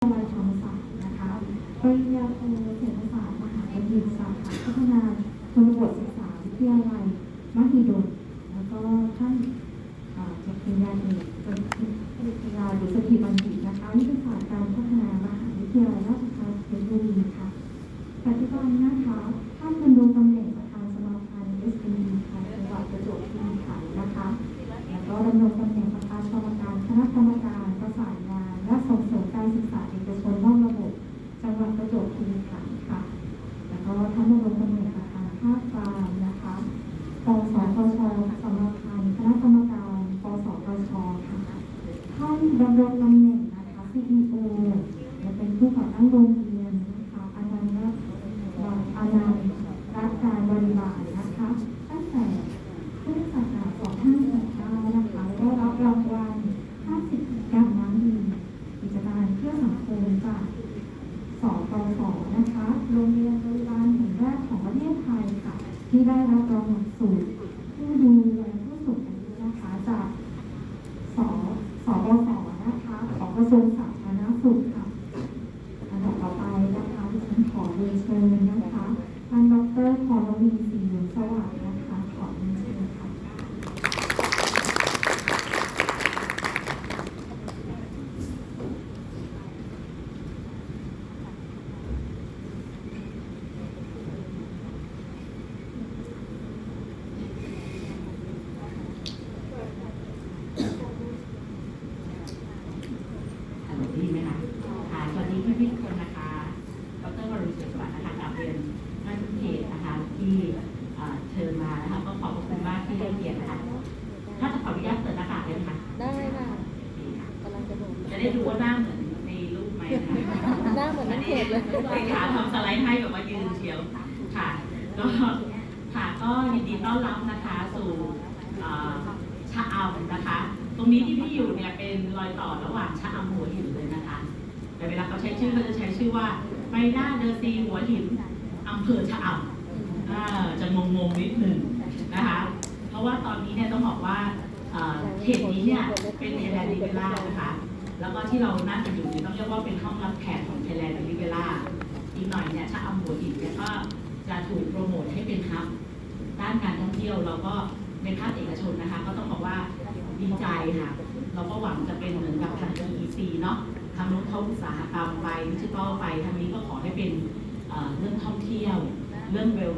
วิทยาลัยธรรมศาสตร์นะคะปริญญาโทเศรษฐศาสตร์มหาวิทยาลัยสาขาพัฒนาชนบทศึกษาวิทยาลัยมหิดล แล้วก็ท่านจากปริญญาเอกเป็นปริญญาดุษฎีบัณฑิตนะคะวิทยาศาสตร์การพัฒนามหาวิทยาลัยราชภัฏเพชรบุรีค่ะปัจจุบันนะคะ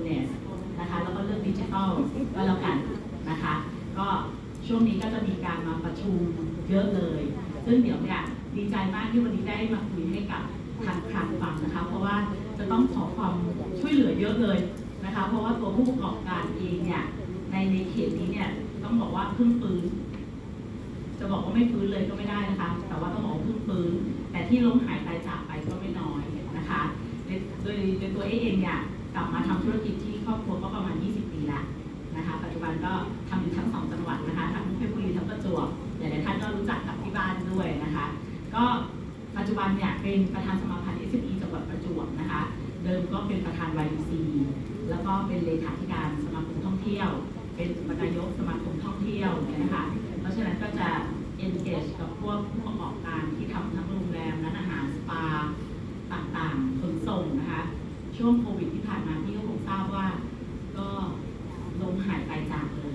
Business นะคะแล้วก็เรื่องดิจิทัลก็แล้วกันนะคะ ก็ช่วงนี้ก็จะมีการมาประชุมเยอะเลย ซึ่งเดี๋ยวเนี่ยดีใจมากที่วันนี้ได้มาคุยให้กับทางคลังฟังนะคะ เพราะว่าจะต้องขอความช่วยเหลือเยอะเลยนะคะ เพราะว่าตัวผู้ประกอบการเองเนี่ยในในเขตนี้เนี่ยต้องบอกว่าเพิ่งฟื้นจะบอกว่าไม่ฟื้นเลยก็ไม่ได้นะคะ แต่ว่าต้องบอกว่าเพิ่งฟื้น แต่ที่ล้มหายตายจากไปก็ไม่น้อยนะคะโดยโดยโดยตัวเอเองเนี่ย กลับมาทำธุรกิจที่ครอบครัวก็ประมาณ 20 ปีแล้วนะคะปัจจุบันก็ทำอยู่ทั้งสองจังหวัดนะคะทั้งเพชรบุรีทั้งประจวบหลายๆท่านก็รู้จักกับที่บ้านด้วยนะคะก็ปัจจุบันเนี่ยเป็นประธานสมาพันธ์ SME จังหวัดประจวบนะคะ เดิมก็เป็นประธาน YDC แล้วก็เป็นเลขาธิการสมาคมท่องเที่ยว เป็นอุปนายกสมาคมท่องเที่ยวเนี่ยนะคะ เพราะฉะนั้นก็จะ engage กับพวกผู้ประกอบการที่ทำทั้งโรงแรมร้านอาหารสปาต่างๆขนส่งนะคะ ช่วงโควิดที่ผ่านมาพี่ก็คงทราบว่า ก็ลมหายไปจากเลย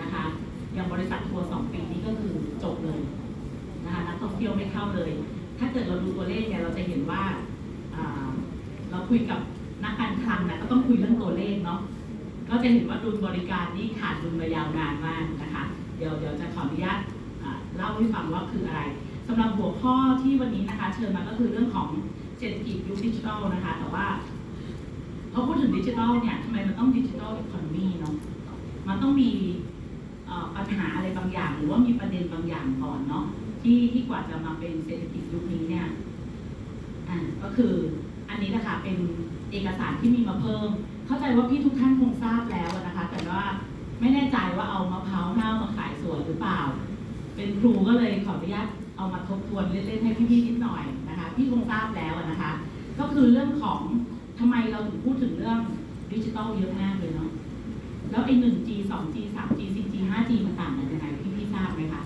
นะคะ อย่างบริษัททัวร์สองปีนี้ก็คือจบเลยนะคะนักท่องเที่ยวไม่เข้าเลย ถ้าเกิดเราดูตัว เราจะเห็นว่าเราคุยกับนักการคลังนะก็ต้องคุยเรื่องตัวเลขเนาะก็จะเห็นว่าดุลบริการนี่ขาดดุลมายาวนานมากนะคะ เดี๋ยวเดี๋ยวจะขออนุญาตเล่าให้ฟังว่าคืออะไรสำหรับหัวข้อที่วันนี้นะคะ เชิญมาก็คือเรื่องของเศรษฐกิจยุคดิจิทัลนะคะ แต่ว่าพอพูดถึงดิจิทัลเนี่ยทำไมมันต้องดิจิทัลอีโคโนมีเนาะมันต้องมีปัญหาอะไรบางอย่าง หรือว่ามีประเด็นบางอย่างก่อนเนาะที่ที่กว่าจะมาเป็นเศรษฐกิจยุคนี้เนี่ย อ่าก็คืออันนี้นะคะเป็นเอกสารที่มีมาเพิ่ม เข้าใจว่าพี่ทุกท่านคงทราบแล้วนะคะ แต่ว่าไม่แน่ใจว่าเอามะพร้าวห้ามาขายสวยหรือเปล่า เป็นครูก็เลยขออนุญาตเอามาทบทวนเล่นๆให้พี่ๆนิดหน่อยนะคะ พี่คงทราบแล้วนะคะ ก็คือเรื่องของทำไมเราถึงพูดถึงเรื่องดิจิทัลเยอะมากเลยเนาะแล้วไอ้ 1G 2G 3G 4G 5G มันต่างกันยังไงพี่ๆทราบไหมคะ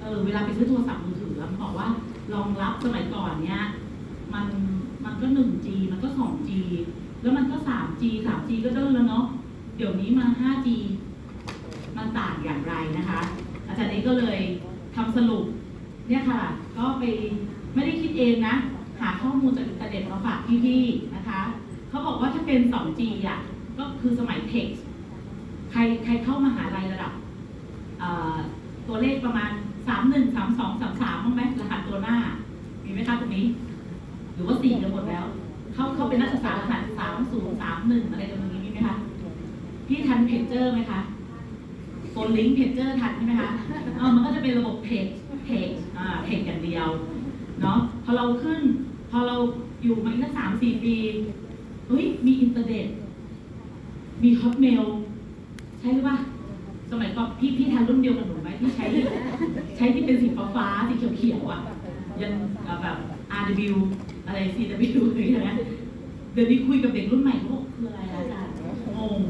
เออเวลาไปซื้อโทรศัพท์มือถือแล้วบอกว่า รองรับสมัยก่อนเนี้ยมันมันก็ 1G มันก็ 2G แล้วมันก็ 3G 3G ก็เดินแล้วเนาะเดี๋ยวนี้มา 5G มันต่างอย่างไรนะคะ อาจารย์เอกก็เลยทำสรุปเนี่ยค่ะ ก็ไปไม่ได้คิดเองนะ หาข้อมูลจากอินเทอร์เน็ตมาฝากพี่ๆนะคะ เขาบอกว่าถ้าเป็น 2G อะก็คือสมัยเท็กซ์ใครใครเข้ามหาลัยระดับตัวเลขประมาณ 31 32 33บ้างไหมรหัสตัวหน้า มีไหมคะตรงนี้ หรือว่าสี่กันหมดแล้ว เขาเขาเป็นนักศึกษารหัสสามศูนย์สามหนึ่งอะไรตรงนี้มีไหมคะพี่ทันเพจเจอร์ไหมคะ Phonelink เพจเจอร์ทันใช่ไหมคะเออมันก็จะเป็นระบบ page page อ่าเพจอย่างเดียวเนาะพอเราขึ้น พอเราอยู่มาอีกสักสามสี่ปีเฮ้ยมีอินเทอร์เน็ตมี Hotmail ใช่หรือเปล่า สมัยก่อนพี่พี่ทันรุ่นเดียวกับหนูไหมที่ใช้ใช้ที่เป็นสีฟ้าๆสีเขียวๆอะยังแบบ RW อะไร CW อะไรอย่างเงี้ยเดี๋ยวนี้คุยกับเด็กรุ่นใหม่เขาบอกคืออะไรอาจารย์งง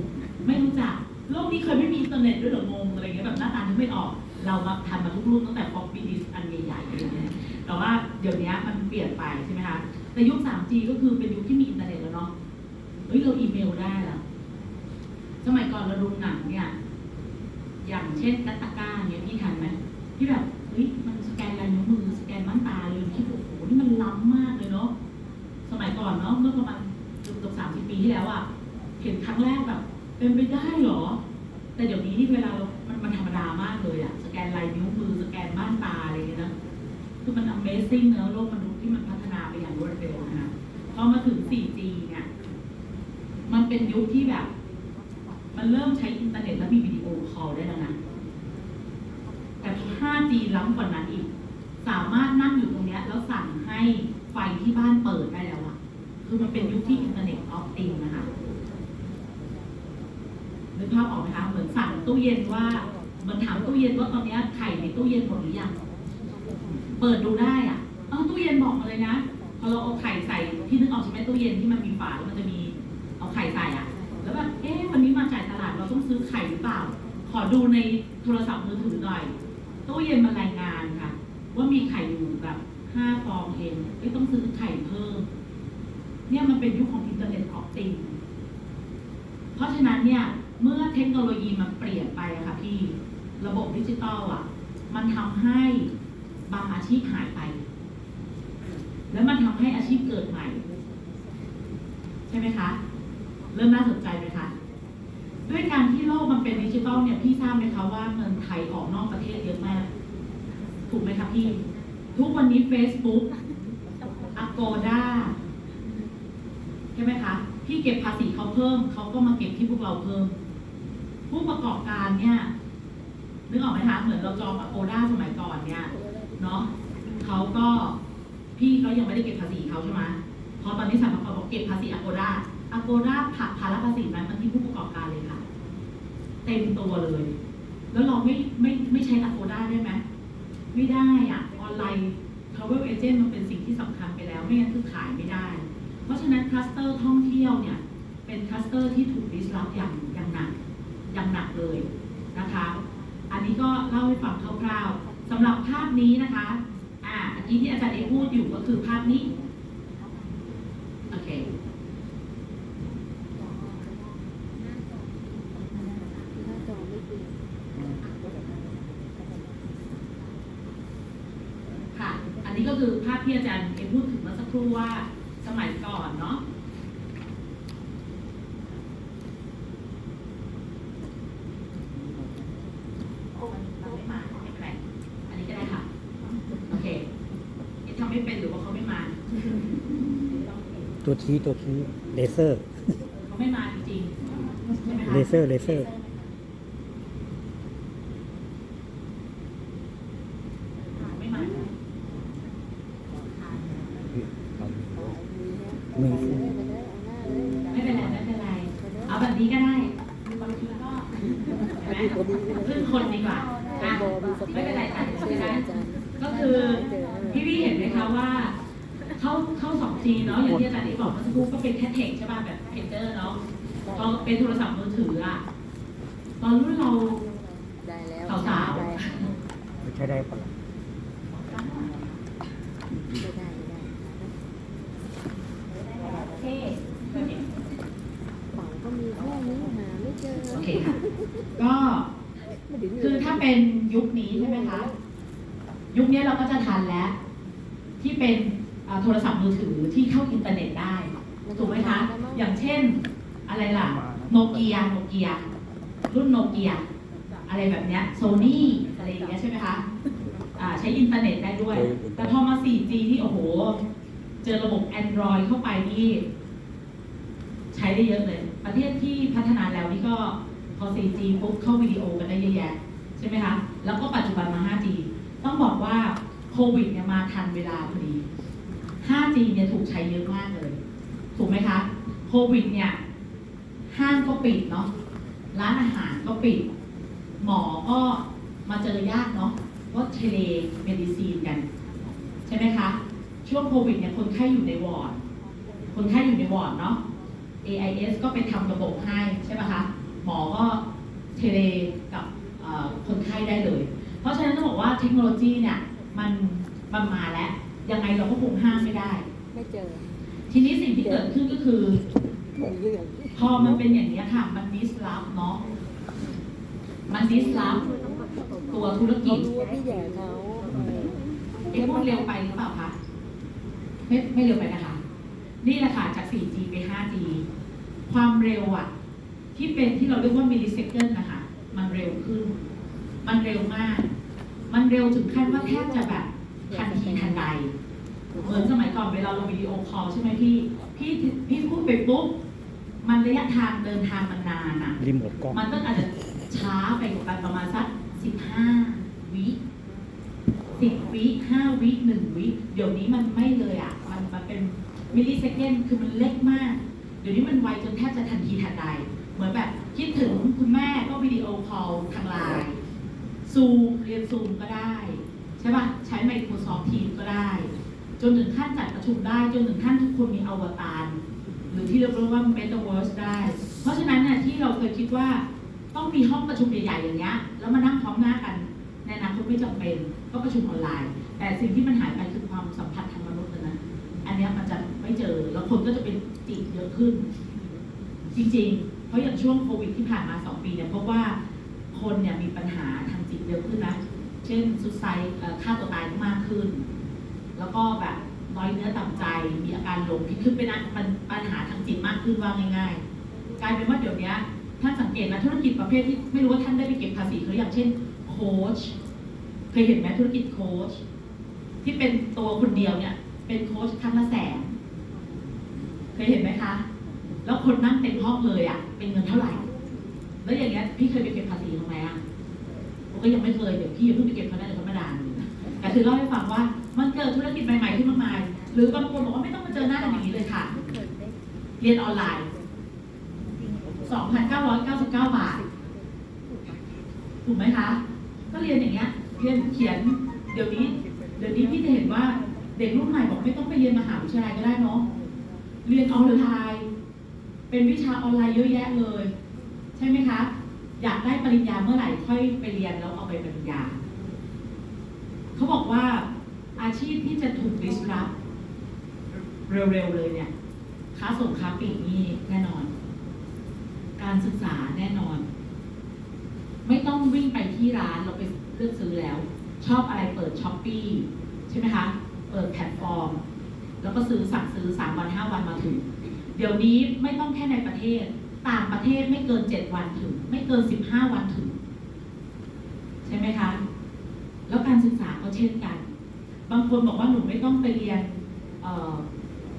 ไม่รู้จักโลกนี้เคยไม่มีอินเทอร์เน็ตด้วยหรองงอะไรเงี้ยแบบหน้าตานึกไม่ออก เรามาทันมาทุกรุ่นตั้งแต่ floppy disk อันใหญ่ๆอะไรเงี้ยแต่ว่าเดี๋ยวนี้มันเปลี่ยนไปใช่ไหมคะแต่ยุค 3G ก็คือเป็นยุคที่มีอินเทอร์เน็ตแล้วเนาะเฮ้ยเราอีเมลได้แล้วสมัยก่อนเราดูหนังเนี่ย อย่างเช่นกัตตาก้าเนี่ยพี่ทันไหมที่แบบเฮ้ยมันสแกนลายนิ้วมือสแกนม่านตาเลยคิดว่โอ้โหนี่มันล้ำมากเลยเนาะสมัยก่อนเนาะเมื่อประมาณเกือบสามสิบปีที่แล้วอะเห็นครั้งแรกแบบเป็นไปได้เหรอ แต่เดี๋ยวนี้ที่เวลาเรามันมันธรรมดามากเลยอะสแกนลายนิ้วมือสแกนม่านตาอะไรอย่างเงี้ยนะคือมัน Amazing เนอะโลกมนุษย์ที่มันพัฒนาไปอย่างรวดเร็วนะพอมาถึง 4G เนี่ยมันเป็นยุคที่แบบ มันเริ่มใช้อินเทอร์เน็ตแล้วมีวิ call ได้แล้วนะแต่มี 5G ล้ำกว่านั้นอีก สามารถนั่งอยู่ตรงนี้แล้วสั่งให้ไฟที่บ้านเปิดได้แล้วอะคือมันเป็นยุคที่ Internet of Things นะคะนึกภาพออกไหมคะ เหมือนสั่งตู้เย็นว่าเหมันถามตู้เย็นว่าตอนนี้ไข่ในตู้เย็นหมดหรือยัง เปิดดูได้อะเออตู้เย็นบอกมาเลยนะ พอเราเอาไข่ใส่ที่นึกออกใช่ไหมตู้เย็นที่มันมีฝาแล้วมันจะมีเอาไข่ใส่อะแล้วแบบ เอ๊ะ วันนี้มาจ่ายตลาดเราต้องซื้อไข่หรือเปล่า ขอดูในโทรศัพท์มือถือหน่อย ตู้เย็นมารายงานค่ะ ว่ามีไข่อยู่แบบห้าฟองเองไม่ต้องซื้อไข่เพิ่ม เนี่ยมันเป็นยุคของ Internet of Things เพราะฉะนั้นเนี่ย เมื่อเทคโนโลยีมันเปลี่ยนไปอะค่ะพี่ ระบบดิจิตอลอะมันทำให้บางอาชีพหายไป แล้วมันทำให้อาชีพเกิดใหม่ ใช่ไหมคะ เริ่มน่าสนใจไหมคะ ด้วยการที่โลกมันเป็นดิจิตอลเนี่ยพี่ทราบไหมคะว่าเงินไทยออกนอกประเทศเยอะมาก ถูกไหมคะพี่ ทุกวันนี้ Facebook Agoda ใช่ไหมคะ พี่เก็บภาษีเขาเพิ่ม เขาก็มาเก็บที่พวกเราเพิ่ม ผู้ประกอบการเนี่ยนึกออกไหมคะเหมือนเราจอง Agoda สมัยก่อนเนี่ยเนาะเขาก็พี่เขายังไม่ได้เก็บภาษีเขาใช่ไหมพอตอนนี้สรรพากรบอกเก็บภาษี Agoda Agoda ผลักภาระภาษีนั้นมาที่ผู้ประกอบการเลยค่ะ เต็มตัวเลย แล้วเราไม่ไม่ไม่ใช้ Agoda ได้ไหมไม่ได้อะออนไลน์ travel agent มันเป็นสิ่งที่สำคัญไปแล้ว ไม่งั้นคือขายไม่ได้ เพราะฉะนั้นคลัสเตอร์ท่องเที่ยวเนี่ยเป็นคลัสเตอร์ที่ถูกดิสรับอย่างอย่างหนักอย่างหนักเลยนะคะ อันนี้ก็เล่าให้ฟังคร่าวๆสำหรับภาพนี้นะคะอ่าเมื่อกี้ที่อาจารย์เอพูดอยู่ก็คือภาพนี้ โอเค ค่ะ อันนี้ก็คือ ภาพที่อาจารย์เอพูดถึงเมื่อสักครู่ว่าสมัยก่อนเนาะมันไม่มาไม่เป็นไรอันนี้ก็ได้ค่ะโอเคเอ๊ะทำไม่เป็นหรือว่าเขาไม่มาตัวชี้ตัวชี้เลเซอร์เขาไม่มาจริงๆใช่ไหมคะเลเซอร์เลเซอร์ ไม่มา มือไม่เป็นไรไม่เป็นไร เอาแบบนี้ก็ได้บางทีก็เห็นไหมพึ่งคนดีกว่าอะไม่เป็นไรค่ะไม่เป็นไรก็คือพี่พี่เห็นไหมคะว่าเข้าเข้าสองจีเนาะอย่างที่อาจารย์อีบอกเมื่อสักครู่ก็เป็นแค่เทคใช่ป่ะแบบเพนเจอร์เนาะพอเป็นโทรศัพท์มือถืออะตอนรุ่นเราได้แล้วสาวๆใช้ได้ปะล่ะ ไม่ได้ไม่ได้ โอเค เป๋าก็มีแค่นี้หาไม่เจอ โอเคค่ะ ก็ ไม่ถึง คือถ้าเป็นยุคนี้ใช่ไหมคะ ยุคนี้เราก็จะทันแล้ว ที่เป็นอ่าโทรศัพท์มือถือที่เข้าอินเทอร์เน็ตได้ถูกไหมคะ อย่างเช่นอะไรล่ะโนเกียโนเกียรุ่นโนเกียอะไรแบบเนี้ยโซนี่อะไรอย่างเงี้ยใช่ไหมคะอ่าใช้อินเทอร์เน็ตได้ด้วย แต่พอมา 4G ที่โอ้โห เจอระบบ Android เข้าไปนี่ ใช้ได้เยอะเลย ประเทศที่พัฒนาแล้วนี่ก็ พอ 4G ปุ๊บเข้าวิดีโอกันได้เยอะแยะใช่ไหมคะ แล้วก็ปัจจุบันมา 5G ต้องบอกว่าโควิดเนี่ยมาทันเวลาพอดี 5G เนี่ยถูกใช้เยอะมากเลย ถูกไหมคะ โควิดเนี่ยห้างก็ปิดเนาะ ร้านอาหารก็ปิด หมอก็มาเจอยากเนาะก็ telemedicine กัน ใช่ไหมคะ ช่วงโควิดเนี่ยคนไข้อยู่ในวอร์ด คนไข้อยู่ในวอร์ดเนาะ AIS ก็ไปทำระบบให้ใช่ไหมคะ หมอก็ tele กับเอ่อคนไข้ได้เลย เพราะฉะนั้นต้องบอกว่าเทคโนโลยีเนี่ยมันมันมาแล้ว ยังไงเราก็คงห้ามไม่ได้ ไม่เจอ ทีนี้สิ่งที่เกิดขึ้นก็คือไม่เรื่องพอมันเป็นอย่างนี้ยค่ะ มันดิสลอฟเนาะมันดิสลอฟตัวธุรกิเขาจรู้ว่าพี่แย่เขาเออเอ๊ะพูดเร็วไปหรือเปล่าคะไม่ไม่เร็วไปนะคะ นี่แหละค่ะจาก 4G ไป 5G ความเร็วอะ ที่เป็นที่เราเรียกว่ามิลลิเซคันนะคะ มันเร็วขึ้น มันเร็วมาก มันเร็วถึงขั้นว่าแทบจะแบบทันทีทันใด เหมือนสมัยก่อนเวลาเราวิดีโอคอลใช่ไหมพี่ พี่พี่พูดไปปุ๊บ มันระยะทางเดินทางมันนานอะรีโมทกล้องมันก็อาจจะช้าไปกว่าประมาณสักสิบห้าวิสิบวิห้าวิหนึ่งวิ เดี๋ยวนี้มันไม่เลยอะมันมันเป็นmillisecond คือมันเล็กมาก เดี๋ยวนี้มันไวจนแทบจะทันทีทันใด เหมือนแบบคิดถึงคุณแม่ก็ video call ทาง LINE Zoom เรียนซูมก็ได้ ใช่ป่ะใช้ Microsoft Teams ก็ได้ จนถึงขั้นจัดประชุมได้ จนถึงขั้นทุกคนมีอวตารหรือที่เรียกว่า Metaverse ได้ เพราะฉะนั้นเนี่ยที่เราเคยคิดว่าต้องมีห้องประชุมใหญ่ๆอย่างเงี้ยแล้วมานั่งพร้อมหน้ากันในอนาคตไม่จำเป็นก็ประชุมออนไลน์ แต่สิ่งที่มันหายไปคือความสัมพันธ์ทางมนุษย์นะอันนี้มันจะไม่เจอแล้วคนก็จะเป็นจิตเยอะขึ้น จริงๆ ราะอย่างช่วงโควิดที่ผ่านมาสองปีเนี่ยพบว่าคนเนี่ยมีปัญหาทางจิตเยอะขึ้นนะ เช่นสุดไซฆ่าตัวตายมากขึ้น แล้วก็แบบน้อยเนื้อต่ำใจ มีอาการหลงผิดคือเป็นอันปัญปัญหาทางจิตมากขึ้นว่าง่าย ๆ กลายเป็นว่าเดี๋ยวนี้ท่านสังเกตนะธุรกิจประเภทที่ไม่รู้ว่าท่านได้ไปเก็บภาษีหรืออย่างเช่นโค้ชเคยเห็นไหมธุรกิจโค้ชที่เป็นตัวคนเดียวเนี่ย เป็นโค้ชครั้งละแสนเคยเห็นไหมคะ แล้วคนนั่งเต็มห้องเลยอะ เป็นเงินเท่าไหร่ แล้วอย่างเงี้ยพี่เคยไปเก็บภาษีทำไมอะผมก็ยังไม่เคยเดี๋ยวพี่ย่าเพิ่งไปเก็บเขาได้เลยเขามดานแต่คือเล่าให้ฟังว่ามันเกิดธุรกิจใหม่ๆขึ้นมากมาย หรือบางคนบอกว่าไม่ต้องมาเจอหน้ากันอย่างนี้เลยค่ะ เรียนออนไลน์ 2,999 บาท ถูกไหมคะ ก็เรียนอย่างเงี้ย เรียนเขียน เดี๋ยวนี้ เดี๋ยวนี้พี่จะเห็นว่าเด็กรุ่นใหม่บอกไม่ต้องไปเรียนมหาวิทยาลัยก็ได้เนาะ เรียนออนไลน์ เป็นวิชาออนไลน์เยอะแยะเลย ใช่ไหมคะ อยากได้ปริญญาเมื่อไหร่ค่อยไปเรียนแล้วเอาไปปริญญา เขาบอกว่าอาชีพที่จะถูก disrupt เร็วๆเลยเนี่ยค้าส่งค้าปลีกนี่แน่นอน การศึกษาแน่นอน ไม่ต้องวิ่งไปที่ร้านเราไปเลือกซื้อแล้ว ชอบอะไรเปิด Shopee ใช่ไหมคะ เปิดแพลตฟอร์ม แล้วก็ซื้อสั่งซื้อสามวันห้าวันมาถึง เดี๋ยวนี้ไม่ต้องแค่ในประเทศ ต่างประเทศไม่เกินเจ็ดวันถึง ไม่เกินสิบห้าวันถึง ใช่ไหมคะ แล้วการศึกษาก็เช่นกัน บางคนบอกว่าหนูไม่ต้องไปเรียนเ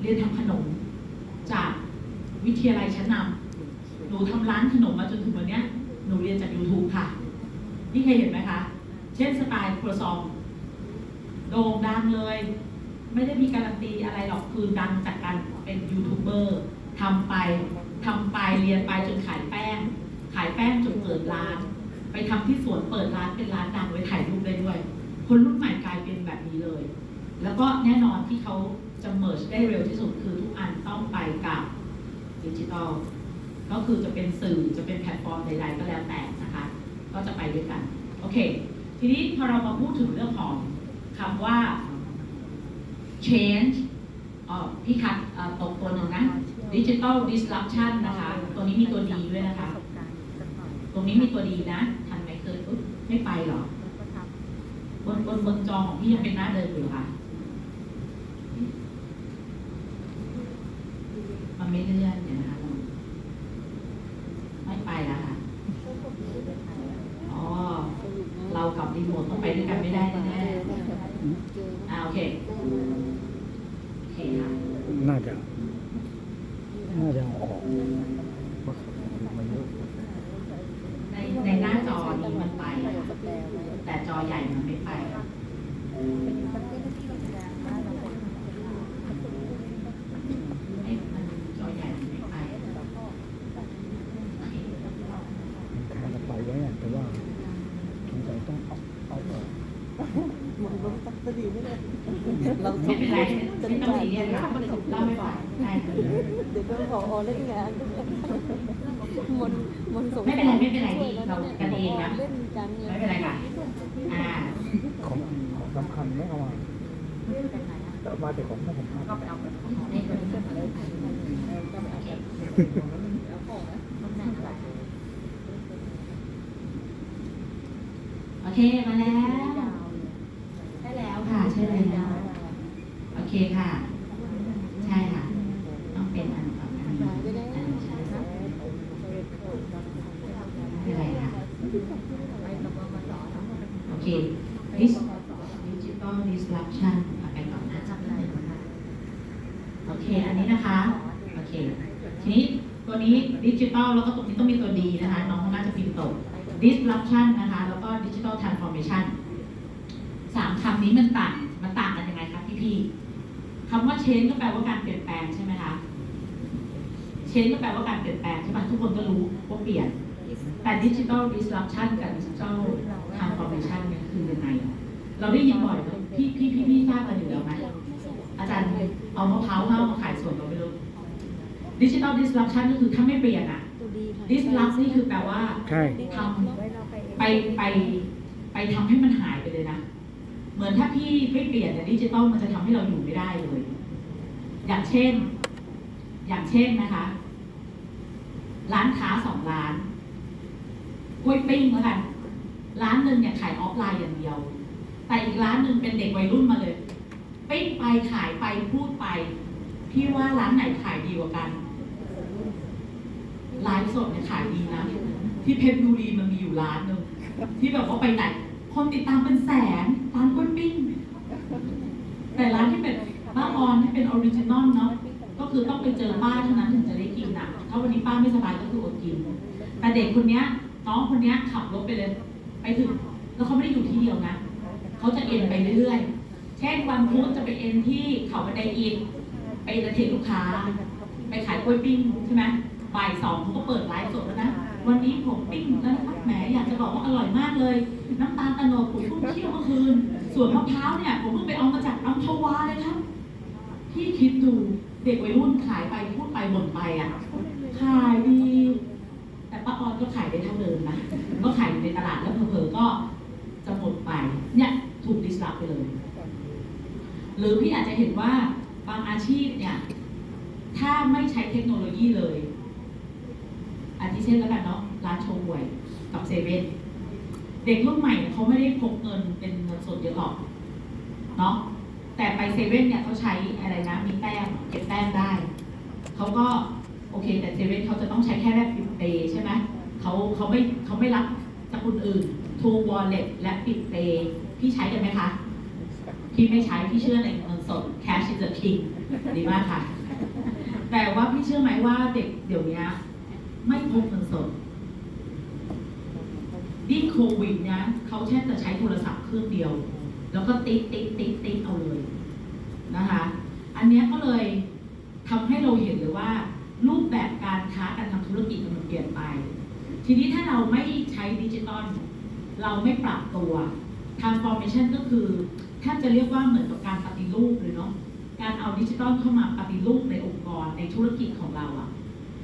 เรียนทำขนม จากวิทยาลัยชั้นนำหนูทำร้านขนมมาจนถึงวันนี้หนูเรียนจาก YouTube ค่ะ นี่เคยเห็นไหมคะ เช่นสไตล์ครัวซองโด่งดังเลย ไม่ได้มีการันตีอะไรหรอกคือดังจากการเป็นยูทูบเบอร์ทำไปทำไปเรียนไปจนขายแป้ง ขายแป้งจนเปิดร้าน ไปทำที่สวนเปิดร้านเป็นร้านดังไว้ถ่ายรูปได้ด้วย คนรุ่นใหม่กลายเป็นแบบนี้เลย แล้วก็แน่นอนที่เขาจะ merge ได้เร็วที่สุดคือทุกอันต้องไปกับดิจิทัลก็คือจะเป็นสื่อจะเป็นแพลตฟอร์มใดๆก็แล้วแต่นะคะ ก็จะไปด้วยกัน โอเค ทีนี้พอเรามาพูดถึงเรื่องของคำว่า change อ๋อพี่คะเอ่อตกตัวหนึ่งนะ digital disruption นะคะ ตัวนี้มีตัวดีด้วยนะคะ ตรงนี้มีตัวดีนะ ทันไหมเคยอุ๊ยไม่ไปเหรอบนบนบนจอของพี่ยังเป็นหน้าเดิมอยู่เหรอค่ะมันไม่เลื่อนเดี๋ยวนะคะไม่ไปแล้วค่ะอ๋อเรากับรีโมทต้องไปด้วยกันไม่ได้แน่ๆอ่าโอเคโอเคค่ะ น่าจะน่าจะเอาออก ในในหน้าจอนี้มันไป แต่จอใหญ่มันไม่ไป ให้มันจอใหญ่มันไม่ไป คาจะไปไว้อะแต่ว่าสงสัยต้องเอาเอาออก มันลงตักตะดีไม่ได้เรา ไม่เป็นไรไม่ต้องซีเรียสค่ะเล่าไม่ไหวได้ค่ะ เดี๋ยวก็ขออเล่นงานมนมนสง ไม่เป็นไรไม่เป็นไรดีเรากันเองนะ เล่นกันไง ไม่เป็นไรค่ะ อ่า ของของสำคัญไม่เอามาเอา มาแต่ของไม่สำคัญในตัวนี้โอเค มาแล้ว ใช่แล้วค่ะ ใช่แล้ว โอเคค่ะ ใช่ค่ะ ต้องเป็นอันกับอันนี้อันนี้ใช่ค่ะไม่เป็นไรค่ะ โอเค this digital disruption เอาไปก่อนนะโอเค อันนี้นะคะ โอเค ทีนี้ตัวนี้ดิจิตอลแล้วก็ตรงนี้ต้องมีตัวดีนะคะ น้องน่าจะพิมพ์ตก disruption นะคะ แล้วก็ digital transformation สามคำนี้มันต่าง มันต่างกันยังไงคะพี่พี่ๆคำว่า change ก็แปลว่าการเปลี่ยนแปลงใช่ไหมคะ change ก็แปลว่าการเปลี่ยนแปลงใช่ไหมทุกคนก็รู้ว่าเปลี่ยน แต่ digital disruption กับ digital transformation เนี่ยคือยังไง เราได้ยินบ่อยไหมพี่พี่พี่พี่ทราบกันอยู่แล้วไหมอาจารย์เอามะพร้าวเข้ามาขายส่วนเราไม่รู้ digital disruption ก็คือถ้าไม่เปลี่ยนอะตัวดีค่ะ disrupt นี่คือแปลว่าใช่ทำไปไปไปทำให้มันหายไปเลยนะ เหมือนถ้าพี่ไม่เปลี่ยนเนี่ยดิจิตอลมันจะทำให้เราอยู่ไม่ได้เลย อย่างเช่น อย่างเช่นนะคะ ร้านค้าสองร้านกล้วยปิ้งแล้วกันร้านหนึ่งเนี่ยขายออฟไลน์อย่างเดียว แต่อีกร้านหนึ่งเป็นเด็กวัยรุ่นมาเลย ปิ้งไปขายไปพูดไป พี่ว่าร้านไหนขายดีกว่ากันไลฟ์สดเนี่ยขายดีนะ ที่เพชรบุรีมันมีอยู่ร้านหนึ่งที่แบบว่าไปไหนคนติดตามเป็นแสนร้านกล้วยปิ้ง แต่ร้านที่เป็น ป้าออนที่เป็น original เนาะก็คือต้องไปเจอป้าเท่านั้นถึงจะได้กินอะถ้าวันนี้ป้าไม่สบายก็คืออดกิน แต่เด็กคนเนี้ยน้องคนเนี้ยขับรถไปเลย ไปถึงแล้วเขาไม่ได้อยู่ที่เดียวนะเขาจะเอ็นไปเรื่อยๆ เช่นวันพุธจะไปเอ็นที่เขาบันไดอิฐไป entertain ลูกค้า ไปขายกล้วยปิ้งใช่ไหมบ่ายสองเขาก็เปิดไลฟ์สดแล้วนะวันนี้ผมปิ้งแล้วนะครับแหมอยากจะบอกว่าอร่อยมากเลย น้ำตาลโตนดผมเพิ่งเคี่ยวเมื่อคืนส่วนมะพร้าวเนี่ยผมเพิ่งไปเอามาจากอัมพวาเลยครับ พี่คิดดูเด็กวัยรุ่นขายไปพูดไปบ่นไปอะ ขายดี แต่ป้าออนก็ขายได้เท่าเดิมนะ ก็ขายอยู่ในตลาดแล้วเผลอๆก็จะหมดไป เนี่ยถูกดิสลอฟไปเลย หรือพี่อาจจะเห็นว่าบางอาชีพเนี่ย ถ้าไม่ใช้เทคโนโลยีเลยอาทิเช่นแล้วกันเนาะร้านโชว์หวยกับเซเว่นเด็กรุ่นใหม่เนี่ยเขาไม่ได้พกเงินเป็นเงินสดเยอะหรอกเนาะ แต่ไปเซเว่นเนี่ยเขาใช้อะไรนะมีแต้มเก็บแต้มได้เขาก็โอเค แต่เซเว่นเขาจะต้องใช้แค่แลกปิดเปย์ใช่ไหมเขาเขาไม่เขาไม่รับจากคนอื่น True Wallet และปิดเปย์พี่ใช้กันไหมคะพี่ไม่ใช้พี่เชื่อในเงินสด cash is the king ดีมากค่ะ แต่ว่าพี่เชื่อไหมว่าเด็กเดี๋ยวนี้ไม่พกเงินสดยิ่งโควิดเนี่ยเขาแค่จะใช้โทรศัพท์เครื่องเดียว แล้วก็ติ๊กติ๊กติ๊กติ๊กเอาเลยนะคะ อันนี้ก็เลยทำให้เราเห็นเลยว่า รูปแบบการค้าการทำธุรกิจมันเปลี่ยนไป ทีนี้ถ้าเราไม่ใช้ดิจิตอลเราไม่ปรับตัว transformation ก็คือแทบจะเรียกว่าเหมือนกับการปฏิรูปเลยเนาะการเอาดิจิตอลเข้ามาปฏิรูปในองค์กรในธุรกิจของเราอะ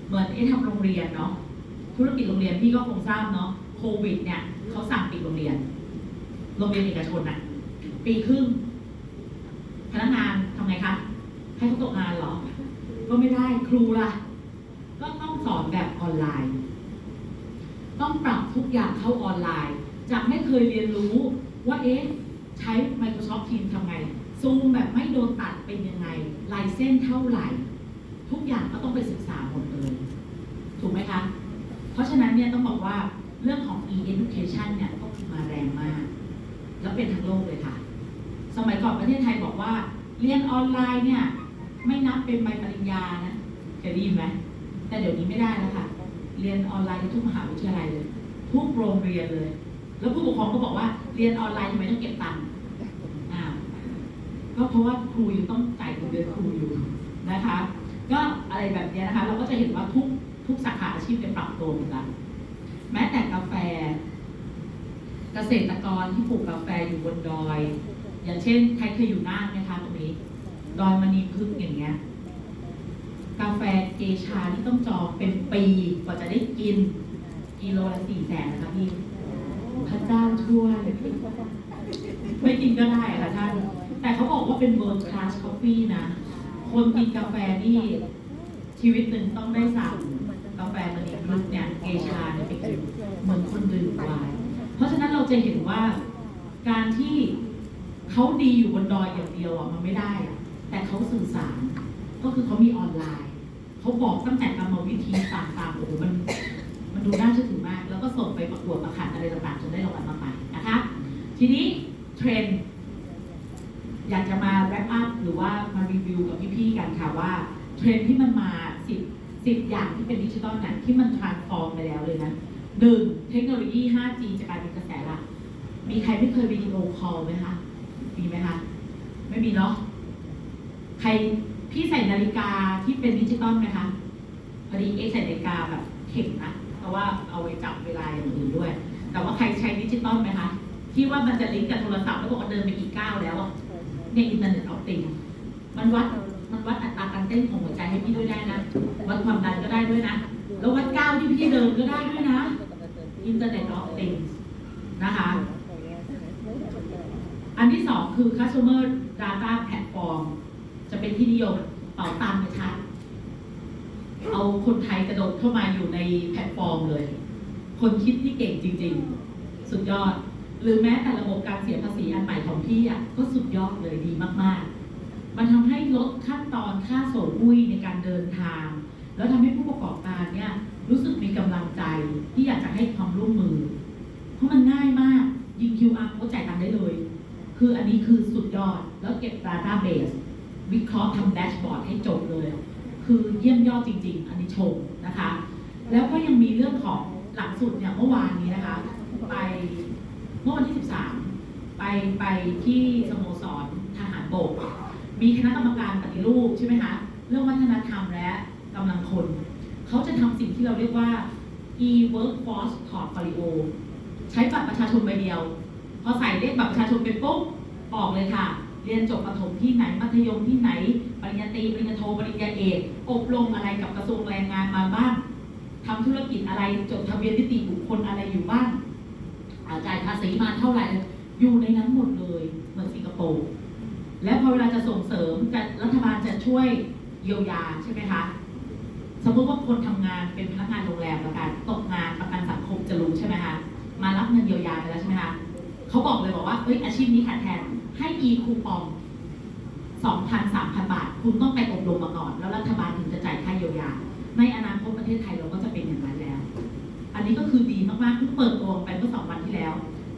เหมือนเอ๊ะทำโรงเรียนเนาะธุรกิจโรงเรียนพี่ก็คงทราบเนาะโควิดเนี่ยเขาสั่งปิดโรงเรียน โรงเรียนเอกชนอะ ปีครึ่งพนักงานทำไงคะให้เขาตกงานเหรอ ก็ไม่ได้ครูล่ะ ก็ต้องสอนแบบออนไลน์ ต้องปรับทุกอย่างเข้าออนไลน์ จากไม่เคยเรียนรู้ว่าเอ๊ะใช้ Microsoft Teams ทำไงซูมแบบไม่โดนตัดเป็นยังไงลายเส้นเท่าไหร่ ทุกอย่างก็ต้องไปศึกษาหมดเลยถูกไหมคะ เพราะฉะนั้นเนี่ยต้องบอกว่าเรื่องของ e-education เนี่ยก็มาแรงมาก แล้วเป็นทั้งโลกเลยค่ะ สมัยก่อนประเทศไทยบอกว่า เรียนออนไลน์เนี่ยไม่นับเป็นใบปริญญานะเคยได้ยินไหมแต่เดี๋ยวนี้ไม่ได้แล้วค่ะ เรียนออนไลน์ทุกมหาวิทยาลัยเลย ทุกโรงเรียนเลย แล้วผู้ปกครองก็บอกว่าเรียนออนไลน์ทำไมต้องเก็บตังค์อ้าวก็เพราะว่าครูอยู่ต้องจ่ายเงินเดือนครูอยู่นะคะ ก็อะไรแบบนี้นะคะ เราก็จะเห็นว่าทุกทุกสาขาอาชีพเป็นปรับตัวหมดล้วแม้แต่กาแฟ เกษตรกรที่ปลูกกาแฟอยู่บนดอย อย่างเช่นใครเคยอยู่น่านไหมคะตรงนี้ดอยมณีพึกษ์อย่างเงี้ยกาแฟเกชาที่ต้องจองเป็นปีกว่าจะได้กินกิโลละสี่แสนนะคะพี่พระเจ้าช่วยไม่กินก็ได้ค่ะท่าน แต่เขาบอกว่าเป็น world class coffee นะ คนกินกาแฟนี่ชีวิตหนึ่งต้องได้สั่งกาแฟมณีพึกษ์เนี่ยเกชาเนี่ยไปกินเหมือนคนดื่มวน์เพราะฉะนั้นเราจะเห็นว่าการที่ เขาดีอยู่บนดอยอย่างเดียวอะมันไม่ได้ แต่เขาสื่อสาร ก็คือเขามีออนไลน์ เขาบอกตั้งแต่กรรมวิธีต่างๆโอ้โหมันมันดูน่าเชื่อถือมาก แล้วก็ส่งไปประกวดประขันอะไรต่างๆจนได้รางวัลมากมายนะคะทีนี้เทรนด์อยากจะมา wrap up หรือว่ามารีวิวกับพี่ๆกันค่ะว่าเทรนด์ที่มันมาสิบสิบอย่างที่เป็นดิจิตอลนี่ยที่มัน transform ไปแล้วเลยนะหนึ่งเทคโนโลยี 5G จะกลายเป็นกระแสหลักมีใครไม่เคยวิดีโอคอลไหมคะ มีไหมคะไม่มีเนาะใครพี่ใส่นาฬิกาที่เป็นดิจิตอลไหมคะพอดีเอ็กใส่นาฬิกาแบบเข็มนะเพราะว่าเอาไว้จับเวลาอย่างอื่นด้วย แต่ว่าใครใช้ดิจิตอลไหมคะที่ว่ามันจะลิงก์กับโทรศัพท์แล้วบอกว่าเดินไปอีกก้าวแล้วอะเนี่ย Internet of Things มันวัดมันวัดอัตราการเต้นของหัวใจให้พี่ด้วยได้นะ วัดความดันก็ได้ด้วยนะ แล้ววัดก้าวที่พี่เดินก็ได้ด้วยนะ Internet of Things นะคะ อันที่สองคือ customer data platform จะเป็นที่นิยมเป่าตังค์ไปชัดเอาคนไทยกระโดดเข้ามาอยู่ในแพลตฟอร์มเลย คนคิดที่เก่งจริง ๆ สุดยอด หรือแม้แต่ระบบการเสียภาษีอันใหม่ของพี่อะก็สุดยอดเลยดีมากๆ มันทำให้ลดขั้นตอนค่าโสดอุ้ยในการเดินทาง แล้วทำให้ผู้ประกอบการเนี่ยรู้สึกมีกำลังใจที่อยากจะให้ความร่วมมือ เพราะมันง่ายมากยิง QR โค้ดจ่ายตังค์ได้เลย คืออันนี้คือสุดยอด แล้วเก็บ Database วิเคราะห์ทำแดชบอร์ดให้จบเลย คือเยี่ยมยอดจริง ๆ อันนี้ชมนะคะ แล้วก็ยังมีเรื่องของหลักสูตรเนี่ยเมื่อวานนี้นะคะ ไปเมื่อวันที่ 13 ไปไปที่สโมสรทหารบก มีคณะกรรมการปฏิรูปใช่ไหมคะ เรื่องวัฒนธรรมและกำลังคน เขาจะทำสิ่งที่เราเรียกว่า e-workforce portfolio ใช้บัตรประชาชนใบเดียว พอใส่เลขบัตรประชาชนไปปุ๊บออกเลยค่ะ เรียนจบประถมที่ไหนมัธยมที่ไหน ปริญญาตรีปริญญาโทปริญญาเอกอบรมอะไรกับกระทรวงแรงงานมาบ้างทำธุรกิจอะไรจดทะเบียนนิติบุคคลอะไรอยู่บ้างาจ่ายภาษีมาเท่าไหร่อยู่ในนั้นหมดเลยเหมือนสิงคโปร์แล้วพอเวลาจะส่งเสริมจะรัฐบาลจะช่วยเยียวยาใช่ไหมคะสมมติว่าคนทำงานเป็นพนักงานโรงแรมแล้วกันตกงานประกันสังคมจะรู้ใช่ไหมคะมารับเงินเยียวยาไปแล้วใช่ไหมคะ เขาบอกเลยบอกว่าเอ้ยอาชีพนี้ขาดแคลนให้ e-coupon 2,000 3,000 บาท คุณต้องไปอบรมมาก่อน แล้วรัฐบาลถึงจะจ่ายค่าเยียวยา ในอนาคตประเทศไทยเราก็จะเป็นอย่างนั้นแล้ว อันนี้ก็คือดีมากๆเพิ่งเปิดตัวไปเมื่อสองวันที่แล้ว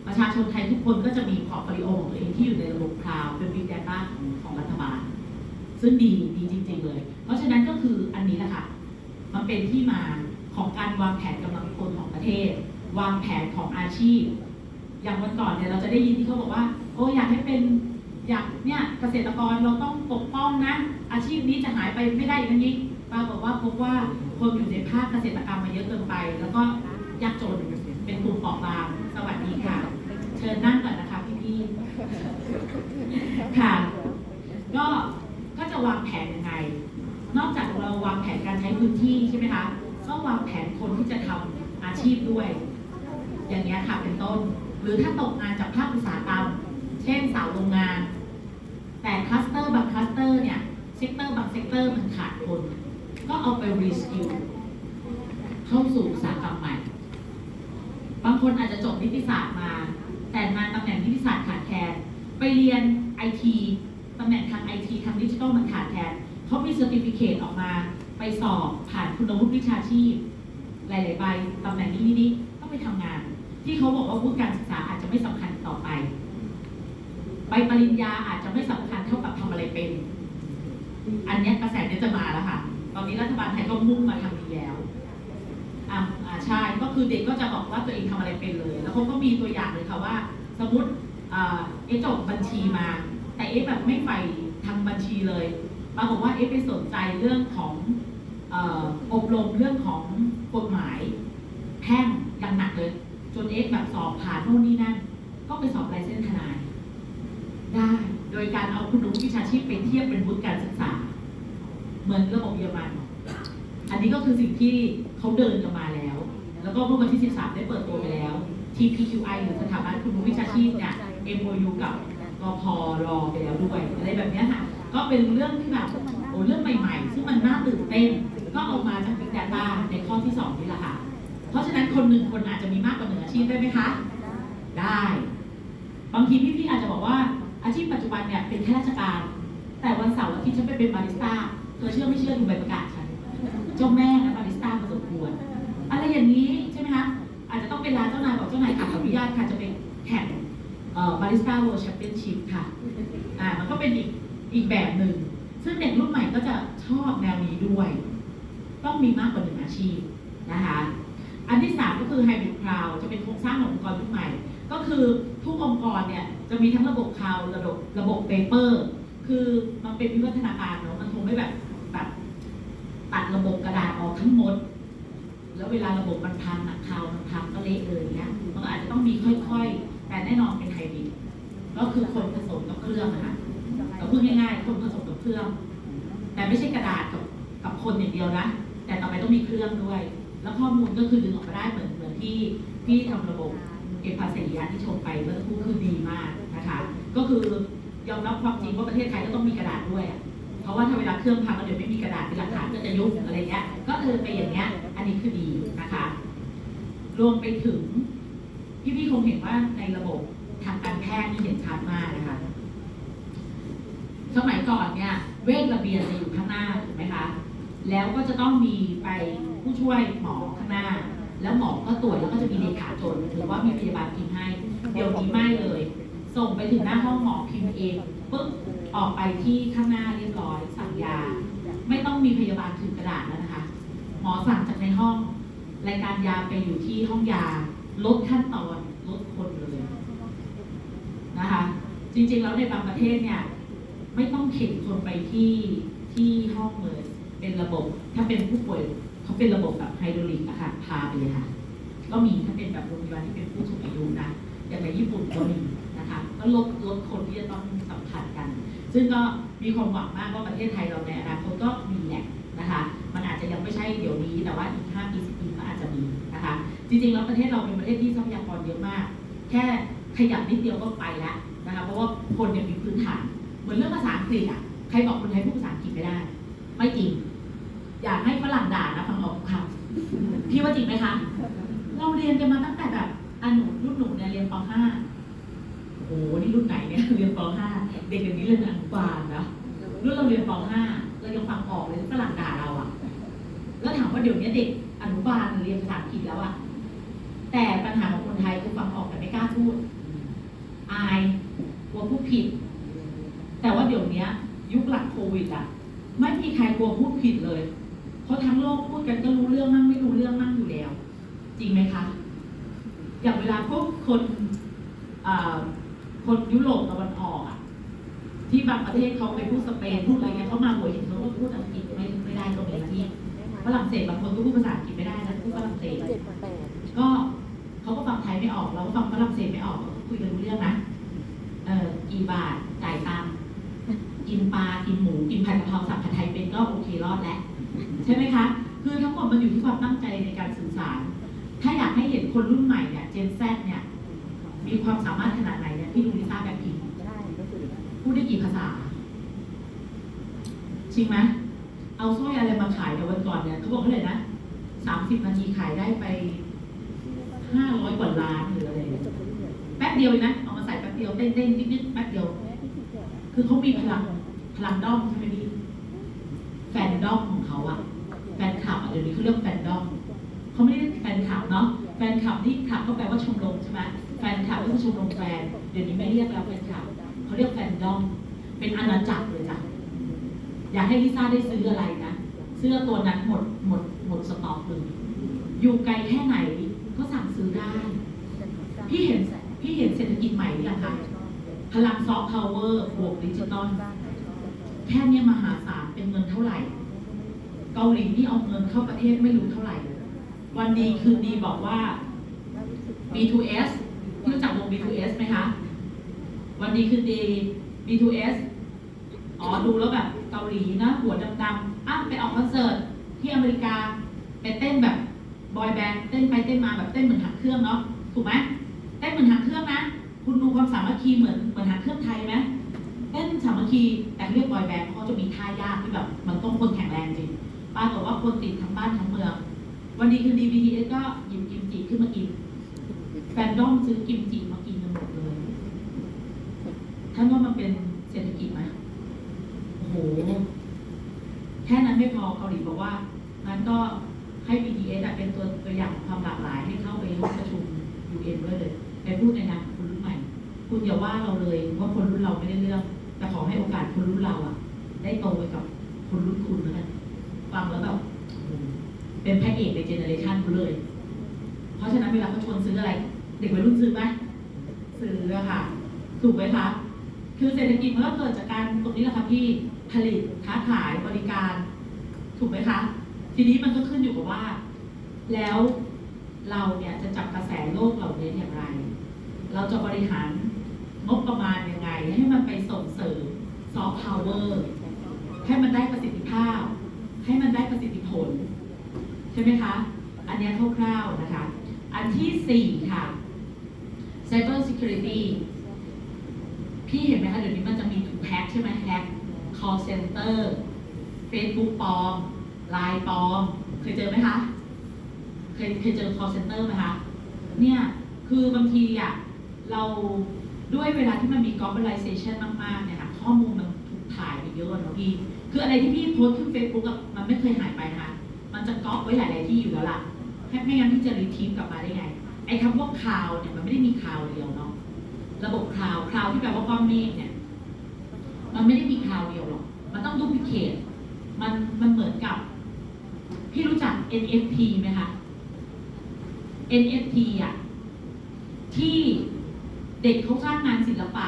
ประชาชนไทยทุกคนก็จะมี portfolio ของตัวเองที่อยู่ในระบบ cloud เป็น Big Data ของของรัฐบาล ซึ่งดีดีจริง ๆ เลย เพราะฉะนั้นก็คืออันนี้แหละค่ะ มันเป็นที่มาของการวางแผนกำลังคนของประเทศ วางแผนของอาชีพ อย่างวันก่อนเนี่ยเราจะได้ยินที่เขาบอกว่าโอ้อยากให้เป็นอยากเนี่ยเกษตรกรเราต้องปกป้องนะ อาชีพนี้จะหายไปไม่ได้อย่างนี้ปรากว่าพบว่าคนอยู่ในภาคเกษตรกรรมมาเยอะเกินไป แล้วก็ยากจนเป็นกลุ่มเปราะบางสวัสดีค่ะ เชิญนั่งก่อนนะคะพี่ๆค่ะ ก็ก็จะวางแผนยังไง นอกจากเราวางแผนการใช้พื้นที่ใช่ไหมคะก็วางแผนคนที่จะทำอาชีพด้วย อย่างเงี้ยค่ะเป็นต้น หรือถ้าตกงานจากภาคอุตสาหกรรม เช่นสาวโรงงาน แต่ cluster บาง cluster เนี่ย sector บาง sector มันขาดคน ก็เอาไป reskill เข้าสู่อุตสาหกรรมใหม่ บางคนอาจจะจบนิติศาสตร์มา แต่มาตำแหน่งนิติศาสตร์ขาดแคลน ไปเรียนไอทีตำแหน่งทางไอทีทางดิจิทัลมันขาดแคลนเขามี certificate ออกมา ไปสอบผ่านคุณวุฒิวิชาชีพ หลาย ๆ ใบตำแหน่งนี้นี้ต้องไปทำงาน ที่เขาบอกว่าวุฒิการศึกษาอาจจะไม่สำคัญต่อไป ใบปริญญาอาจจะไม่สำคัญเท่ากับทำอะไรเป็น อันนี้กระแสเนี้ยจะมาแล้วค่ะ ตอนนี้รัฐบาลไทยก็มุ่งมาทางนี้แล้วอ่าใช่ ก็คือเด็กก็จะบอกว่าตัวเองทำอะไรเป็นเลย แล้วเขาก็มีตัวอย่างเลยค่ะว่า สมมติเอะจบบัญชีมา แต่เอะแบบไม่ไปทางบัญชีเลยปรากฏว่าเอะไปสนใจเรื่องของเอ่ออบรมเรื่องของกฎหมายแพ่งอย่างหนักเลย จนเอะแบบสอบผ่านโน่นนี่นั่น ก็ไปสอบไลเซนส์ทนาย ได้ โดยการเอาคุณรู้วิชาชีพไปเทียบเป็นวุฒิการศึกษา เหมือนระบบเยอรมัน อันนี้ก็คือสิ่งที่เขาเดินกันมาแล้ว แล้วก็เมื่อวันที่ 13 ได้เปิดตัวไปแล้ว TPQI หรือสถาบันคุณรู้วิชาชีพเนี่ย MOU กับกพรอไปแล้วด้วยอะไรแบบนี้ค่ะ ก็เป็นเรื่องที่แบบโอ้เรื่องใหม่ ๆ ซึ่งมันน่าตื่นเต้น ก็เอามาจาก Big Data ในข้อที่ 2 นี่แหละค่ะ เพราะฉะนั้นคนหนึ่งคนอาจจะมีมากกว่าหนึ่งอาชีพได้ไหมคะ ได้ บางทีพี่ๆอาจจะบอกว่าอาชีพปัจจุบันเนี่ยเป็นข้าราชการ แต่วันเสาร์อาทิตย์ฉันไปเป็นบาริสต้าเธอเชื่อไม่เชื่อดูใบประกาศฉันเจ้าแม่นะบาริสต้ามาสมควรอะไรอย่างนี้ใช่ไหมคะอาจจะต้องเป็นร้านเจ้านายบอกเจ้านายค่ะขออนุญาตค่ะจะเป็นแข่ง barista world championship ค่ะอ่ามันก็เป็นอีกอีกแบบหนึ่งซึ่งเด็กรุ่นใหม่ก็จะชอบแนวนี้ด้วย ต้องมีมากกว่าหนึ่งอาชีพนะคะ อันที่สามก็คือ Hybrid Cloud จะเป็นโครงสร้างขององค์กรยุคใหม่ ก็คือทุกองค์กรเนี่ยจะมีทั้งระบบ Cloud ระบบระบบ Paper คือมันเป็นวิวัฒนาการเนาะมันคงไม่แบบแบบตัดระบบกระดาษออกทั้งหมด แล้วเวลาระบบมันพังอะคลาวมันพังก็เละเลยเนี้ยมันอาจจะต้องมีค่อยๆ แต่แน่นอนเป็นไฮบริดก็คือคนผสมกับเครื่องนะคะก็พูดง่ายๆ คนผสมกับเครื่อง แต่ไม่ใช่กระดาษกับกับคนอย่างเดียวนะ แต่ต่อไปต้องมีเครื่องด้วย แล้วข้อมูลก็คือดึงออกมาได้เหมือนเหมือนที่ที่ทำระบบเอภาษียะที่ชมไปเมื่อสักครู่คือดีมากนะคะ ก็คือยอมรับความจริงว่าประเทศไทยก็ต้องมีกระดาษด้วยเพราะว่าถ้าเวลาเครื่องพังแล้วเดี๋ยวไม่มีกระดาษเป็นหลักฐานก็จะยุบอะไรเงี้ยก็เออไปอย่างเงี้ย อันนี้คือดีนะคะ รวมไปถึงพี่ๆคงเห็นว่าในระบบทางการแพทย์นี่เห็นชัดมากนะคะสมัยก่อนเนี่ยเวชระเบียนจะอยู่ข้างหน้าถูกไหมคะ แล้วก็จะต้องมีไป ผู้ช่วยหมอข้างหน้า แล้วหมอก็ตรวจแล้วก็จะมีเลขาจนหรือว่ามีพยาบาลพิมพ์ให้ เดี๋ยวนี้ไม่เลย ส่งไปถึงหน้าห้องหมอพิมพ์เองปุ๊บออกไปที่ข้างหน้าเรียบร้อย สั่งยา ไม่ต้องมีพยาบาลถือกระดาษแล้วนะคะ หมอสั่งจากในห้อง รายการยาไปอยู่ที่ห้องยา ลดขั้นตอนลดคนเลยนะคะ จริงๆแล้วในบางประเทศเนี่ยไม่ต้องเข็นคนไปที่ที่ห้องเลย เป็นระบบถ้าเป็นผู้ป่วย เขาเป็นระบบแบบไฮดรอลิกอะค่ะพาไปเลยค่ะ ก็มีถ้าเป็นแบบโรงพยาบาลที่เป็นผู้สูงอายุนะอย่างในญี่ปุ่นก็มีนะคะก็ลดลดคนที่จะต้องสัมผัสกัน ซึ่งก็มีความหวังมากว่าประเทศไทยเราในอนาคตก็มีแหละนะคะ มันอาจจะยังไม่ใช่เดี๋ยวนี้ แต่ว่าอีก5ปี10ปีก็อาจจะมีนะคะ จริงๆแล้วประเทศเราเป็นประเทศที่ทรัพยากรเยอะมาก แค่ขยับนิดเดียวก็ไปแล้วนะคะเพราะว่าคนเนี่ยมีพื้นฐาน เหมือนเรื่องภาษาอังกฤษอะใครบอกคนไทยพูดภาษาอังกฤษไม่ได้ ไม่จริง อยากให้ฝรั่งด่านะฟังออกทุกคำพี่ว่าจริงไหมคะ เราเรียนกันมาตั้งแต่แบบอันหนูรุ่นหนูเนี่ยเรียนป .5 โอ้โหนี่รุ่นไหนเนี่ยเรียนป .5 เด็กอย่างนี้เรียนอนุบาลนะรุ่นเราเรียนป .5 เรายังฟังออกเลยฝรั่งด่าเราอะแล้วถามว่าเดี๋ยวนี้เด็กอนุบาลเรียนภาษาอังกฤษแล้วอะแต่ปัญหาของคนไทยคือฟังออกแต่ไม่กล้าพูด อายกลัวพูดผิด แต่ว่าเดี๋ยวนี้ยุคหลังโควิดอะไม่มีใครกลัวพูดผิดเลย เพราะทั้งโลกพูดกันก็รู้เรื่องมั่งไม่รู้เรื่องมั่งอยู่แล้ว จริงไหมคะ อย่างเวลาพวกคนคนยุโรปตะวันออกอะที่บางประเทศเขาไปพูดสเปนพูดอะไรเงี้ยเขามาหัวหินเขาก็พูดอังกฤษไม่ไม่ได้ก็มีนะที่ฝรั่งเศสบางคนก็พูดภาษาอังกฤษไม่ได้นะพูดฝรั่งเศสก็เขาก็ฟังไทยไม่ออกเราก็ฟังฝรั่งเศสไม่ออกคุยกันรู้เรื่องนะเออกี่บาทจ่ายตังกินปลากินหมูกินผัดกะเพราสับผัดไทยเป็นก็โอเครอดแล้ว ใช่ไหมคะ คือทั้งหมดมันอยู่ที่ความตั้งใจในการสื่อสาร ถ้าอยากให้เห็นคนรุ่นใหม่เนี่ยเจนแซเนี่ยมีความสามารถขนาดไหนเนี่ยที่ดูลิซ่าแบ็คพิงค์พูดได้กี่ภาษาจริงไหมเอาสร้อยอะไรมาขายเดี๋ยววันก่อนเนี่ยเขาบอกเท่าไหร่นะสามสิบนาทีขายได้ไปห้าร้อยกว่าล้านหรืออะไรเนี่ยแป๊บเดียวเองนะเอามาใส่แป๊บเดียวเต้นเต้นนิดนิดๆแป๊บเดียว คือเขามีพลังพลังด้อมใช่ไหมพี่แฟนด้อมของ เขาอะแฟนคลับอะเดี๋ยวนี้เขาเรียกแฟนดอมเขาไม่ได้เรียกแฟนคลับเนาะแฟนคลับนี่คลับก็แปลว่าชมรมใช่ไหมแฟนคลับก็คือชมรมแฟน เดี๋ยวนี้ไม่เรียกแล้วแฟนคลับเขาเรียกแฟนดอมเป็นอาณาจักรเลยจ้ะอยากให้ลิซ่าได้ซื้ออะไรนะเสื้อตัวนั้นหมดหมดหมดสต็อกเลยอยู่ไกลแค่ไหนก็สั่งซื้อได้ พี่เห็นพี่เห็นเศรษฐกิจใหม่หรือยังคะพลังซอฟต์พาวเวอร์บวกดิจิตอลแค่เนี้ยมหาศาลเป็นเงินเท่าไหร่ เกาหลีนี่เอาเงินเข้าประเทศไม่รู้เท่าไหร่ วันดีคืนดีบอกว่า B2S รู้จักวง B2S ไหมคะ วันดีคืนดี B2S อ๋อดูแล้วแบบเกาหลีนะ หัวดำๆอะไปออกคอนเสิร์ตที่อเมริกาไปเต้นแบบบอยแบนด์เต้นไปเต้นมาแบบเต้นเหมือนหักเครื่องเนาะถูกไหมเต้นเหมือนหักเครื่องนะ คุณดูความสามัคคีเหมือนเหมือนหักเครื่องไทยไหมเต้นสามัคคีแต่เรียกบอยแบนด์เพราะเขาจะมีท่ายากที่แบบ มันต้องคนแข็งแรงจริง ปรากฏว่าคนติดทั้งบ้านทั้งเมือง วันดีคืนดี BTS ก็หยิบกิมจิขึ้นมากิน แฟนด้อมซื้อกิมจิมากินกันหมดเลยท่านว่ามันเป็นเศรษฐกิจไหมโอ้โห แค่นั้นไม่พอเกาหลีบอกว่างั้นก็ให้ BTS อะเป็นตัวตัวอย่างของความหลากหลายให้เข้าไปห้องประชุม UN ด้วยเลยไปพูดในนามคนรุ่นใหม่ คุณอย่าว่าเราเลยว่าคนรุ่นเราไม่ได้เรื่อง แต่ขอให้โอกาสคนรุ่นเราอะได้โตไปกับคนรุ่นคุณแล้วกัน ฟังแล้วแบบโอ้โหเป็นพระเอกใน generation คุณเลย เพราะฉะนั้นเวลาเขาชวนซื้ออะไร เด็กวัยรุ่นซื้อไหมซื้อค่ะ ถูกไหมคะ คือเศรษฐกิจมันก็เกิดจากการตรงนี้แหละค่ะพี่ผลิตค้าขายบริการ ถูกไหมคะ ทีนี้มันก็ขึ้นอยู่กับว่า แล้วเราเนี่ยจะจับกระแสโลกเหล่านี้อย่างไร เราจะบริหารงบประมาณยังไง ให้มันไปส่งเสริมซอฟต์พาวเวอร์ให้มันได้ประสิทธิภาพ ให้มันได้ประสิทธิผล ใช่ไหมคะ อันนี้คร่าวๆนะคะ อันที่สี่ค่ะ Cyber Security พี่เห็นไหมคะ เดี๋ยวนี้มันจะมีถูกแฮ็กใช่ไหมแฮ็ก call center Facebook ปลอม Line ปลอม เคยเจอไหมคะ เคยเคยเจอ call center ไหมคะ เนี่ย คือบางทีอะเราด้วยเวลาที่มันมี globalization มากๆเนี่ยค่ะ ข้อมูลมันถูกถ่ายไปเยอะเนอะพี่ คืออะไรที่พี่โพสต์ขึ้น Facebook อะมันไม่เคยหายไปนะคะ มันจะก๊อปไว้หลาย ๆ ที่อยู่แล้วล่ะแค่ไม่งั้นพี่จะ retrieve กลับมาได้ไง ไอ้คำว่า cloud เนี่ยมันไม่ได้มี cloud เดียวเนาะ ระบบ cloud cloud ที่แปลว่าก้อนเมฆเนี่ย มันไม่ได้มี cloud เดียวหรอก มันต้อง duplicate มันมันเหมือนกับ พี่รู้จัก NFT ไหมคะ NFT อะที่เด็กเขาสร้างงานศิลปะ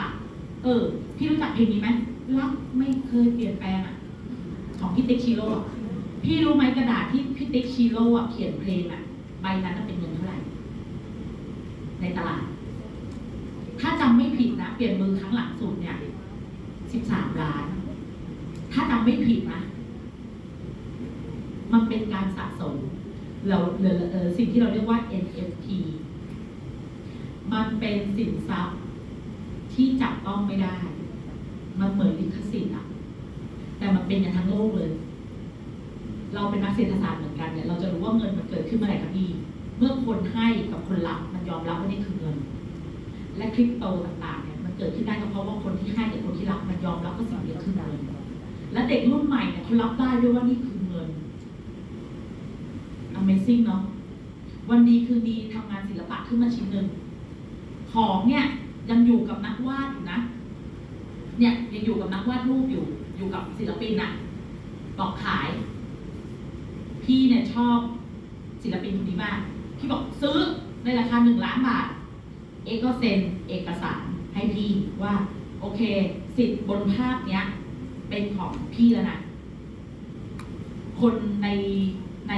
เออ พี่รู้จักเพลงนี้ไหมรักไม่เคยเปลี่ยนแปลงอะ ของพี่ติ๊กชิโร่พี่รู้ไหมกระดาษที่พี่ติ๊กชิโร่เขียนเพลงอะใบนั้นน่ะเป็นเงินเท่าไหร่ ในตลาด ถ้าจำไม่ผิดนะ เปลี่ยนมือครั้งหลังสุดเนี่ยสิบสามล้าน ถ้าจำไม่ผิดนะ มันเป็นการสะสม เราเอเออสิ่งที่เราเรียกว่า NFT มันเป็นสินทรัพย์ที่จับต้องไม่ได้ มันเหมือนลิขสิทธิ์อะ แต่มันเป็นอย่างทั้งโลกเลย เราเป็นนักเศรษฐศาสตร์เหมือนกันเนี่ยเราจะรู้ว่าเงินมันเกิดขึ้นเมื่อไหร่ครับพี่เมื่อคนให้กับคนรับมันยอมรับว่านี่คือเงิน และคริปโตต่างๆเนี่ยมันเกิดขึ้นได้ก็เพราะว่าคนที่ให้กับคนที่รับมันยอมรับว่าสิ่งนี้คือเงินและเด็กรุ่นใหม่เนี่ยเขารับได้ด้วยว่านี่คือเงิน Amazing เนาะวันดีคือดีทำงานศิลปะขึ้นมาชิ้นหนึ่งของเนี่ยยังอยู่กับนักวาดอยู่นะ เนี่ยยังอยู่กับนักวาดรูปอยู่ อยู่กับศิลปินอะบอกขาย พี่เนี่ยชอบศิลปินคนนี้มาก พี่บอกซื้อในราคาหนึ่งล้านบาท เอกก็เซ็นเอกสารให้พี่ว่า โอเค สิทธิ์บนภาพเนี้ย เป็นของพี่แล้วนะ คนในใน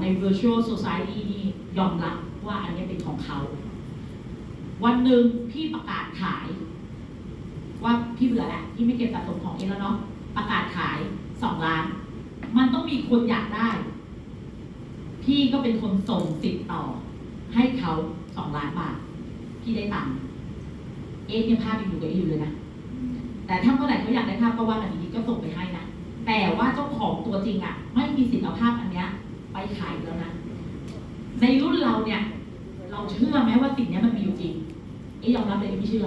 ใน virtual society นี่ยอมรับว่าอันนี้เป็นของเขา วันหนึ่งพี่ประกาศขาย ว่าพี่เบื่อแล้วพี่ไม่เก็บสะสมของเองแล้วเนาะประกาศขายสองล้าน มันต้องมีคนอยากได้ พี่ก็เป็นคนส่งติดต่อ ให้เขาสองล้านบาท พี่ได้ตังค์เอ๊ะเนี่ยภาพยังอยู่กับเอ๊ะอยู่เลยนะแต่ถ้าเมื่อไหร่เขาอยากได้ภาพก็ว่ากันดีๆก็ส่งไปให้นะแต่ว่าเจ้าของตัวจริงอะ ไม่มีสิทธิ์เอาภาพอันเนี้ย ไปขายแล้วนะในรุ่นเราเนี่ย เราเชื่อไหมว่าสิ่งเนี้ยมันมีอยู่จริงเอ๊ยยอมรับเลยไม่เชื่อ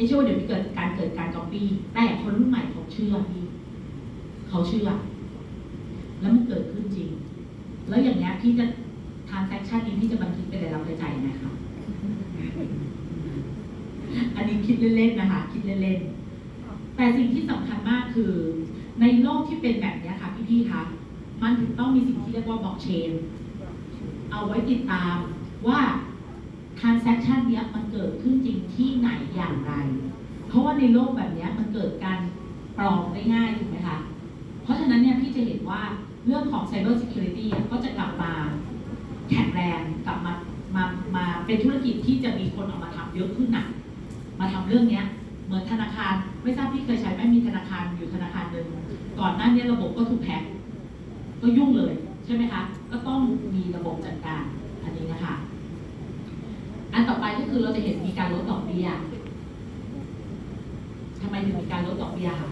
เอ๊ะเชื่อว่าเดี๋ยวมีเกิดการเกิดการก๊อปปี้แต่คนรุ่นใหม่เขาเชื่อพี่เขาเชื่อ แล้วมันเกิดขึ้นจริง แล้วอย่างเนี้ยพี่จะทางแซคชั่นนี้พี่จะบันทึกเป็นรายรับรายจ่ายยังไงคะอันนี้คิดเล่นๆนะคะ คิดเล่นๆ แต่สิ่งที่สำคัญมากคือ ในโลกที่เป็นแบบเนี้ยค่ะพี่ๆคะมันถึงต้องมีสิ่งที่เรียกว่าบล็อกเชน เอาไว้ติดตามว่า transaction เนี้ยมันเกิดขึ้นจริงที่ไหนอย่างไร เพราะว่าในโลกแบบเนี้ยมันเกิดการปลอมได้ง่ายถูกไหมคะ เพราะฉะนั้นเนี่ยพี่จะเห็นว่าเรื่องของ cyber security อะก็จะกลับมาแข็งแรงกลับมามามาเป็นธุรกิจที่จะมีคนเอามาทำเยอะขึ้นหน่ะมาทำเรื่องเนี้ยเหมือนธนาคารไม่ทราบพี่เคยใช้ไหมมีธนาคารอยู่ธนาคารหนึ่งก่อนหน้านี้ระบบก็ถูกแฮ็กก็ยุ่งเลยใช่ไหมคะ ก็ต้องมีระบบจัดการอันนี้นะคะ อันต่อไปก็คือเราจะเห็นมีการลดดอกเบี้ยทำไมถึงมีการลดดอกเบี้ยคะ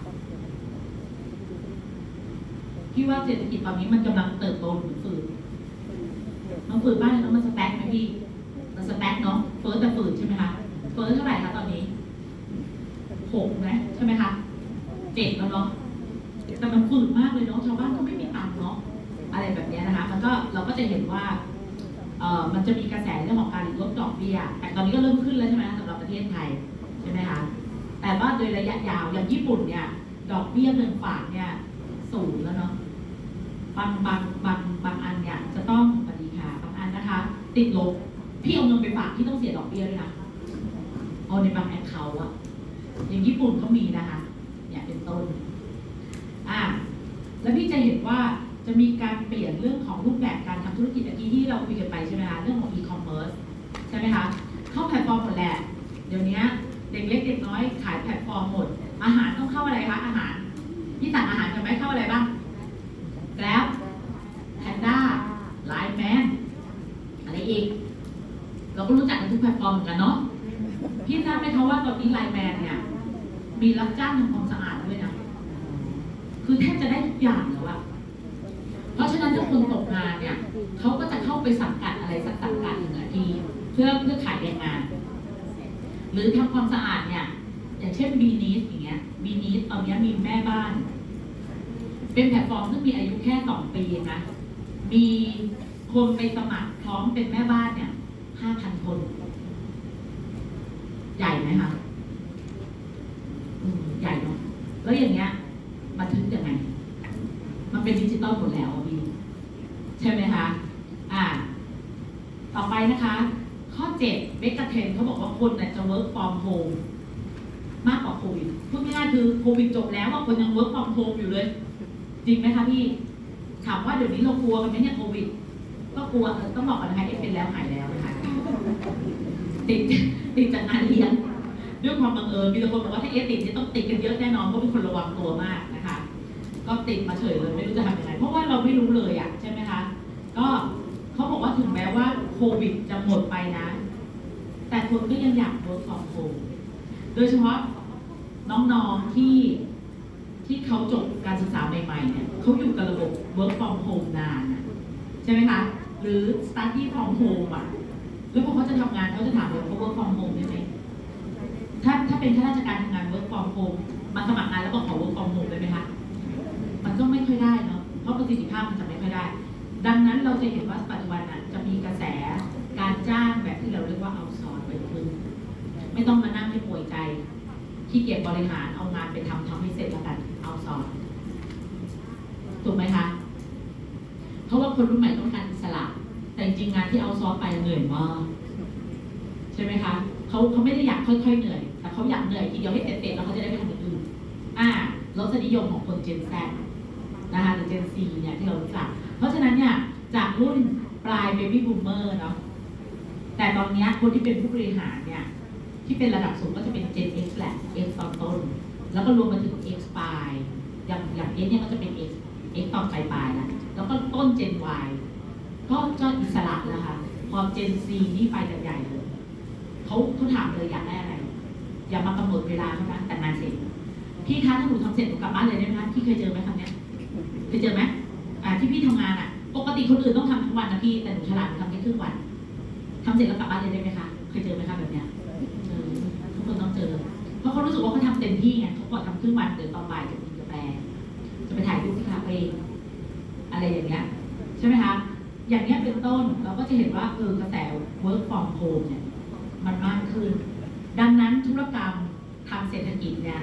พี่ว่าเศรษฐกิจตอนนี้มันกำลังเติบโตหรือฝืดมันฝืดบ้างแล้วมัน stag ไหมพี่ มัน stag เนาะเฟ้อแต่ฝืดใช่ไหมคะเฟิร์สเท่าไหร่คะตอนนี้หกไหมใช่ไหมคะเจ็ดแล้วเนาะแต่มันฝืดมากเลยเนาะชาวบ้านก็ไม่มีตังค์เนาะอะไรแบบนี้นะคะ มันก็เราก็จะเห็นว่า มันจะมีกระแสเรื่องของการลดดอกเบี้ย แต่ตอนนี้ก็เริ่มขึ้นแล้วใช่ไหมสำหรับประเทศไทยใช่ไหมคะ แต่ว่าโดยระยะยาวอย่างญี่ปุ่นเนี่ยดอกเบี้ยเงินฝากเนี่ยสูงแล้วเนาะ บางบางบางบางอันเนี่ยจะต้องสวัสดีค่ะบางอันนะคะ ติดลบ พี่เอาเงินไปฝากที่ต้องเสียดอกเบี้ยด้วยนะ เอาในบางแอคเคาท์อะอย่างญี่ปุ่นก็มีนะคะ เนี่ยเป็นต้น อ่าแล้วพี่จะเห็นว่า จะมีการเปลี่ยนเรื่องของรูปแบบการทำธุรกิจเมื่อกี้ที่เราคุยกันไปใช่ไหมคะเรื่องของ e-commerce ใช่ไหมคะเข้าแพลตฟอร์มหมดแหละเดี๋ยวนี้เด็กเล็กเด็กน้อยขายแพลตฟอร์มหมด อาหารต้องเข้าอะไรคะอาหารพี่สั่งอาหารกันไหมเข้าอะไรบ้างแล้วแพนด้าไลน์แมนอะไรอีก เราก็รู้จักกันทุกแพลตฟอร์มเหมือนกันเนาะพี่ทราบไหมคะว่าตอนนี้ไลน์แมนเนี่ยมีรับจ้างทำความสะอาดด้วยนะคือแทบจะได้ทุกอย่างแล้วอะ เพราะฉะนั้นถ้าคนตกงานเนี่ยเขาก็จะเข้าไปสังกัดอะไรสักสังกัดหนึ่งทีเพื่อเพื่อขายแรงงาน หรือทำความสะอาดเนี่ย อย่างเช่นบีนีสอย่างเงี้ยบีนีสตอนเนี้ยมีแม่บ้าน เป็นแพลตฟอร์มซึ่งมีอายุแค่สองปีนะมีคนไปสมัครพร้อมเป็นแม่บ้านเนี่ยห้าพันคน ใหญ่ไหมคะใหญ่เนาะแล้วอย่างเงี้ยบันทึกยังไง มันเป็นดิจิตอลหมดแล้วพี่ใช่ไหมคะอ่า ต่อไปนะคะ ข้อเจ็ดเบกเทนเขาบอกว่าคนเนี่ยจะ work from home มากกว่าโควิดพูดง่ายๆคือโควิดจบแล้วว่าคนยัง work from home อยู่เลย จริงไหมคะพี่ถามว่าเดี๋ยวนี้เรากลัวกันไหมเนี่ยโควิด ก็กลัวต้องบอกกันนะคะเอฟเป็นแล้วหายแล้วนะคะติดติดจากงานเลี้ยงด้วยความบังเอิญมีคนบอกว่าถ้าเอฟติดเนี่ยต้องติดกันเยอะแน่นอนเพราะเป็นคนระวังตัวมากนะคะ ก็ติดมาเฉยเลยไม่รู้จะทำยังไงเพราะว่าเราไม่รู้เลยอะใช่ไหมคะก็เขาบอกว่าถึงแม้ว่าโควิดจะหมดไปนะ แต่คนก็ยังอยาก work from home โดยเฉพาะน้องๆที่ที่เขาจบการศึกษาใหม่ๆเนี่ยเขาอยู่กับระบบ work from home นานใช่ไหมคะหรือ study from home อะแล้วพอเขาจะทำงานเขาจะถามเลยเขา work from home ได้ไหมถ้าถ้าเป็นข้าราชการทำงาน work from home มาสมัครงานแล้วบอกขอ work สิทธิภาพมันจะไม่ค่อยได้ ดังนั้นเราจะเห็นว่าปัจจุบันน่ะจะมีกระแสการจ้างแบบที่เราเรียกว่าเอาซอร์ไปขึ้นไม่ต้องมานั่งให้ป่วยใจขี้เกียจบริหารเอางานไปทำทำให้เสร็จแล้วกันเอาซอร์ถูกไหมคะเพราะว่าคนรุ่นใหม่ต้องการอิสระแต่จริงงานที่เอาซอร์ไปเหนื่อยมากใช่ไหมคะเขาเขาไม่ได้อยากค่อยๆเหนื่อย แต่เขาอยากเหนื่อยทีเดียวให้เสร็จๆแล้วเขาจะได้ไปทำอย่างอื่นอ่ารสนิยมของคน Gen Z นะคะหรือ Gen Z เนี่ยที่เรารู้จัก เพราะฉะนั้นเนี่ยจากรุ่นปลาย Baby Boomer เนาะแต่ตอนนี้คนที่เป็นผู้บริหารเนี่ยที่เป็นระดับสูงก็จะเป็น Gen X แหละ X ตอนต้น แล้วก็รวมมาถึง X ปลายอย่างอย่าง X เนี่ยก็จะเป็น X X ตอนปลายปลายแล้วแล้วก็ต้น Gen Y ก็ก็อิสระแล้วค่ะพอ Gen Z นี่ไปกันใหญ่เลยเขาเขาถามเลยอยากได้อะไร อย่ามากำหนดเวลาเท่านั้นแต่งานเสร็จพี่คะถ้าหนูทำเสร็จหนูกลับบ้านเลยได้ไหมคะพี่เคยเจอไหมคำเนี้ย เคยเจอไหมอ่าที่พี่ทำงานอะ ปกติคนอื่นต้องทำทั้งวันนะพี่ แต่หนูฉลาดหนูทำแค่ครึ่งวันทำเสร็จแล้วกลับบ้านเลยได้ไหมคะ เคยเจอไหมคะแบบเนี้ยเจอทุกคนต้องเจอ เพราะเขารู้สึกว่าเขาทำเต็มที่ไงเขากดทำครึ่งวันเดี๋ยวตอนบ่ายจะกินกาแฟ จะไปถ่ายรูปที่คาเฟ่อะไรอย่างเงี้ย ใช่ไหมคะ อย่างเงี้ยเป็นต้นเราก็จะเห็นว่าเออกระแส work from home เนี่ยมันมากขึ้น ดังนั้นธุรกรรมทางเศรษฐกิจเนี่ย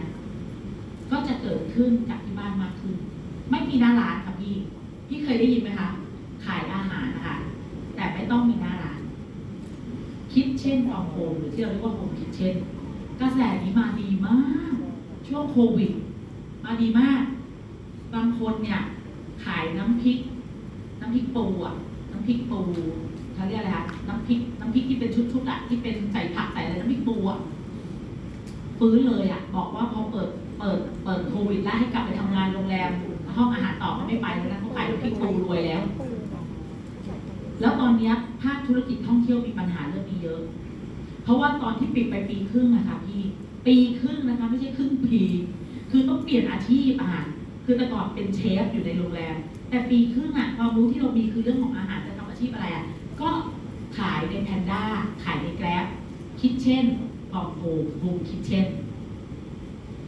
ก็จะเกิดขึ้นจากที่บ้านมากขึ้น ไม่มีหน้าร้านค่ะพี่ พี่เคยได้ยินไหมคะ ขายอาหารนะคะ แต่ไม่ต้องมีหน้าร้าน คิดเช่นฟองโฮมหรือที่เราเรียกว่าโฮมคิดเช่น กระแสนี้มาดีมาก ช่วงโควิด มาดีมาก บางคนเนี่ย ขายน้ำพริก น้ำพริกปูอะ น้ำพริกปูเขาเรียกอะไรคะน้ำพริก น้ำพริกที่เป็นชุดๆอะ ที่เป็นใส่ผักใส่อะไรน้ำพริกปูอะฟื้นเลยอะ บอกว่าพอเปิด เปิด เปิดโควิดแล้วให้กลับไปทำงานโรงแรม ห้องอาหารต่อก็ไม่ไปแล้วนะเขาขายน้ำพริกปูรวยแล้ว แล้วตอนนี้ภาคธุรกิจท่องเที่ยวมีปัญหาเรื่องนี้เยอะ เพราะว่าตอนที่ปิดไปปีครึ่งนะคะพี่ปีครึ่งนะคะไม่ใช่ครึ่งปีคือต้องเปลี่ยนอาชีพอาหารคือแต่ก่อนเป็นเชฟอยู่ในโรงแรมแต่ปีครึ่งอะความรู้ที่เรามีคือเรื่องของอาหารจะทำอาชีพอะไรอะก็ขายในแพนด้าขายในแกร็บkitchen from home home kitchen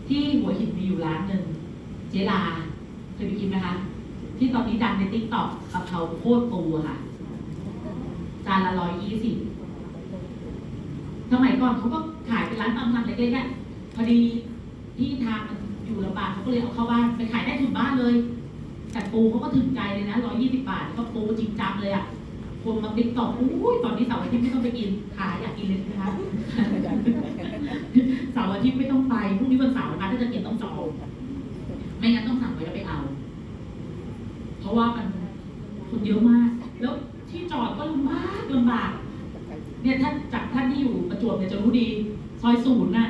ที่หัวหินมีอยู่ร้านหนึ่งเจลา เคยไปกินไหมคะ ที่ตอนนี้ดังในติ๊กต็อกกะเพราโคตรปูอะค่ะ จานละร้อยยี่สิบสมัยก่อนเขาก็ขายเป็นร้านตามสั่งเล็กๆอะพอดีที่ทางมันอยู่ลำบากเขาก็เลยเอาเข้าบ้านไปขายได้ถึงบ้านเลย แต่ปูเขาก็ถึงใจเลยนะร้อยยี่สิบบาทก็ปูจริงจังเลยอะคนมาติ๊กต็อกอุ้ยตอนนี้เสาร์อาทิตย์ไม่ต้องไปกินขายอยากกินเลยนะคะเสาร์อาทิตย์ไม่ต้องไปพรุ่งนี้วันเสาร์นะคะถ้าจะกินต้องจอง ไม่งั้นต้องสั่งไว้แล้วไปเอา เพราะว่ามันคนเยอะมาก แล้วที่จอดก็ลำบากลำบาก เนี่ยท่านจากท่านที่อยู่ประจวบเนี่ยจะรู้ดี ซอยศูนย์น่ะ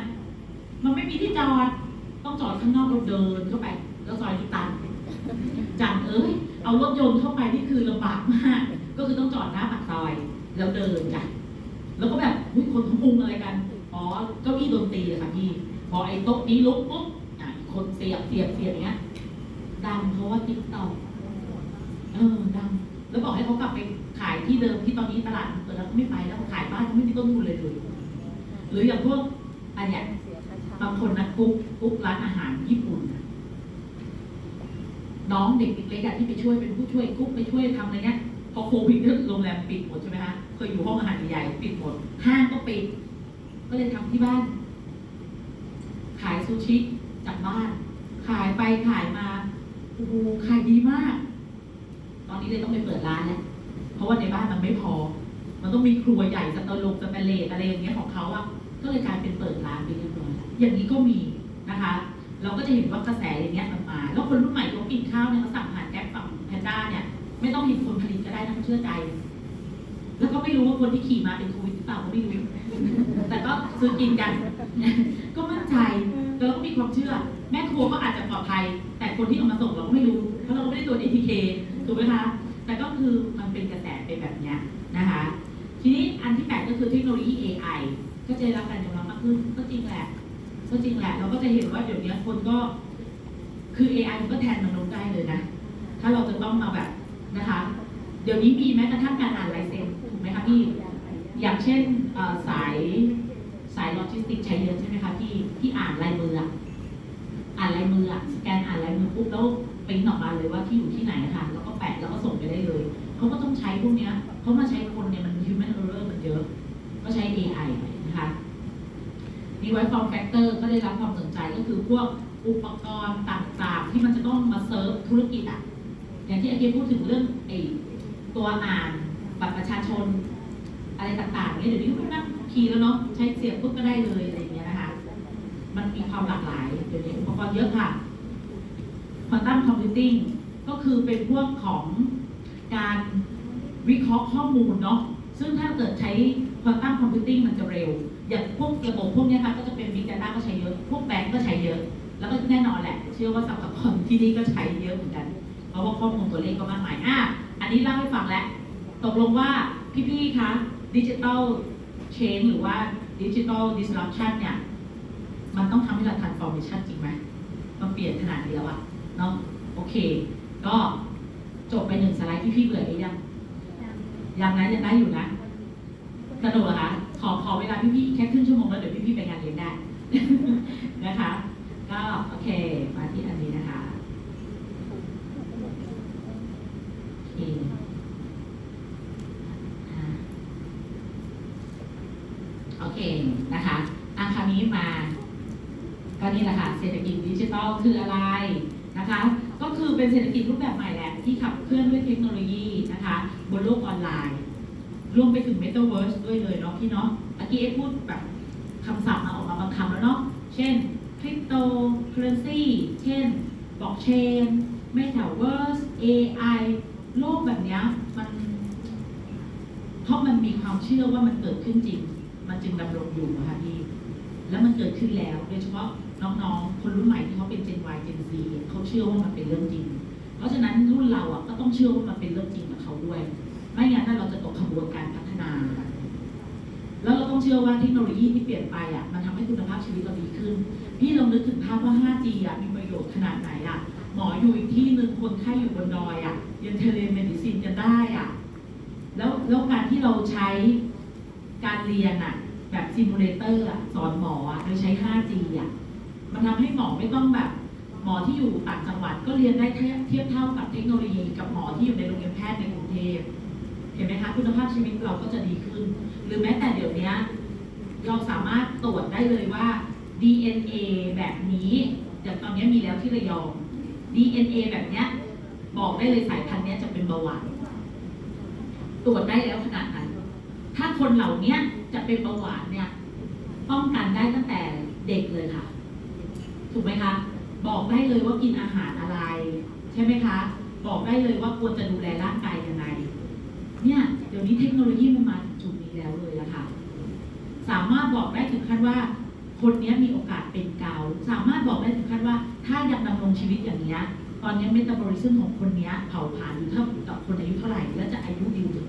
มันไม่มีที่จอด ต้องจอดข้างนอกราเดินเข้าไป แล้วซอยที่ตันจันเอ้ย เอารถยนต์เข้าไปนี่คือลำบากมาก ก็คือต้องจอดหน้าปากซอย แล้วเดินจ้ะแล้วก็แบบคนเขามุงอะไรกัน อ๋อ เก้าอี้ดนตรีเลยค่ะพี่ พอไอ้โต๊ะนี้ลุกปุ๊บอะอีก คนเสียบเสียบเสียบอย่างเงี้ยดังเพราะว่าติ๊กต็อกเออดัง แล้วบอกให้เขากลับไปขายที่เดิมที่ตอนนี้ตลาดเปิดแล้วเขาไม่ไปแล้วขายบ้านเขาไม่มีต้นทุนเลยเลยหรืออย่างพวกอันเนี้ยบางคนนะกุ๊กกุ๊กร้านอาหารญี่ปุ่นน้องเด็กเล็กๆอะที่ไปช่วยเป็นผู้ช่วยกุ๊กไปช่วยทำอะไรเงี้ยพอโควิดโรงแรมปิดหมดใช่ไหมคะเคยอยู่ห้องอาหารใหญ่ปิดหมดห้างก็ปิด ก็เลยทำที่บ้าน ขายซูชิ จากบ้าน ขายไปขายมาโอ้โหขายดีมาก ตอนนี้เลยต้องไปเปิดร้านแล้วเพราะว่าในบ้านมันไม่พอ มันต้องมีครัวใหญ่สเตอลงสเตเลสอะไรอย่างเงี้ยของเขาอะก็เลยกลายเป็นเปิดร้านไปเรียบร้อยแล้วอย่างนี้ก็มีนะคะ เราก็จะเห็นว่ากระแสอย่างเงี้ยมันมา แล้วคนรุ่นใหม่เขากินข้าวเนี่ยเขาสั่งผ่านแก๊ปฝั่งแพนด้าเนี่ยไม่ต้องเห็นคนผลิตก็ได้นะเขาเชื่อใจ แล้วก็ไม่รู้ว่าคนที่ขี่มาเป็นโควิดหรือเปล่าก็ไม่รู้ แต่ก็ซื้อกินกัน ก็มั่นใจแล้วก็มีความเชื่อ แม่ครัวก็อาจจะปลอดภัย แต่คนที่เอามาส่งเราก็ไม่รู้ เพราะเราก็ไม่ได้ตรวจ ATK ถูกไหมคะ แต่ก็คือมันเป็นกระแสเป็นแบบนี้นะคะ ทีนี้อันที่แปดก็คือเทคโนโลยี AI ก็จะได้รับการยอมรับมากขึ้น ก็จริงแหละ ก็จริงแหละ เราก็จะเห็นว่าเดี๋ยวนี้คนก็ คือ AI มันก็แทนมนุษย์ได้เลยนะ ถ้าเราจะต้องมาแบบนะคะ เดี๋ยวนี้มีแม้กระทั่งการอ่านลายเซ็น ไหมคะพี่อย่างเช่นสายสายโลจิสติกใช้เยอะใช่ไหมคะพี่ที่อ่านลายมืออ่านลายมือสแกนอ่านลายมือปุ๊บแล้วปริ้นออกมาเลยว่าที่อยู่ที่ไหนอะค่ะแล้วก็แปะแล้วก็ส่งไปได้เลยเขาก็ต้องใช้พวกเนี้ยเขามาใช้คนเนี่ยมัน human error มันเยอะ ก็ใช้ AI นะคะมีไว้ form factor ก็ได้รับความสนใจก็คือพวกอุปกรณ์ต่างๆ ที่มันจะต้องมาเซิร์ฟธุรกิจอะอย่างที่อาเกพูดถึงเรื่องไอ้ตัวอ่าน บัตรประชาชน อะไรต่างๆเนี่ยเดี๋ยวนี้ก็ไม่นั่งคีย์แล้วเนาะใช้เสียบปุ๊บก็ได้เลยอะไรอย่างเงี้ยนะคะมันมีความหลากหลายเดี๋ยวนี้อุปกรณ์เยอะค่ะ Quantum Computing ก็คือเป็นพวกของการวิเคราะห์ข้อมูลเนาะซึ่งถ้าเกิดใช้ Quantum Computing มันจะเร็ว อย่างพวกระบบพวกนี้ค่ะก็จะเป็น Big Data ก็ใช้เยอะ พวกแบงก์ก็ใช้เยอะ แล้วก็แน่นอนแหละ เชื่อว่าสัมภาระที่นี่ก็ใช้เยอะเหมือนกัน เพราะว่าข้อมูลตัวเลขก็มากมายอะอันนี้เล่าให้ฟังแล้ว ตกลงว่าพี่ๆ คะดิจิ t a ลเชนหรือว่าดิจิ t a ลดิส r u p ชันเนี่ย มันต้องทำให้เรา transformation จริงไหมมาเปลี่ยนขนาดนี้แล้วอะเนาะโอเค ก็จบไปหนึ่งสไลด์ที่พี่เบื่อหรือยัง ยังนะยังได้อยู่นะสนุกเหรอคะขอขอเวลาพี่ๆแค่ครึ่งชั่วโมงแล้วเดี๋ยวพี่ๆไปงานเลี้ยงได้นะคะ ก็โอเค มาที่อันนี้นะคะโอเคอ่า โอเคนะคะอันคราวนี้มาก็นี่แหละค่ะเศรษฐกิจดิจิทัลคืออะไรนะคะ ก็คือเป็นเศรษฐกิจรูปแบบใหม่แหละที่ขับเคลื่อนด้วยเทคโนโลยีนะคะบนโลกออนไลน์ รวมไปถึง Metaverse ด้วยเลยเนาะพี่เนาะเมื่อกี้เอ็พูดแบบคำศัพท์มาออกมาบางคำแล้วเนาะเช่น cryptocurrency เช่น blockchain metaverse AI โลกแบบนี้มันเพราะมันมีความเชื่อว่ามันเกิดขึ้นจริง มันจึงดำรงอยู่อะค่ะพี่ แล้วมันเกิดขึ้นแล้วโดยเฉพาะน้องๆ คนรุ่นใหม่ที่เขาเป็น Gen Y Gen Z เขาเชื่อว่ามันเป็นเรื่องจริง เพราะฉะนั้นรุ่นเราอะก็ต้องเชื่อว่ามันเป็นเรื่องจริงกับเขาด้วย ไม่งั้นถ้าเราจะตกขบวนการพัฒนา แล้วเราต้องเชื่อว่าเทคโนโลยีที่เปลี่ยนไปอะมันทำให้คุณภาพชีวิตเราดีขึ้น พี่ลองนึกถึงภาพว่า 5G อะมีประโยชน์ขนาดไหนอะหมออยู่อีกที่หนึ่งคนไข้อยู่บนดอยอะยัง telemedicine กันได้อะแล้วแล้วการที่เราใช้ การเรียนอะแบบ simulator อะสอนหมออะโดยใช้ 5G อะมันทำให้หมอไม่ต้องแบบ หมอที่อยู่ต่างจังหวัดก็เรียนได้เทียบเท่ากับเทคโนโลยีกับหมอที่อยู่ในโรงเรียนแพทย์ในกรุงเทพเห็นไหมคะคุณภาพชีวิตเราก็จะดีขึ้น หรือแม้แต่เดี๋ยวนี้เราสามารถตรวจได้เลยว่า DNA แบบนี้อย่างตอนนี้มีแล้วที่ระยอง DNA แบบเนี้ยบอกได้เลยสายพันธุ์เนี้ยจะเป็นเบาหวานตรวจได้แล้วขนาดนั้น ถ้าคนเหล่านี้จะเป็นเบาหวานเนี่ยป้องกันได้ตั้งแต่เด็กเลยค่ะ ถูกไหมคะ บอกได้เลยว่ากินอาหารอะไร ใช่ไหมคะ บอกได้เลยว่าควรจะดูแลร่างกายยังไง เนี่ยเดี๋ยวนี้เทคโนโลยีมันมาถึงจุดนี้แล้วเลยอะค่ะ สามารถบอกได้ถึงขั้นว่า คนนี้มีโอกาสเป็นเกา สามารถบอกได้ถึงขั้นว่า ถ้ายังดำรงชีวิตอย่างนี้ตอนนี้เมตาบอลิซึมของคนนี้เผาผลาญอยู่เท่ากับคนอายุเท่าไหร่ และจะอายุยืนถึง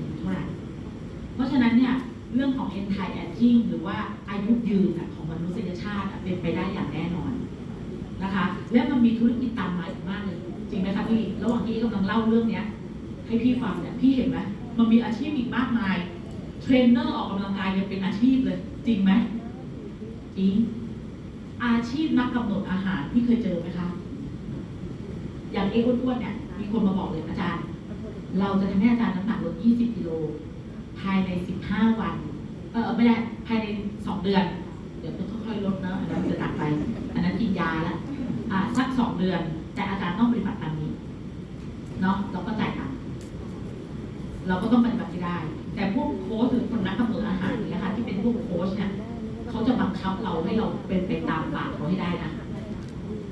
ราะฉะนั้นเนี่ยเรื่องของ anti aging หรือว่าอายุยืนของมนุษยชาติเป็นไปได้อย่างแน่นอนนะคะ และมันมีธุรกิจตามมาอีกมากเลย จริงไหมคะพี่ระหว่างที่กำลังเล่าเรื่องเนี้ยให้พี่ฟังเนี่ยพี่เห็นไหมมันมีอาชีพอีกมากมายเทรนเนอร์ออกกำลังกายยังเป็นอาชีพเลย จริงไหมจริงอาชีพนักกำหนดอาหารพี่เคยเจอไหมคะ อย่างเอ็มอ้วนๆเนี่ยมีคนมาบอกเลยอาจารย์ เราจะทำให้อาจารย์น้ำหนักลด 20 กิโล ภายใน 15 วัน เออไม่ได้ภายใน 2 เดือน เดี๋ยวต้องค่อยๆลดเนอะอันนั้นจะหนักไป อันนั้นกินยาแล้วอ่าสัก 2 เดือน แต่อาจารย์ต้องปฏิบัติตามนี้เนาะเราก็จ่ายตังค์เราก็ต้องปฏิบัติได้ แต่พวกโค้ชหรือคนนักกำหนดอาหารเนี่ยนะคะที่เป็นพวกโค้ชเนี่ยเขาจะบังคับเราให้เราเป็นไปตามปากเขาให้ได้นะ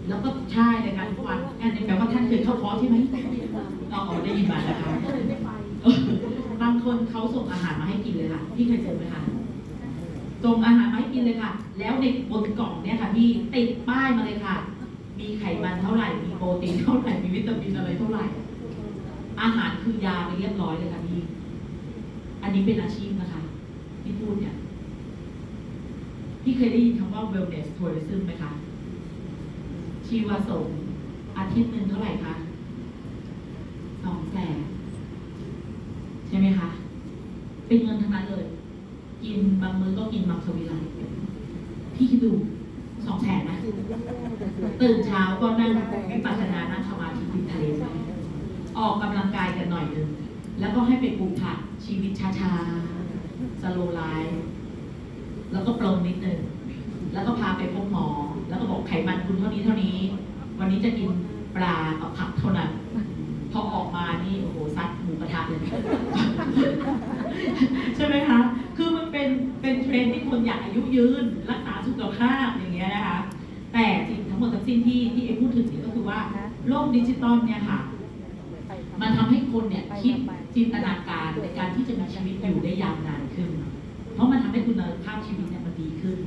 แล้วก็ใช่ในการทุกวันอันนี้แปลว่าท่านเคยเข้าคอร์สใช่ไหมเราอ๋อได้ยินมานะคะเออบางคนเขาส่งอาหารมาให้กินเลยค่ะ พี่เคยเจอไหมคะส่งอาหารมาให้กินเลยค่ะ แล้วในบนกล่องเนี่ยค่ะพี่ติดป้ายมาเลยค่ะ มีไขมันเท่าไหร่ มีโปรตีนเท่าไหร่ มีวิตามินอะไรเท่าไหร่ อาหารคือยาไปเรียบร้อยเลยค่ะพี่ อันนี้เป็นอาชีพนะคะที่พูดเนี่ย พี่เคยได้ยินคำว่า wellness tourism ไหมคะ ชีวสงอาทิตย์หนึ่งเท่าไหร่คะสองแสน ใช่ไหมคะ เป็นเงินทั้งนั้นเลย กินบางมื้อก็กินมังสวิรัตพี่คิดดูสองแสนนะ ตื่นเช้าก็นั่งวิปัสสนานั่งสมาธิติดทะเลไปออกกำลังกายกันหน่อยหนึง แล้วก็ให้ไปปลูกผักชีวิตช้าๆ slow life แล้วก็ปลงนิดนึง แล้วก็พาไปพบหมอ แล้วก็บอกไขมันคุณเท่านี้เท่านี้ วันนี้จะกินปลากับผักเท่านั้นพ อออกมานี่โอ้โหซัดหมูกระทะเลยใช่ไหมคะ คือมันเป็นเป็นเทรนด์ที่คนอยากอายุยืน รักษาสุขภาพอย่างเงี้ยนะคะ แต่สิ่งทั้งหมดทั้งสิ้นที่ที่เอ็มพูดถึงเนี่ยก็คือว่าโลกดิจิตอลเนี่ยค่ะ มันทำให้คนเนี่ยคิดจินตนาการในการที่จะมีชีวิตอยู่ได้ยาวนานขึ้น เพราะมันทำให้คุณภาพชีวิตเนี่ยมันดีขึ้น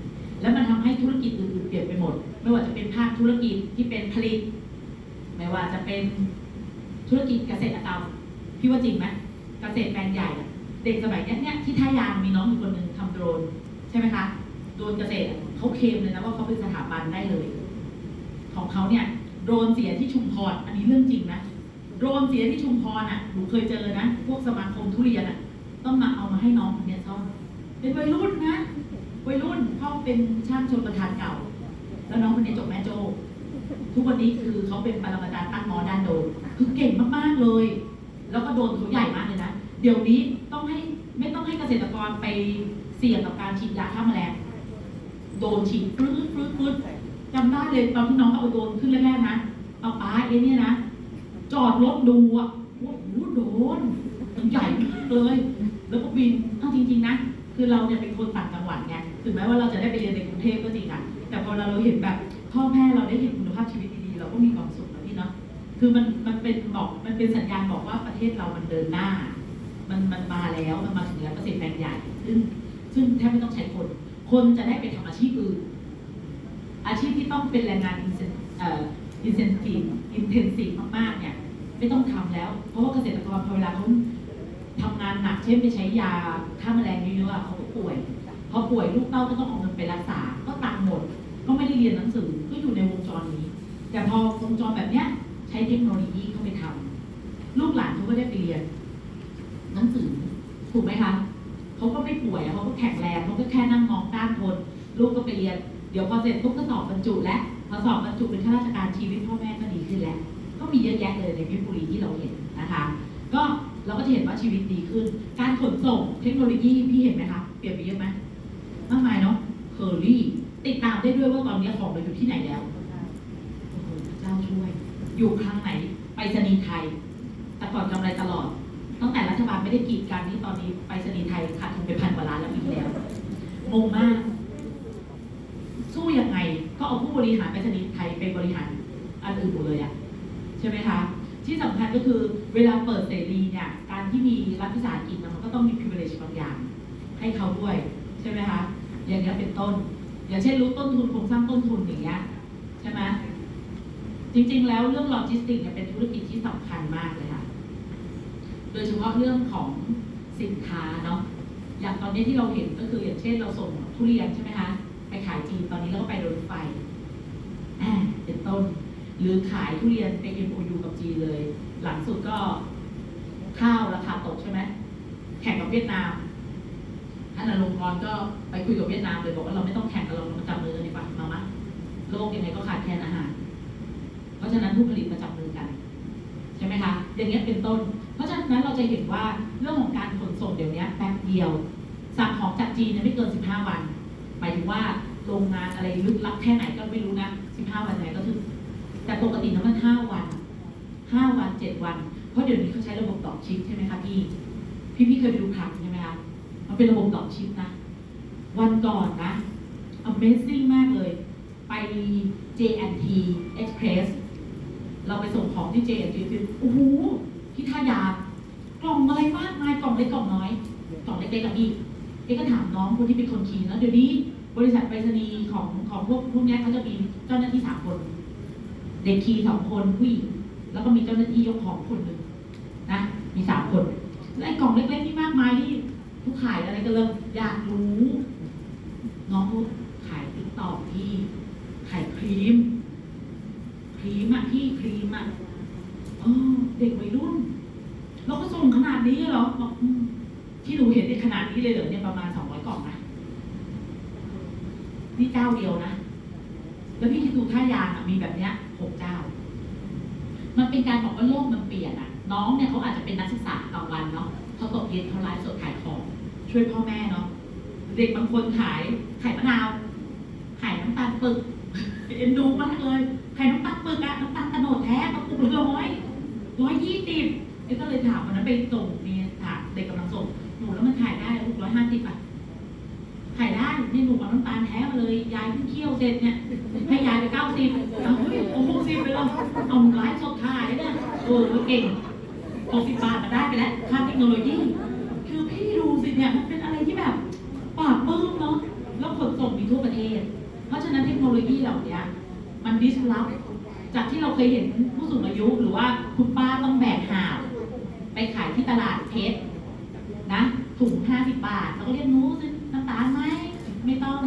แล้วมันทำให้ธุรกิจอื่นๆเปลี่ยนไปหมด ไม่ว่าจะเป็นภาคธุรกิจที่เป็นผลิต ไม่ว่าจะเป็น ธุรกิจเกษตรกรรมพี่ว่าจริงไหมเกษตรแปลงใหญ่ เด็กสมัยเนี้ยเนี่ยที่ท่ายางมีน้องอยู่คนหนึ่งทำโดรนใช่ไหมคะโดรนเกษตรเขาเคลมเลยนะว่าเขาเป็นสถาบันได้เลย ของเขาเนี่ยโดรนเสียที่ชุมพรอันนี้เรื่องจริงนะโดรนเสียที่ชุมพรอะหนูเคยเจอนะ พวกสมาคมทุเรียนอะต้องมาเอามาให้น้องคนเนี้ยซ่อมเป็นวัยรุ่นนะวัยรุ่นเขาเป็นช่างชนประทานเก่า แล้วน้องคนนี้จบแม่โจ ทุกวันนี้คือเขาเป็นปรมาจารย์ตั้งหมอด้านโดนคือเก่งมากๆเลย แล้วก็โดนเขาใหญ่มากเลยนะ เดี๋ยวนี้ต้องให้ไม่ต้องให้เกษตรกรไปเสี่ยงกับการฉีดยาฆ่าแมลงโดนฉีดฟึ้ดฟึ้ดฟึ้ดจำได้เลยตอนที่น้องเอาโดนขึ้นแรกๆนะเอาป้าเอเนี่ยนะ จอดรถดูอะโอ้โหโดนมันใหญ่มากเลย แล้วก็บินเอาจริง ๆ นะ คือเราเนี่ยเป็นคนต่างจังหวัดไงถึงแม้ว่าเราจะได้ไปเรียนในกรุงเทพก็จริงอะแต่พอเราเราเห็นแบบ พ่อแม่เราได้เห็นคุณภาพชีวิตดีๆเราก็มีความสุขนะพี่เนาะคือมันมันเป็นบอกมันเป็นสัญญาณบอกว่าประเทศเรามันเดินหน้า มันมันมาแล้วมันมาถึงแล้วเกษตรแปลงใหญ่ซึ่งซึ่งแทบไม่ต้องใช้คน คนจะได้ไปทำอาชีพอื่น อาชีพที่ต้องเป็นแรงงาน incen incentive intensive มากๆเนี่ยไม่ต้องทำแล้ว เพราะว่าเกษตรกรพอเวลาเขาทำงานหนักเช่นไปใช้ยาฆ่าแมลงเยอะๆเขาก็ป่วยพอป่วยลูกเต้าก็ต้องเอาเงินไปรักษาก็ตังหมด ก็ไม่ได้เรียนหนังสือก็อยู่ในวงจรนี้ แต่พอวงจรแบบเนี้ยใช้เทคโนโลยีเข้าไปทำลูกหลานเขาก็ได้ไปเรียน หนังสือถูกไหมคะเขาก็ไม่ป่วยเขาก็แข็งแรงเขาก็แค่นั่งมองด้านทนลูกก็ไปเรียน เดี๋ยวพอเสร็จปุ๊บก็สอบบรรจุและพอสอบบรรจุเป็นข้าราชการชีวิตพ่อแม่ก็ดีขึ้นแล้วก็มีเยอะแยะเลยในเพชรบุรีที่เราเห็นนะคะ ก็เราก็จะเห็นว่าชีวิตดีขึ้น การขนส่งเทคโนโลยีพี่เห็นไหมคะเปลี่ยนไปเยอะไหมมากมายเนาะเคอรี่ ติดตามได้ด้วยว่าตอนนี้ของเราอยู่ที่ไหนแล้วโอ้โหพระเจ้าช่วย อยู่ครั้งไหน ไปรษณีไทย แต่ก่อนกำไรตลอด ตั้งแต่รัฐบาลไม่ได้กีดกันนี่ตอนนี้ไปรษณีไทยขาดทุนไปพันกว่าล้านแล้วปีที่แล้วงงมาก สู้ยังไง ก็เอาผู้บริหารไปรษณีย์ไทยไปบริหารอันอื่นหมดเลยอะใช่ไหมคะ ที่สำคัญก็คือเวลาเปิดเสรีเนี่ย การที่มีรัฐวิสาหกิจนะมันก็ต้องมี privilege บางอย่าง ให้เขาด้วย ใช่ไหมคะ อย่างนี้เป็นต้น อย่างเช่นรู้ต้นทุนโครงสร้างต้นทุนอย่างเงี้ยใช่ไหมจริงๆ แล้วเรื่องโลจิสติกส์เนี่ยเป็นธุรกิจที่สำคัญมากเลยค่ะ โดยเฉพาะเรื่องของสินค้าเนาะ อย่างตอนนี้ที่เราเห็นก็คืออย่างเช่นเราส่งทุเรียนใช่ไหมคะ ไปขายจีนตอนนี้เราก็ไปรถไฟเป็นต้น หรือขายทุเรียนไป MOU กับจีนเลย หลังสุดก็ข้าวราคาตกใช่ไหม แข่งกับเวียดนาม ท่านอลงกรณ์ก็ไปคุยกับเวียดนามเลยบอกว่าเราไม่ต้องแข่งกันเรามาจับมือกันดีกว่ามามะโลกยังไงก็ขาดแคลนอาหาร เพราะฉะนั้นผู้ผลิตมาจับมือกัน ใช่ไหมคะ อย่างเงี้ยเป็นต้น เพราะฉะนั้นเราจะเห็นว่าเรื่องของการขนส่งเดี๋ยวนี้แป๊บเดียวสั่งของจากจีนเนี่ยไม่เกิน 15 วัน หมายถึงว่าโรงงานอะไรลึกลับแค่ไหนก็ไม่รู้นะ 15 วันไหนก็ถึง แต่ปกตินะมัน 5 วัน 5 วัน 7 วัน เพราะเดี๋ยวนี้เขาใช้ระบบดอกชิปใช่ไหมคะพี่ พี่พี่เคยไปดูคลังใช่ไห มันเป็นระบบดอกชิปนะ วันก่อนนะ Amazing มากเลย ไป J&T Express เราไปส่งของที่ J&T โอ้โหที่ท่ายางกล่องอะไรมากมายกล่องเล็กกล่องน้อย กล่องเล็กๆกับพี่เอ๊ก็ถามน้องคนที่เป็นคนคีย์แล้วเดี๋ยวนี้บริษัทไปรษณีย์ของของพวกพวกนี้เขาจะมีเจ้าหน้าที่สามคน เด็กคีย์สองคนผู้หญิงแล้วก็มีเจ้าหน้าที่ยกของคนหนึ่งนะมีสามคนแล้วไอ้กล่องเล็กๆนี่มากมายนี่ ผู้ขายอะไรกันเลยอยากรู้ น้องเขาขาย TikTok ที่ขายครีม ครีมอะพี่ครีมอะเออเด็กวัยรุ่นเราก็ส่งขนาดนี้เหรอบอกที่หนูเห็นในขนาดนี้เลยเหรอเนี่ยประมาณสองร้อยกล่องนะนี่เจ้าเดียวนะ แล้วพี่คิดดูท่ายางอะมีแบบเนี้ยหกเจ้า มันเป็นการบอกว่าโลกมันเปลี่ยนอะน้องเนี่ยเขาอาจจะเป็นนักศึกษากลางวันเนาะเขาตกเย็นเขาไลฟ์สดขายของ ช่วยพ่อแม่เนาะเด็กบางคนขายไข่มะนาวไข่น้ำตาลปึกเอ็นดูมากเลยไข่น้ำตาลปึกอะน้ำตาลตะโนดแท้กระปุกละร้อยร้อยยี่สิบเอ้ก็เลยถามวันนั้นไปส่งเนี่ยถามเด็กกำลังส่งหนูแล้วมันขายได้ลูกร้อยห้าสิบอะขายได้นี่หนูเอาน้ำตาลแท้มาเลยยายเพิ่งเคี่ยวเสร็จเนี่ยให้ยายไปเก้าสิบเอาเฮ้ยโอ้หกสิบไปแล้วเอาไลฟ์สดขายเนี่ยเออเก่งหกสิบบาทมาได้ไปแล้วค่าเทคโนโลยี พี่ดูสิเนี่ยมันเป็นอะไรที่แบบปราบปื้มเนาะแล้วขนส่งมีทั่วประเทศ เพราะฉะนั้นเทคโนโลยีเหล่านี้มันดิสลอฟจากที่เราเคยเห็นผู้สูงอายุหรือว่าคุณป้าต้องแบกหาบไปขายที่ตลาดเพชรนะถุงห้าสิบบาทเราก็เรียกนู้ซื้อน้ำตาลไหมไม่ต้อง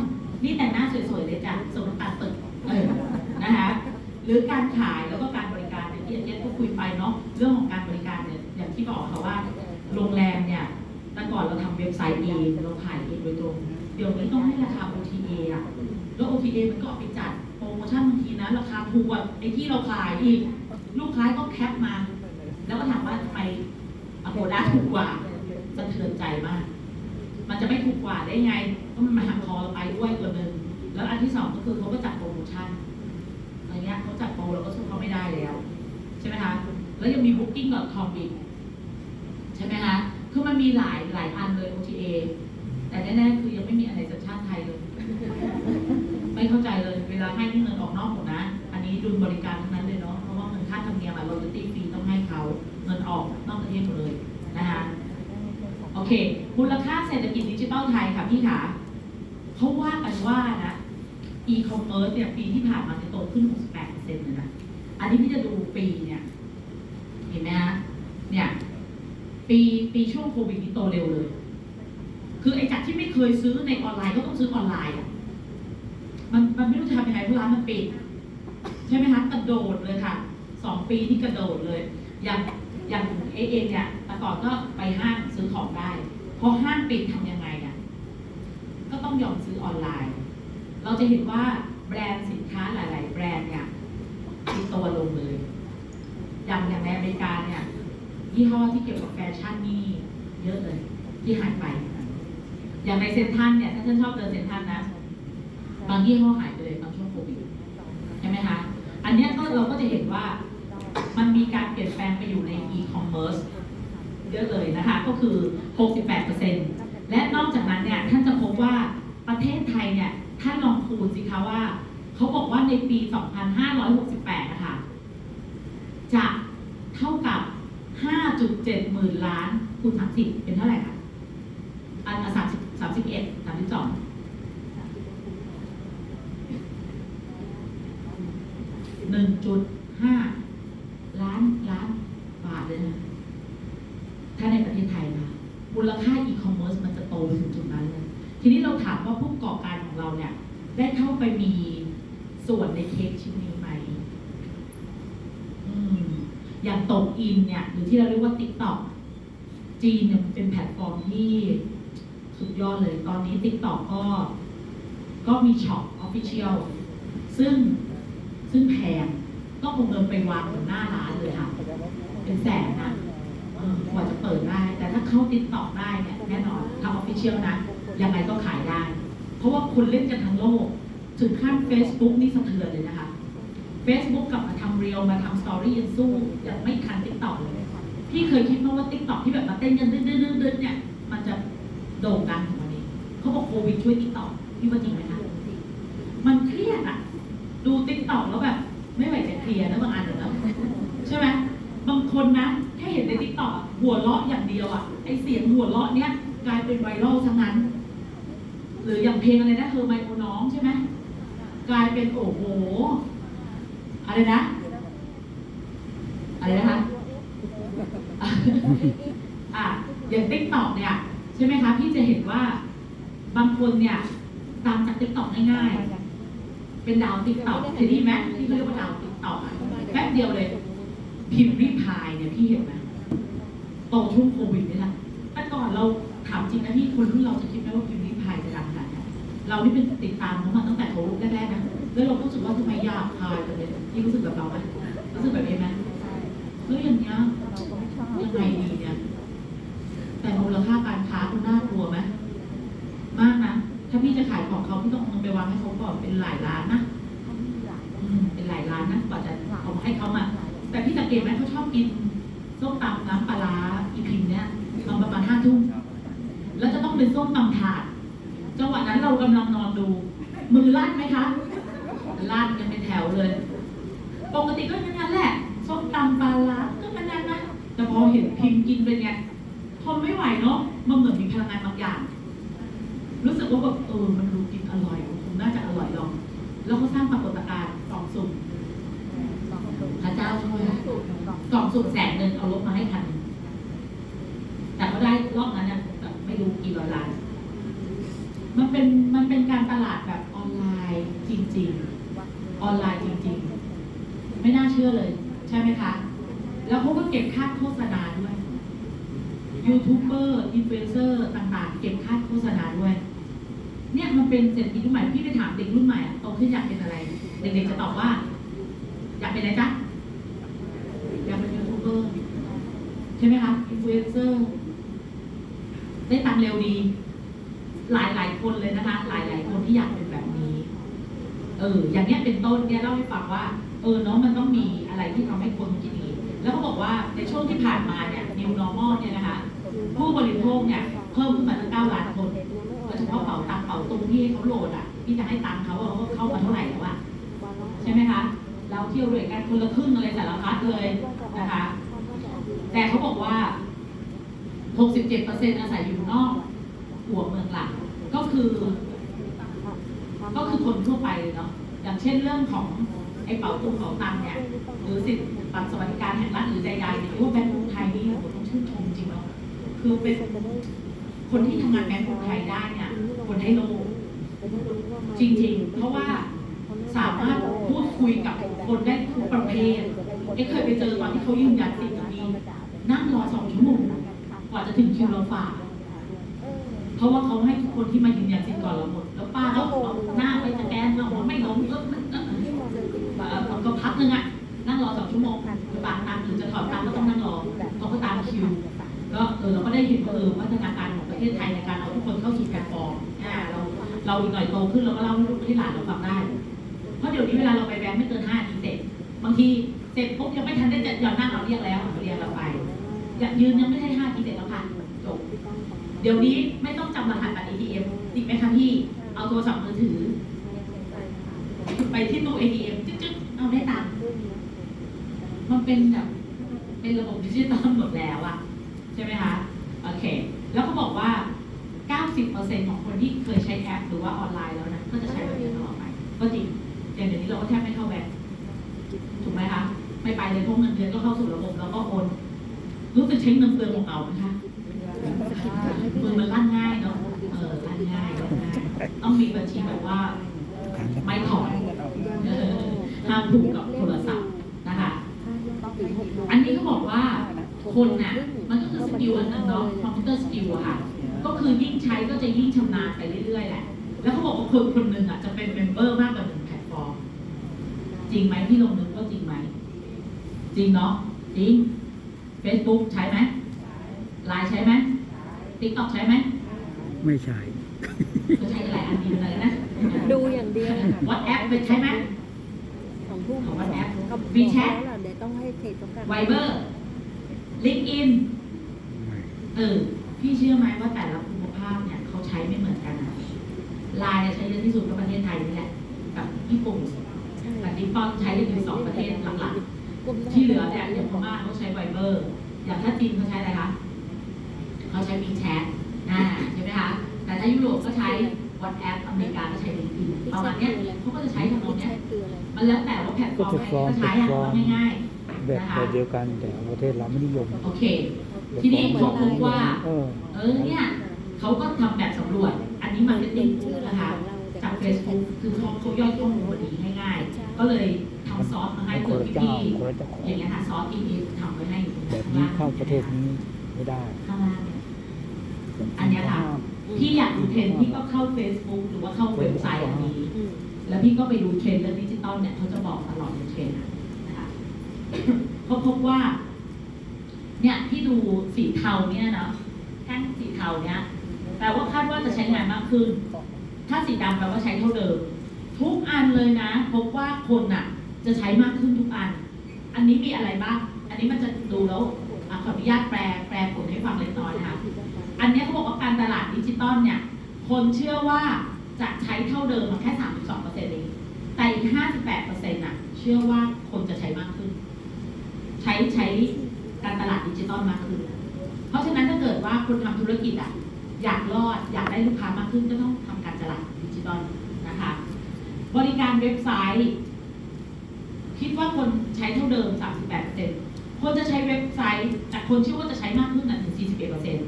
นี่แต่หน้าสวยๆเลยจ้ะส่งน้ำตาลตึกเออนะคะหรือรือการขายแล้วก็การบริการอย่างที่อาจารย์ก็คุยไปเนาะเรื่องของการบริการเนี่ยอย่างที่บอกค่ะว่าโรงแรมเนี่ย แต่ก่อนเราทำเว็บไซต์เองเราขายเองโดยตรง เดี๋ยวนี้ต้องให้ราคา OTA อะ แล้ว OTA มันก็เอาไปจัดโปรโมชั่นบางทีนะ ราคาถูกกว่าไอ้ที่เราขายอีก ลูกค้าก็แคปมา แล้วก็ถามว่าทำไมอโกด้าถูกกว่าสะเทือนใจมาก มันจะไม่ถูกกว่าได้ไงเพราะมันมาหักคอเราไปด้วยตัวหนึ่งแล้วอันที่สองก็คือเขาก็จัดโปรโมชั่นอะไรเงี้ยเขาจัดโปรเราก็สู้เขาไม่ได้แล้ว ใช่ไหมคะ แล้วยังมี booking.com อีกใช่ไหมคะ คือมันมีหลายหลายอันเลย OTA แต่แน่ๆคือยังไม่มีอะไรสัญชาติไทยเลย ไม่เข้าใจเลยเวลาให้นี่เงินออกนอกหมดนะ อันนี้ดุลบริการทั้งนั้นเลยเนาะเพราะว่าเงินค่าธรรมเนียมอะโรยตี้ฟรีต้องให้เขาเงินออกนอกประเทศหมดเลยนะคะโอเคมูลค่าเศรษฐกิจดิจิทัลไทยค่ะพี่ขาเขาว่ากันว่านะ e-commerce เนี่ยปีที่ผ่านมาจะโตขึ้น 68%เลยนะ อันนี้พี่จะดูปีเนี่ย เห็นไหมฮะเนี่ย ปีปีช่วงโควิดนี่โตเร็วเลย คือไอ้จากที่ไม่เคยซื้อในออนไลน์ก็ต้องซื้อออนไลน์อะมันมันไม่รู้จะทำยังไงเพราะร้านมันปิด ใช่ไหมคะกระโดดเลยค่ะสองปีที่กระโดดเลย อย่างอย่างเอเองเนี่ยแต่ก่อนก็ไปห้างซื้อของได้พอห้างปิดทำยังไงอะก็ต้องยอมซื้อออนไลน์ เราจะเห็นว่าแบรนด์สินค้าหลาย ๆ แบรนด์เนี่ยติดตัวลงเลย อย่างอย่างในอเมริกาเนี่ย ยี่ห้อที่เกี่ยวกับแฟชั่นนี่เยอะเลยที่หายไป อย่างในเซ็นทรัลเนี่ยถ้าฉันชอบเดินเซ็นทรัลนะ บางยี่ห้อหายไปเลยตอนช่วงโควิดใช่ไหมคะ อันนี้ก็เราก็จะเห็นว่ามันมีการเปลี่ยนแปลงไปอยู่ใน e-commerce เยอะเลยนะคะ ก็คือ 68%และนอกจากนั้นเนี่ยท่านจะพบว่าประเทศไทยเนี่ยท่านลองคูณสิคะว่า เขาบอกว่าในปี 2568 นะคะ จะเท่ากับ 5.7หมื่นล้านคูณ30 เป็นเท่าไหร่คะอันสามสิบสามสิบเอ็ดสามสิบสองหนึ่งจุดห้าล้านล้านบาทเลยนะถ้าในประเทศไทยนะมูลค่าอีคอมเมิร์ซมันจะโตไปถึงจุดนั้นเลยทีนี้เราถามว่าผู้ประกอบการของเราเนี่ย ได้เข้าไปมีส่วนในเค้กชิ้นนี้ไหมอืม อย่างตกอินเนี่ยหรือที่เราเรียกว่า TikTok จีนเนี่ยมันเป็นแพลตฟอร์มที่สุดยอดเลยตอนนี้ TikTok ก็ ก็มี shop official ซึ่งซึ่งแพงต้องคงเดินไปวางบนหน้าร้านเลยค่ะ เป็นแสนนะกว่าจะเปิดได้ แต่ถ้าเข้าติดต่อได้เนี่ยแน่นอนถ้า official นะยังไงก็ขายได้ เพราะว่าคนเล่นกันทั้งโลก ถึงขั้น Facebook นี่สะเทือนเลยนะคะ Facebook กลับมาทำ Reels มาทำ story ยังสู้ยังไม่ทัน TikTok เลยพี่เคยคิดไหมว่า TikTok ที่แบบมาเต้นกันดื้อๆเนี่ย มันจะโด่งดังถึงวันนี้เขาบอกโควิดช่วย TikTok พี่ว่าจริงไหมคะมันเครียดอะดู TikTok แล้วแบบ ไม่ไหวจะเคลียร์นะบางอันเดี๋ยวนะใช่ไหมบางคนนะแค่เห็นใน TikTok หัวเราะอย่างเดียวอะไอ้เสียงหัวเราะเนี้ยกลายเป็น viral ทั้งนั้น หรืออย่างเพลงอะไรนะเธอไมโครน้องใช่ไหมกลายเป็นโอ้โห อะไรนะ อะไรนะคะอะอย่าง TikTok เนี่ยใช่ไหมคะพี่จะเห็นว่าบางคนเนี่ยตามจาก TikTok ง่ายๆ เป็นดาว TikTok เคยได้ยินไหมที่เขาเรียกว่าดาว TikTok แป๊บเดียวเลย พิมรี่พายเนี่ยพี่เห็นไหมโตช่วงโควิดนี่แหละแต่ก่อนเราถามจริงนะพี่คนรุ่นเราจะคิดไหมว่าพิมรี่พายจะดังขนาดไหนเรานี่เป็นติดตามเขามาตั้งแต่เขาแรกๆนะ แล้วเราก็รู้สึกว่าทำไมยากพายจังเลยพี่รู้สึกแบบเราไหมรู้สึกแบบนี้ไหมเฮ้ยอย่างเงี้ยยังไงดีเนี่ย แต่มูลค่าการค้าคุณน่ากลัวไหมมากนะ ถ้าพี่จะขายของเขาพี่ต้องเอาเงินไปวางให้เขาก่อนเป็นหลายล้านนะอืมเป็นหลายล้านนะกว่าจะเอามาให้เขามา แต่พี่สังเกตไหมเขาชอบกินส้มตำน้ำปลาร้าอีพิมพ์เนี่ยตอนประมาณห้าทุ่มแล้วจะต้องเป็นส้มตำถาดจังหวะนั้นเรากำลังนอนดู มือลั่นไหมคะ ลั่นกันเป็นแถวเลย ปกติก็อย่างนั้นแหละส้มตำปลาร้าก็มันนั้นนะแต่พอเห็นพิมพ์กินเป็นไงทนไม่ไหวเนาะมันเหมือนมีพลังงานบางอย่าง รู้สึกว่าแบบเออมันดูกินอร่อยนคงน่าจะอร่อยลอง แล้วเขาสร้างปรากฏการณ์สองสุ่มพระเจ้าช่วยสองสุ่มแสนหนึ่งเอารถมาให้คันแต่เขาได้รอบนั้นเนี่ยแบบไม่รู้กี่ร้อยล้านมันเป็นมันเป็นการตลาดแบบออนไลน์จริง ๆ ออนไลน์จริงๆ ไม่น่าเชื่อเลย ใช่ไหมคะ แล้วเขาก็เก็บค่าโฆษณาด้วย YouTuber influencer ต่างๆ เก็บค่าโฆษณาด้วย เนี่ยมันเป็นเศรษฐกิจรุ่นใหม่พี่ไปถามเด็กรุ่นใหม่อะโตขึ้นอยากเป็นอะไร เด็กๆจะตอบว่า อยากเป็นอะไรจ๊ะอยากเป็นยูทูบเบอร์ใช่ไหมคะอินฟลูเอนเซอร์ได้ตังเร็วดี หลายหลายๆคนเลยนะคะ หลายหลายๆคนที่อยากเป็นแบบนี้เอออย่างเนี้ยเป็นต้นเนี่ยเล่าให้ฟังว่า เออเนาะมันต้องมีอะไรที่ทำให้คนคิดอย่างนี้แล้วเขาบอกว่าในช่วงที่ผ่านมาเนี่ย new normal เนี่ยนะคะ ผู้บริโภคเนี่ยเพิ่มขึ้นมาตั้งเก้าล้านคนโดยเฉพาะเป๋าตังเป๋าตุงที่ให้เขาโหลดอะที่จะให้ตังเขาเขาเข้ามาเท่าไหร่แล้วอะใช่ไหมคะ เราเที่ยวด้วยกันคนละครึ่งอะไรสารพัดเลยนะคะ แต่เขาบอกว่า 67%อาศัยอยู่นอกหัวเมืองหลักก็คือ ก็คือคนทั่วไปเนาะอย่างเช่นเรื่องของไอ้เป๋าตุงเป๋าตังเนี่ยหรือสิทธิบัตรสวัสดิการแห่งรัฐหรือใดๆเนี่ยว่าแบงก์กรุงไทยนี่โอ้ต้องชื่นชมจริงเนาะคือเป็นคนที่ทำงานแบงก์กรุงไทยได้เนี่ยคนได้โลกจริงๆ เพราะว่าสามารถพูดคุยกับคนได้ทุกประเภทเอ้เคยไปเจอตอนที่เขายืนยันสิทธิ์กับมีนั่งรอสองชั่วโมงกว่าจะถึงคิวเราฝากเพราะว่าเขาให้ทุกคนที่มายืนยันสิทธิ์ก่อนเราหมด ป้าก็เอาหน้าไปสแกนเราไม่ล้มเออเออเออเออก็พักนึงอะนั่งรอสองชั่วโมงฝากตังค์หรือจะถอนตังก็ต้องนั่งรอเขาก็ตามคิวก็เออเราก็ได้เห็นเออพัฒนาการของประเทศไทยในการเอาทุกคนเข้าสู่แพลตฟอร์มอ่าเราเราอีกหน่อยโตขึ้นเราก็เล่าให้ลูกให้หลานเราฟังได้ เพราะเดี๋ยวนี้เวลาเราไปแบงค์ไม่เกินห้าทีเสร็จบางทีเสร็จปุ๊บยังไม่ทันได้จะหย่อนนั่งเราเรียกแล้วเรียกเราไปอยากยืนยังไม่ได้ห้าทีเสร็จแล้วค่ะจบเดี๋ยวนี้ไม่ต้องจำรหัสบัตร ATM ติดไหมคะพี่ เอาโทรศัพท์มือถือ ไปที่ตู้ ATM จึ๊กๆเอาได้ตังค์มันเป็นแบบเป็นระบบดิจิตอลหมดแล้วอะใช่ไหมคะโอเค แล้วเขาบอกว่า 90%ของคนที่เคยใช้แอปหรือว่าออนไลน์แล้วนะก็จะใช้แบบนี้ตลอดไปก็จริงอย่างเดี๋ยวนี้เราก็แทบไม่เข้าแบงก์ถูกไหมคะไม่ไปเลยพวกเงินเดือนก็เข้าสู่ระบบแล้วก็โอนรู้สึกใช้เงินเปลืองของเราไหมคะมือมันลั่นง่ายเนาะ เออ ลั่นง่ายลั่นง่าย ต้องมีบัญชีแบบว่าไม่ถอนเออห้ามผูกกับโทรศัพท์นะคะ อันนี้เขาบอกว่าคนน่ะมันก็คือ skill อันหนึ่งเนาะ computer skill อะค่ะ ก็คือยิ่งใช้ก็จะยิ่งชำนาญไปเรื่อยๆแหละ แล้วเขาบอกว่าคนคนหนึ่งอะจะเป็น member มากกว่าหนึ่งแพลตฟอร์ม จริงไหมพี่ลงนึกว่าจริงไหม จริงเนาะ จริง Facebook ใช้ไหมไลน์ใช้ไหม TikTok ใช้ไหม ไม่ใช่ ก็ใช้หลายอันดีเหมือนกันนะดูอย่างเดียววัดแอปไปใช้ไหมของผู้ของ WhatsApp กับ WeChat แล้วเดี๋ยวต้องให้เทรดประกันไวเบอร์ลิงก์อินไม่เออพี่เชื่อไหมว่าแต่ละภูมิภาคเนี่ยเขาใช้ไม่เหมือนกันนะไลน์เนี่ยใช้เยอะที่สุดก็ประเทศไทยนี่แหละกับญี่ปุ่นกับนิปปอนใช้กันอยู่สองประเทศหลักๆที่เหลือเนี่ยอย่างพม่าเขาใช้ Viber อย่างถ้าจีนเขาใช้อะไรคะเขาใช้ WeChat อ่าใช่ไหมคะแต่ถ้ายุโรปก็ใช้ WhatsApp อเมริกาก็ใช้ LinkedIn ประมาณเนี้ยเขาก็จะใช้ทำนองเนี้ยคืออะไรมันแล้วแต่ว่าแพลตฟอร์มไหนก็ใช้อะว่าง่ายๆแบบนะคะแบบเดียวกันแต่ประเทศเราไม่นิยมโอเค ทีนี้เขาพบว่า เออเออเนี่ยเขาก็ทำแบบสำรวจ อันนี้ marketing นะคะจาก Facebook คือเขาเขาย่อยข้อมูลมาดีง่ายๆ ก็เลยทำซอสมาให้คเผื่นอละเจ้าพี่คนละเจ้าของๆอย่างเงี้ยค่ะซอสที่พี่ทำไว้ให้อยู่แบบนี้เข้าประเทศนี้ไม่ได้ข้างล่างเนี่ยอันเนี้ยค่ะ พี่อยากดูเทรนด์พี่ก็เข้า Facebook หรือว่าเข้าเว็บไซต์อันนี้อืมแล้วพี่ก็ไปดูเทรนด์เรื่องดิจิตอลเนี่ยเขาจะบอกตลอดในเทรนด์อะนะคะเขาพบว่า เนี่ยที่ดูสีเทาเนี่ยเนาะแท่งสีเทาเนี่ยแปลว่าคาดว่าจะใช้งานมากขึ้น ถ้าสีดำแปลว่าใช้เท่าเดิม ทุกอันเลยนะ พบว่าคนน่ะ จะใช้มากขึ้นทุกอัน อันนี้มีอะไรบ้าง อันนี้มันจะดูแล้วอะขออนุญาตแปลแปลผลให้ฟังเล็กน้อยนะคะ อันนี้เขาบอกว่าการตลาดดิจิตอลเนี่ย คนเชื่อว่าจะใช้เท่าเดิมมาแค่ 32เปอร์เซ็นต์เองแต่อีก 58เปอร์เซ็นต์่ะเชื่อว่าคนจะใช้มากขึ้น ใช้ใช้การตลาดดิจิตอลมากขึ้น เพราะฉะนั้นถ้าเกิดว่าคนทำธุรกิจอะอยากรอดอยากได้ลูกค้ามากขึ้นก็ต้องทำการตลาดดิจิตอลนะคะ บริการเว็บไซต์ คิดว่าคนใช้เท่าเดิม 38เปอร์เซ็นต์คนจะใช้เว็บไซต์แต่คนเชื่อว่าจะใช้มากขึ้นน่ะถึง41เปอร์เซ็นต์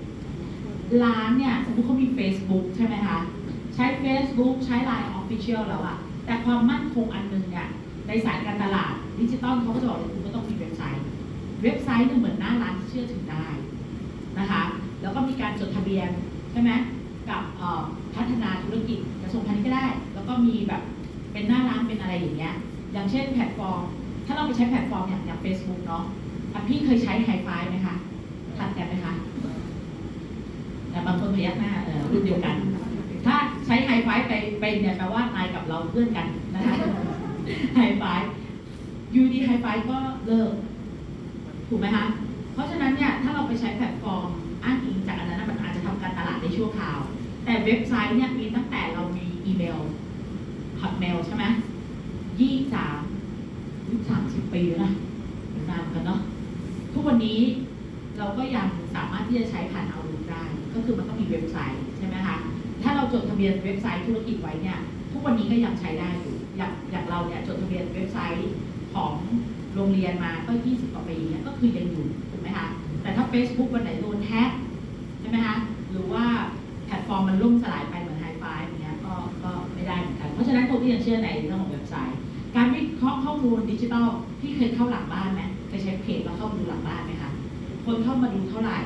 ร้านเนี่ยสมมติเขามี Facebook ใช่ไหมคะใช้ Facebook ใช้ Line Official แล้วอะแต่ความมั่นคงอันหนึ่งเนี่ยในสายการตลาดดิจิตอลเขาก็จะบอกเลยคุณก็ต้องมีเว็บไซต์ เว็บไซต์เนี่ยเหมือนหน้าร้านที่เชื่อถือได้นะคะแล้วก็มีการจดทะเบียนใช่ไหมกับพัฒนาธุรกิจกระทรวงพาณิชย์ก็ได้ แล้วก็มีแบบเป็นหน้าร้านเป็นอะไรอย่างเงี้ยอย่างเช่นแพลตฟอร์ม ถ้าเราไปใช้แพลตฟอร์มอย่างอย่าง Facebook เนาะพี่เคยใช้ไฮไฟไหมคะทันกันไหมคะแต่ พยักหน้าเออรุ่นเดียวกัน ถ้าใช้ไฮไฟไปเป็นเนี่ยแปลว่า นายกับเราเพื่อนกันนะคะไฮไฟยูดีไฮไฟก็เลิก ถูกไหมคะ เพราะฉะนั้นเนี่ยถ้าเราไปใช้แพลตฟอร์มอ้างอิงจากอันนั้นมันอาจจะทำการตลาดในชั่วคราว แต่เว็บไซต์เนี่ยมีตั้งแต่เรามีอีเมล hotmail ใช่ไหมยี่สามยี่สามสิบปีแล้วนะนานเหมือนกันเนาะทุกวันนี้เราก็ยังสามารถที่จะใช้ผ่านเอาลูได้ ก็คือมันต้องมีเว็บไซต์ใช่ไหมคะถ้าเราจดทะเบียนเว็บไซต์ธุรกิจไว้เนี่ยทุกวันนี้ก็ยังใช้ได้อยู่อย่างอย่างเราเนี่ยจดทะเบียนเว็บไซต์ของโรงเรียนมาก็ 20 กว่าปีเนี่ยก็คือยังอยู่ถูกไหมคะแต่ถ้า Facebook วันไหนโดนแฮ็กใช่ไหมคะหรือว่าแพลตฟอร์มมันล่มสลายไปเหมือนไฮไฟอย่างเงี้ยก็ก็ไม่ได้เหมือนกันเพราะฉะนั้นคนที่ยังเชื่อในเรื่องของเว็บไซต์ การวิเคราะห์ข้อมูลดิจิทัลพี่เคยเข้าหลังบ้านไหมเคยใช้เพจแล้วเข้ามาดูหลังบ้านไหมคะคนเข้ามาดูเท่าไหร่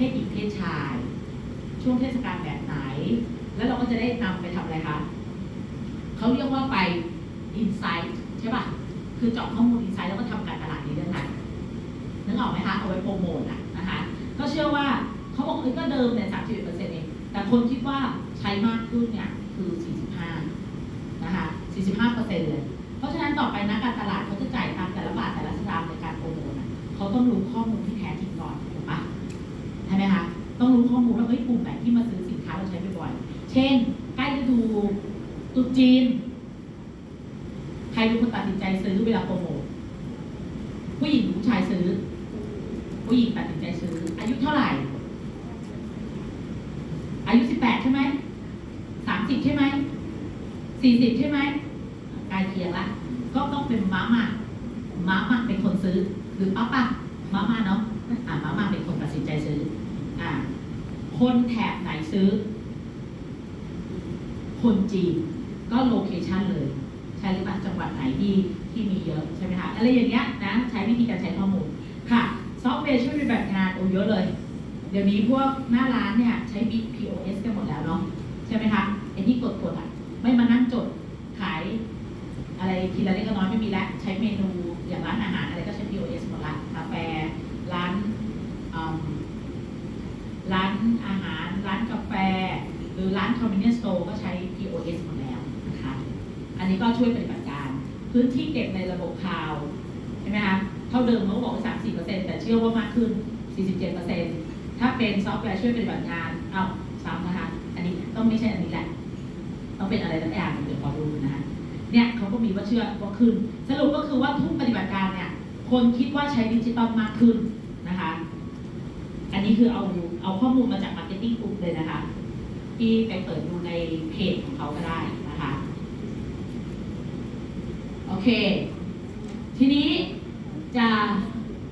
เพศหญิงเพศชาย ช่วงเทศกาลแบบไหน แล้วเราก็จะได้นำไปทำอะไรคะเขาเรียกว่าไป insight ใช่ป่ะ คือเจาะข้อมูล insight แล้วก็ทำการตลาดในเรื่องนั้นนึกออกไหมคะ เอาไว้โปรโมทอะนะคะ ก็เชื่อว่าเขาบอกเอ้ยก็เดิมเนี่ยสามสิบเปอร์เซ็นต์เอง แต่คนคิดว่าใช้มากขึ้นเนี่ยคือ 45 นะคะ 45เปอร์เซ็นต์เลย เพราะฉะนั้นต่อไปนักการตลาดเขาจะจ่ายตามแต่ละบาทแต่ละสตางค์ในการโปรโมทเขาต้องรู้ข้อมูลที่แท้จริงก่อน ช่ไหมคะต้องรู้ข้อมูลว่าเฮ้ยกลุ่มไหนที่มาซื้อสินค้าเราใช้บ่อยๆเช่น ใกล้ฤดูตรุษจีน ใครเป็นคนตัดสินใจซื้อเวลาโปรโมทผู้หญิงหรือผู้ชายซื้อ ผู้หญิงตัดสินใจซื้อ อายุเท่าไหร่ อายุสิบแปดใช่ไหมสามสิบใช่ไหมสี่สิบใช่ไหมใกล้เคียงละก็ต้องเป็นม้ามาม้ามาเป็นคนซื้อ หรือป้าป้าม้ามาเนาะอ่าม้ามาเป็นคนตัดสินใจซื้อ อ่าคนแถบไหนซื้อ คนจีนก็โลเคชันเลย ใช่หรือเปล่าจังหวัดไหนที่ที่มีเยอะใช่ไหมคะอะไรอย่างเงี้ยนะใช้วิธีการใช้ข้อมูลค่ะซอฟต์แวร์ช่วยปฏิบัติงานโอ้เยอะเลย เดี๋ยวนี้พวกหน้าร้านเนี่ยใช้ Big POS กันหมดแล้วเนาะใช่ไหมคะไอ้ที่กดๆอะไม่มานั่งจดขาย อะไรทีละเล็กละน้อยไม่มีแล้วใช้เมนูอย่างร้านอาหารอะไรก็ใช้ POS หมดละกาแฟร้านอืม ร้านอาหาร ร้านกาแฟ หรือร้าน convenience store ก็ใช้ POS หมดแล้วนะคะ อันนี้ก็ช่วยปฏิบัติการ พื้นที่เก็บในระบบ cloud ใช่ไหมคะเท่าเดิมเขาก็บอกว่า34%แต่เชื่อว่ามากขึ้น47%ถ้าเป็นซอฟต์แวร์ช่วยปฏิบัติงานเอาซ้ำนะคะ อันนี้ต้องไม่ใช่อันนี้แหละ ต้องเป็นอะไรสักอย่างเดี๋ยวขอดูนะคะเนี่ยเขาก็มีว่าเชื่อว่าขึ้น สรุปก็คือว่าทุกปฏิบัติการเนี่ยคนคิดว่าใช้ดิจิตอลมากขึ้นอันนี้คือเอาเอาข้อมูลมาจาก Marketing Oops เลยนะคะ ที่ไปเปิดดูในเพจของเขาก็ได้นะคะ โอเค ทีนี้จะ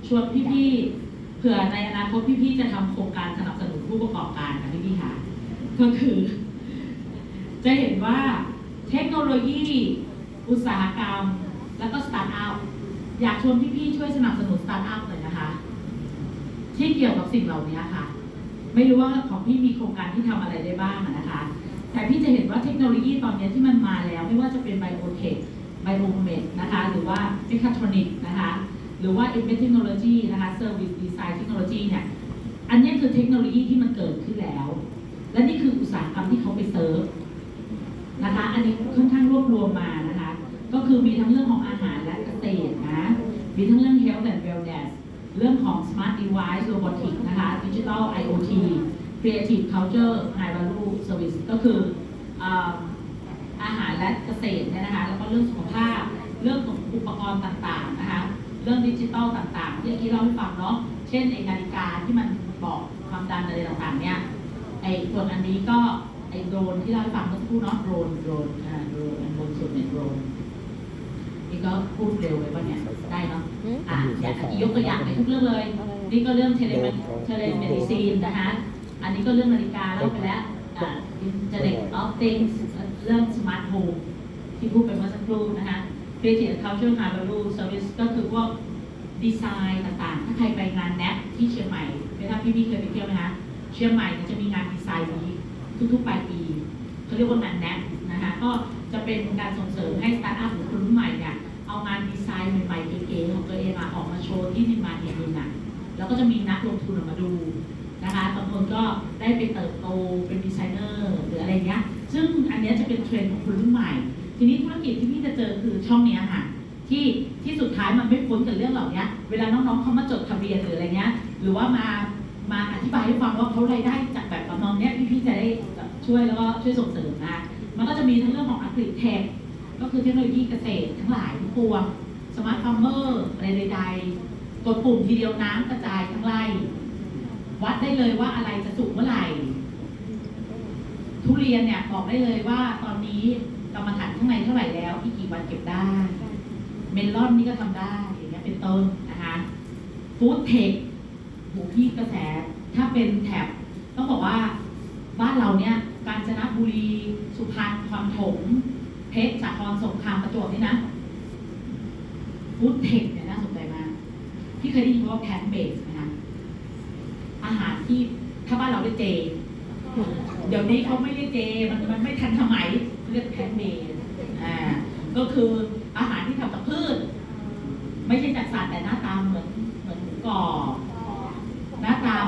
ชวนพี่ๆเผื่อในอนาคตพี่ๆจะทำโครงการสนับสนุนผู้ประกอบการนะพี่ๆค่ะ ก็คือ จะเห็นว่าเทคโนโลยีอุตสาหกรรม แล้วก็สตาร์ทอัพอยากชวนพี่ๆช่วยสนับสนุนสตาร์ทอัพเลยนะคะ ที่เกี่ยวกับสิ่งเหล่านี้ค่ะ ไม่รู้ว่าของพี่มีโครงการที่ทำอะไรได้บ้างนะคะ แต่พี่จะเห็นว่าเทคโนโลยีตอนนี้ที่มันมาแล้ว ไม่ว่าจะเป็น biotech biomed นะคะหรือว่า mechatronic นะคะหรือว่า M technology นะคะ service design technology เนี่ยอันนี้คือเทคโนโลยีที่มันเกิดขึ้นแล้ว และนี่คืออุตสาหกรรมที่เขาไปเซิร์ฟนะคะ อันนี้ค่อนข้างรวบรวมมานะคะ ก็คือมีทั้งเรื่องของอาหารและเกษตรนะ มีทั้งเรื่อง health and wellness เรื่องของ smart device robotics นะคะ digital IoT creative culture high value service ก็คืออาหารและเกษตรเนี่ยนะคะแล้วก็เรื่องสุขภาพ เรื่องของอุปกรณ์ต่างๆนะคะเรื่องดิจิทัลต่างๆที่เมื่อกี้เราให้ฟังเนาะเช่นไอ้นาฬิกาที่มันบอกความดันอะไรต่างๆเนี่ยไอ้ส่วนอันนี้ก็ไอ้โดรนที่เราให้ฟังเมื่อสักครู่เนาะโดรนโดรนอ่าโดรนอันบนสุดเนี่ยโดรน นี่ก็พูดเร็วไปป่ะเนี่ยได้เนาะอืมอะอย่างยกตัวอย่างในทุกเรื่องเลยอะไรนี่ก็เรื่อง tele telemedicine นะคะอันนี้ก็เรื่องนาฬิกาเล่าไปแล้วอ่า Internet of Things เรื่อง smart home ที่พูดไปเมื่อสักครู่นะคะ Creative Culture High Value Service ก็คือพวกดีไซน์ต่างๆ ถ้าใครไปงาน NAP ที่เชียงใหม่ไม่ทราบพี่ๆเคยไปเที่ยวไหมคะเชียงใหม่เนี่ยจะมีงานดีไซน์นี้ทุกๆปลายปีเขาเรียกว่างาน NAP นะคะก็จะเป็นการส่งเสริมให้สตาร์ทอัพหรือคนรุ่นใหม่เนี่ยเอางานดีไซน์ใหม่ๆเก๋ๆของตัวเองมาออกมาโชว์ที่นิมมานแห่งหนึ่งน่ะแล้วก็จะมีนักลงทุนออกมาดูนะคะบางคนก็ได้ไปเติบโตเป็นดีไซเนอร์หรืออะไรเงี้ยซึ่งอันนี้จะเป็นเทรนด์ของคนรุ่นใหม่ ทีนี้ธุรกิจที่พี่จะเจอคือช่องนี้ค่ะที่ที่สุดท้ายมันไม่พ้นกับเรื่องเหล่านี้เวลาน้องๆเขามาจดทะเบียนหรืออะไรเงี้ยหรือว่ามามาอธิบายให้ฟังว่าเขารายได้จากแบบประมาณเนี้ยพี่ๆจะได้ช่วยแล้วก็ช่วยส่งเสริมนะ มันก็จะมีทั้งเรื่องของ AgriTech ก็คือเทคโนโลยีเกษตรทั้งหลายทั้งปวง smart farmer อะไรใดๆกดปุ่มทีเดียวน้ำกระจายทั้งไร่วัดได้เลยว่าอะไรจะสุกเมื่อไหร่ ทุเรียนเนี่ยบอกได้เลยว่าตอนนี้กรรมฐานข้างในเท่าไหร่แล้วอีกกี่วันเก็บได้ เมลอนนี่ก็ทำได้อย่างเงี้ยเป็นต้นนะคะฟู้ดเทคหูพี่กระแสถ้าเป็นแถบต้องบอกว่าบ้านเราเนี่ย กาญจนบุรี สุพรรณคอนถม เพชรสาครสงครามประจวบนี่นะฟู้ดเทคเนี่ยน่าสนใจมากพี่เคยได้ยินว่าแพนเบสนะคะอาหารที่ถ้าบ้านเราเรียกเจ เดี๋ยวนี้เขาไม่เรียกเจ มันมันไม่ทันสมัยเรียกแพนเบสอ่าก็คืออาหารที่ทำจากพืช ไม่ใช่จากสัตว์แต่หน้าตาเหมือนเหมือนหมูกรอบหน้าตาม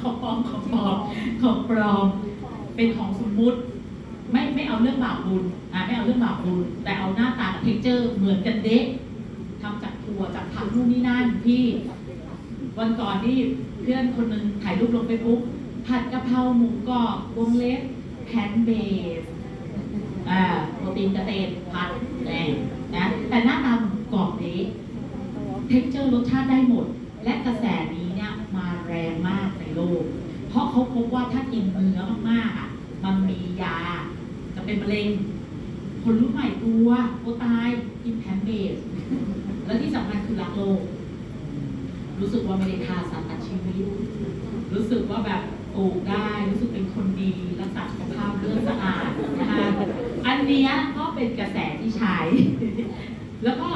ของปลอมของปลอมของปลอม เป็นของสมมุติ ไม่ไม่เอาเรื่องบาปบุญอ่าไม่เอาเรื่องบาปบุญ แต่เอาหน้าตากับเทคเจอร์เหมือนกันเด็กทำจากถั่วจากผักนู่นนี่นั่นพี่ วันก่อนที่เพื่อนคนหนึ่งถ่ายรูปลงไปปุ๊บผัดกะเพราหมูกรอบวงเล็บplant-based อ่าโปรตีนเกษตรผัดแน่นะแต่หน้าตาหมูกรอบนี้ texture รสชาติได้หมด และกระแสนี้เนี่ยมาแรงมากในโลก เพราะเขาพบว่าถ้ากินเนื้อมากๆอะ มันมียาจะเป็นมะเร็ง คนรุ่นใหม่กลัวโอ๊ยตายกิน plant-based และที่สำคัญคือรักโลก รู้สึกว่าไม่ได้ฆ่าสัตว์ตัดชีวิต รู้สึกว่าแบบปลูกได้รู้สึกเป็นคนดีรักษาสุขภาพเลือดสะอาดนะคะอันเนี้ยก็เป็นกระแสที่ใช้ แล้วก็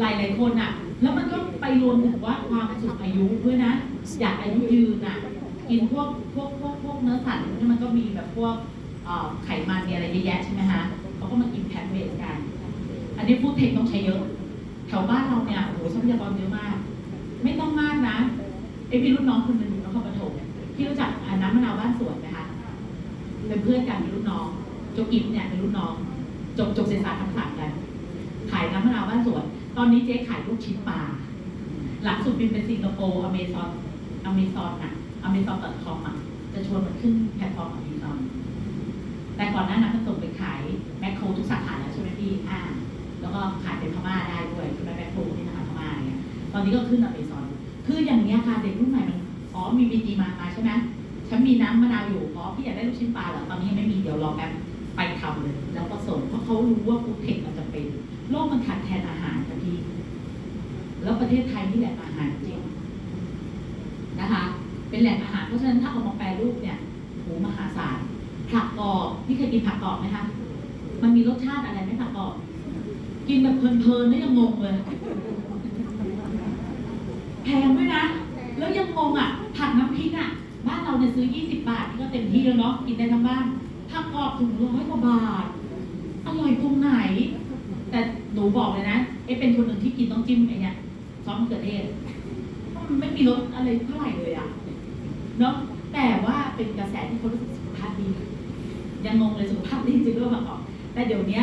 หลายหลายๆคนอะ แล้วมันก็ไปรวมถึงว่าความสูงอายุด้วยนะ อยากอายุยืนอะ กินพวกพวกพวกพวกเนื้อสัตว์ที่มันก็มีแบบพวกไขมันมีอะไรเยอะแยะใช่ไหมคะเขาก็มากินแพนเบสกัน อันนี้ฟู้ดเทคต้องใช้เยอะ แถวบ้านเราเนี่ยโอ้โหทรัพยากรเยอะมาก ไม่ต้องมากนะไอพี่รุ่นน้องคนหนึ่งอยู่นครปฐมพี่รู้จักอน้ำมะนาวบ้านสวนไหมคะเป็นเพื่อนกันเป็นรุ่นน้องโจกิฟเนี่ยเป็นรุ่นน้อง จบจบเศรษฐศาสตร์ธรรมศาสตร์กันขายน้ำมะนาวบ้านสวน ตอนนี้เจ๊ขายลูกชิ้นปลาล่าสุดบินไปสิงคโปร์ Amazon Amazon อะ Amazon dot com อะจะชวนมันขึ้นแพลตฟอร์มของอเมซอนแต่ก่อนหน้านั้นมันส่งไปขายแมคโครทุกสาขาแล้วใช่ไหมพี่อ่าแล้วก็ขายเป็นพม่าได้ด้วยใช่ไหมแมคโครนี่นะคะพม่าเงี้ยตอนนี้ก็ขึ้นอเมซอนคืออย่างเนี้ยค่ะเด็กรุ่นใหม่มันอ๋อมีบีจีมามาใช่ไหมฉันมีน้ำมะนาวอยู่อ๋อพี่อยากได้ลูกชิ้นปลาเหรอตอนนี้ยังไม่มีเดี๋ยวรอแป๊บไปทำเลย แล้วก็ส่งเพราะเขารู้ว่าฟู้ดเทคมันจะเป็นโลกมันขาดแคลนอาหารค่ะพี่แล้วประเทศไทยนี่แหละอาหารจริงนะคะ เป็นแหล่งอาหารเพราะฉะนั้นถ้าเอามาแปรรูปเนี่ยโหมหาศาลผักกรอบพี่เคยกินผักกรอบไหมคะมันมีรสชาติอะไรไหมผักกรอบ กินแบบเพลินๆนี่ยังงงเลยแพงด้วยนะ แล้วยังงงอะผัดน้ำพริกอะบ้านเราเนี่ยซื้อ 20 บาทนี่ก็เต็มที่แล้วเนาะกินได้ทั้งบ้านผักกรอบถุงร้อยกว่าบาทอร่อยตรงไหน แต่หนูบอกเลยนะเอ๊ะเป็นคนหนึ่งที่กินต้องจิ้มไอ้เนี่ยซอสมะเขือเทศเพราะมันไม่มีรสอะไรเท่าไหร่เลยอะ เนาะแต่ว่าเป็นกระแสที่เขารู้สึกสุขภาพดียังงงเลยสุขภาพดีจริงหรือเปล่าแต่เดี๋ยวนี้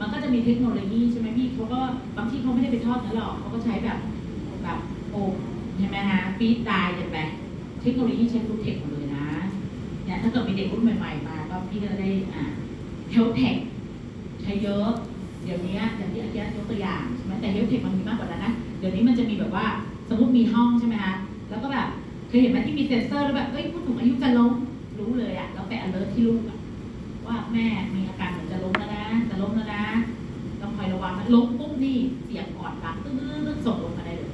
มันก็จะมีเทคโนโลยีใช่ไหมพี่เขาก็บางที่เขาไม่ได้ไปทอดนื้อหรอกเขาก็ใช้แบบแบบโอบใช่ไหมฮะฟีดได้ใช่ไหมเทคโนโลยีใช้ฟูดเทคหมดเลยนะเนี่ยถ้าเกิดมีเด็กรุ่นใหม่ๆมาก็พี่ก็จะได้อ่าเฮลเทคใช้เยอะ เดี๋ยวนี้อย่างที่อาจารย์ยกตัวอย่างใช่ไหมแต่เฮลเทคมันมีมากกว่านั้นนะเดี๋ยวนี้มันจะมีแบบว่าสมมติมีห้องใช่ไหมคะแล้วก็แบบ คยเห็นไหมที่มีเซ็นเซอร์แล้วแบบเอ้ยผู้สูงอายุจะล้มรู้เลยอะแล้วไป alert ที่ลูกอะว่าแม่มีอาการเหมือนจะล้มแล้วนะจะล้มแล้วนะต้องคอยระวังนะล้มปุ๊บนี่เสียงกอดรับตึ้งๆส่งลงมาได้เลย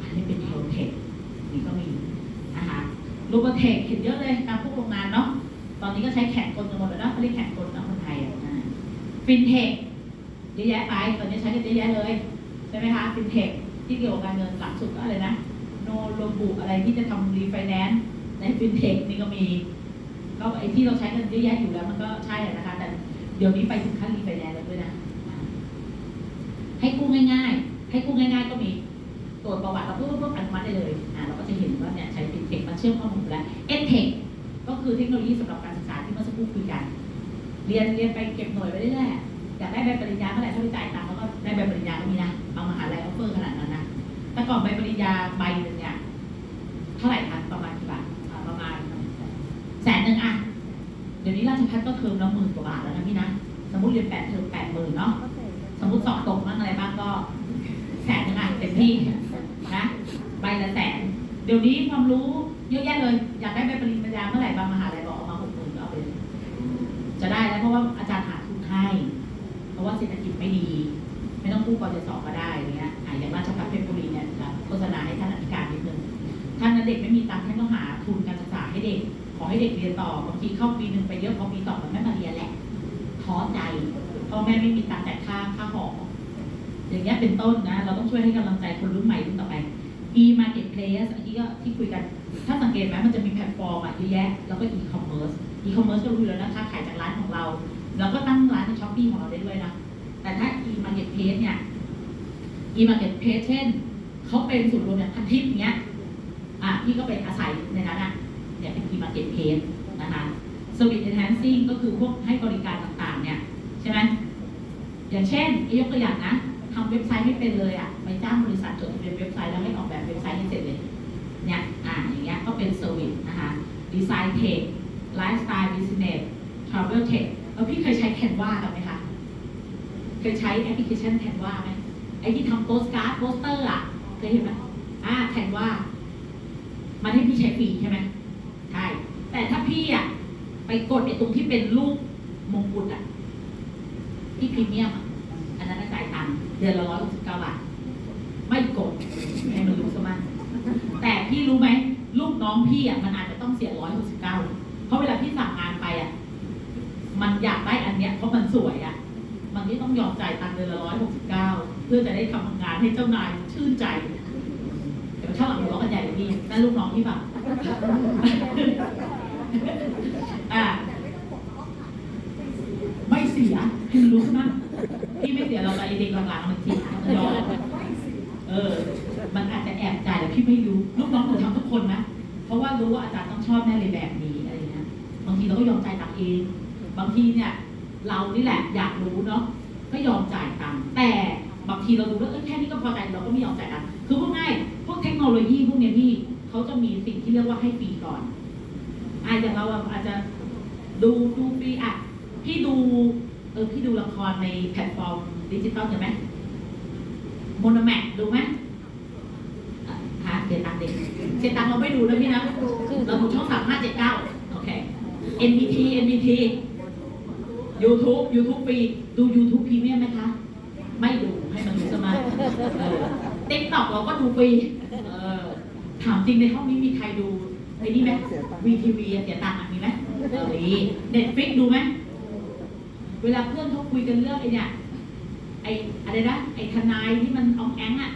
อันนี้เป็น HealthTech นี่ก็มีนะคะ RoboTech เห็นเยอะเลยตามพวกโรงงานเนาะตอนนี้ก็ใช้แขนกลกันหมดแล้วนะเขาเรียกแขนกลนะคนไทยอะฟินเทคเยอะแยะไปตอนนี้ใช้กันเยอะแยะเลยใช่ไหมคะฟินเทคที่เกี่ยวกับการเงินหลักสุดก็อะไรนะ โนโลบุอะไรที่จะทำรีไฟแนนซ์ในฟินเทคนี่ก็มี ก็ไอที่เราใช้กันเยอะแยะอยู่แล้วมันก็ใช่อะนะคะ แต่เดี๋ยวนี้ไปถึงขั้นรีไฟแนนซ์แล้วด้วยนะ ให้กู้ง่ายๆ ให้กู้ง่าย ๆ ก็มีตรวจประวัติเราปุ๊บปุ๊บอนุมัติได้เลยอ่าเราก็จะเห็นว่าเนี่ยใช้ฟินเทคมาเชื่อมข้อมูลแล้วเอ็นเทคก็คือเทคโนโลยีสำหรับการศึกษาที่เมื่อสักครู่คุยกัน เรียนเรียนไปเก็บหน่วยไปเรื่อยๆอยากได้ใบปริญญาเมื่อไหร่ถ้าไปจ่ายตังค์แล้วก็ได้ใบปริญญาก็มีนะบางมหาลัย offer ขนาดนั้นนะแต่ก่อนใบปริญญาใบหนึ่งเนี่ยเท่าไหร่คะประมาณกี่บาทอ่าประมาณแสนหนึ่งอะเดี๋ยว นี้ราชพัฒก็เทอมละหมื่นกว่าบาทแล้วนะพี่นะ สมมติเรียนแปดเทอมแปดหมื่นเนาะ สมมติสอบตกบ้างอะไรบ้างก็แสนหนึ่งอะเต็มที่นะใบละแสน เดี๋ยวนี้ความรู้เยอะแยะเลย อยากได้ใบปริญญาเมื่อไหร่บางมหาลัยบอกเอามาหกหมื่นก็เอาไปเลยจะได้แล้วเพราะว่าอาจารย์หาทุนให้ เพราะว่าเศรษฐกิจไม่ดี ไม่ต้องกู้กจสก็ได้อะไรเงี้ยอะอย่างราชภัฏเพชรบุรีเนี่ยจะโฆษณาให้ท่านอธิการนิดนึ ให้เด็กเรียนต่อบางทีเข้าปีหนึ่งไปเยอะพอปีสองมันไม่มาเรียนแหละท้อใจพ่อแม่ไม่มีตังค์จ่ายค่าค่าหออย่างเงี้ยเป็นต้นนะ เราต้องช่วยให้กำลังใจคนรุ่นใหม่รุ่นต่อไป e marketplace อันนี้ก็ที่คุยกัน ถ้าสังเกตไหมมันจะมีแพลตฟอร์มอะเยอะแยะ แล้วก็ e commerce e commerce ก็รู้อยู่แล้วนะค้าขายจากร้านของเรา แล้วก็ตั้งร้านใน Shopee ของเราได้ด้วยนะ แต่ถ้า e marketplace เนี่ย e marketplace เช่นเขาเป็นศูนย์รวมอย่างพันทิปอย่างเงี้ย อะพี่ก็ไปอาศัยในนั้นอะ เนี่ยเป็น e marketplace นะคะ service enhancing ก็คือพวกให้บริการต่างๆ เนี่ยใช่ไหมอย่างเช่นยกตัวอย่างนะทำเว็บไซต์ไม่เป็นเลยอะไปจ้างบริษัทจดทะเบียนเว็บไซต์แล้วให้ออกแบบเว็บไซต์ให้เสร็จเลยเนี่ยอ่าอย่างเงี้ยก็เป็น service นะคะ design tech lifestyle business travel tech แล้วพี่เคยใช้ Canva กันไหมคะ เคยใช้แอปพลิเคชัน Canva ไหมไอที่ทำโปสการ์ดโปสเตอร์อะเคยเห็นไหมอ่า Canva มันให้พี่ใช้ฟรีใช่ไหม ใช่ แต่ถ้าพี่อะไปกดไอตรงที่เป็นรูปมงกุฎอะที่พรีเมียมอันนั้นนะจ่ายตังค์เดือนละร้อยหกสิบเก้าบาท ไม่กดให้มันรู้ซะมั่งแต่พี่รู้ไหมลูกน้องพี่อะมันอาจจะต้องเสียร้อยหกสิบเก้าเพราะเวลาพี่สั่งงานไปอะมันอยากได้อันเนี้ยเพราะมันสวยอะมันก็ต้องยอมจ่ายตังค์เดือนละร้อยหกสิบเก้าเพื่อจะได้ทำงานให้เจ้านายชื่นใจ ข้างหลังหัวกันใหญ่พี่นั่นลูกน้องพี่ป่ะอ่าไม่เสียให้มันรู้ซะมั่งพี่ไม่เสียเราไอ้เด็กหลังๆมันเสียมันยอมเออ มันอาจจะแอบจ่ายแต่พี่ไม่รู้ ลูกน้องหนูทำทุกคนนะเพราะว่ารู้ว่าอาจารย์ต้องชอบแน่เลยแบบนี้อะไรเงี้ยบางทีเราก็ยอมจ่ายตังค์เอง บางทีเนี่ย เรานี่แหละอยากรู้เนาะก็ยอมจ่ายตังค์แต่บางทีเราดูแล้วเออแค่นี้ก็พอใจเราก็ไม่ยอมจ่ายตังค์คือ เนี้ยพี่เขาจะมีสิ่งที่เรียกว่าให้ฟรีก่อนอาอย่างเราอาจจะดูดูฟรีอะพี่ดูเออพี่ดูละครในแพลตฟอร์มดิจิตอลใช่ไหม MONOMAX ดูไหมอะเสียตังค์เด็กเสียตังค์เราไม่ดูนะพี่นะเราดูช่องสามห้าเจ็ดเก้าโอเค NBT NBT YouTube YouTube ฟรีดู YouTube Premium ไหมคะ ไม่ดูให้มันดูสมา TikTok เราก็ดูฟรี ถามจริงในห้องนี้มีใครดูไอ้นี่ไหม WeTV เสียตังค์อะมีไหมเออมี Netflix ดูไหมเวลาเพื่อนเขาคุยกันเรื่องไอ้เนี่ยไอ้อะไรนะไอ้ทนายที่มันอองแองอะ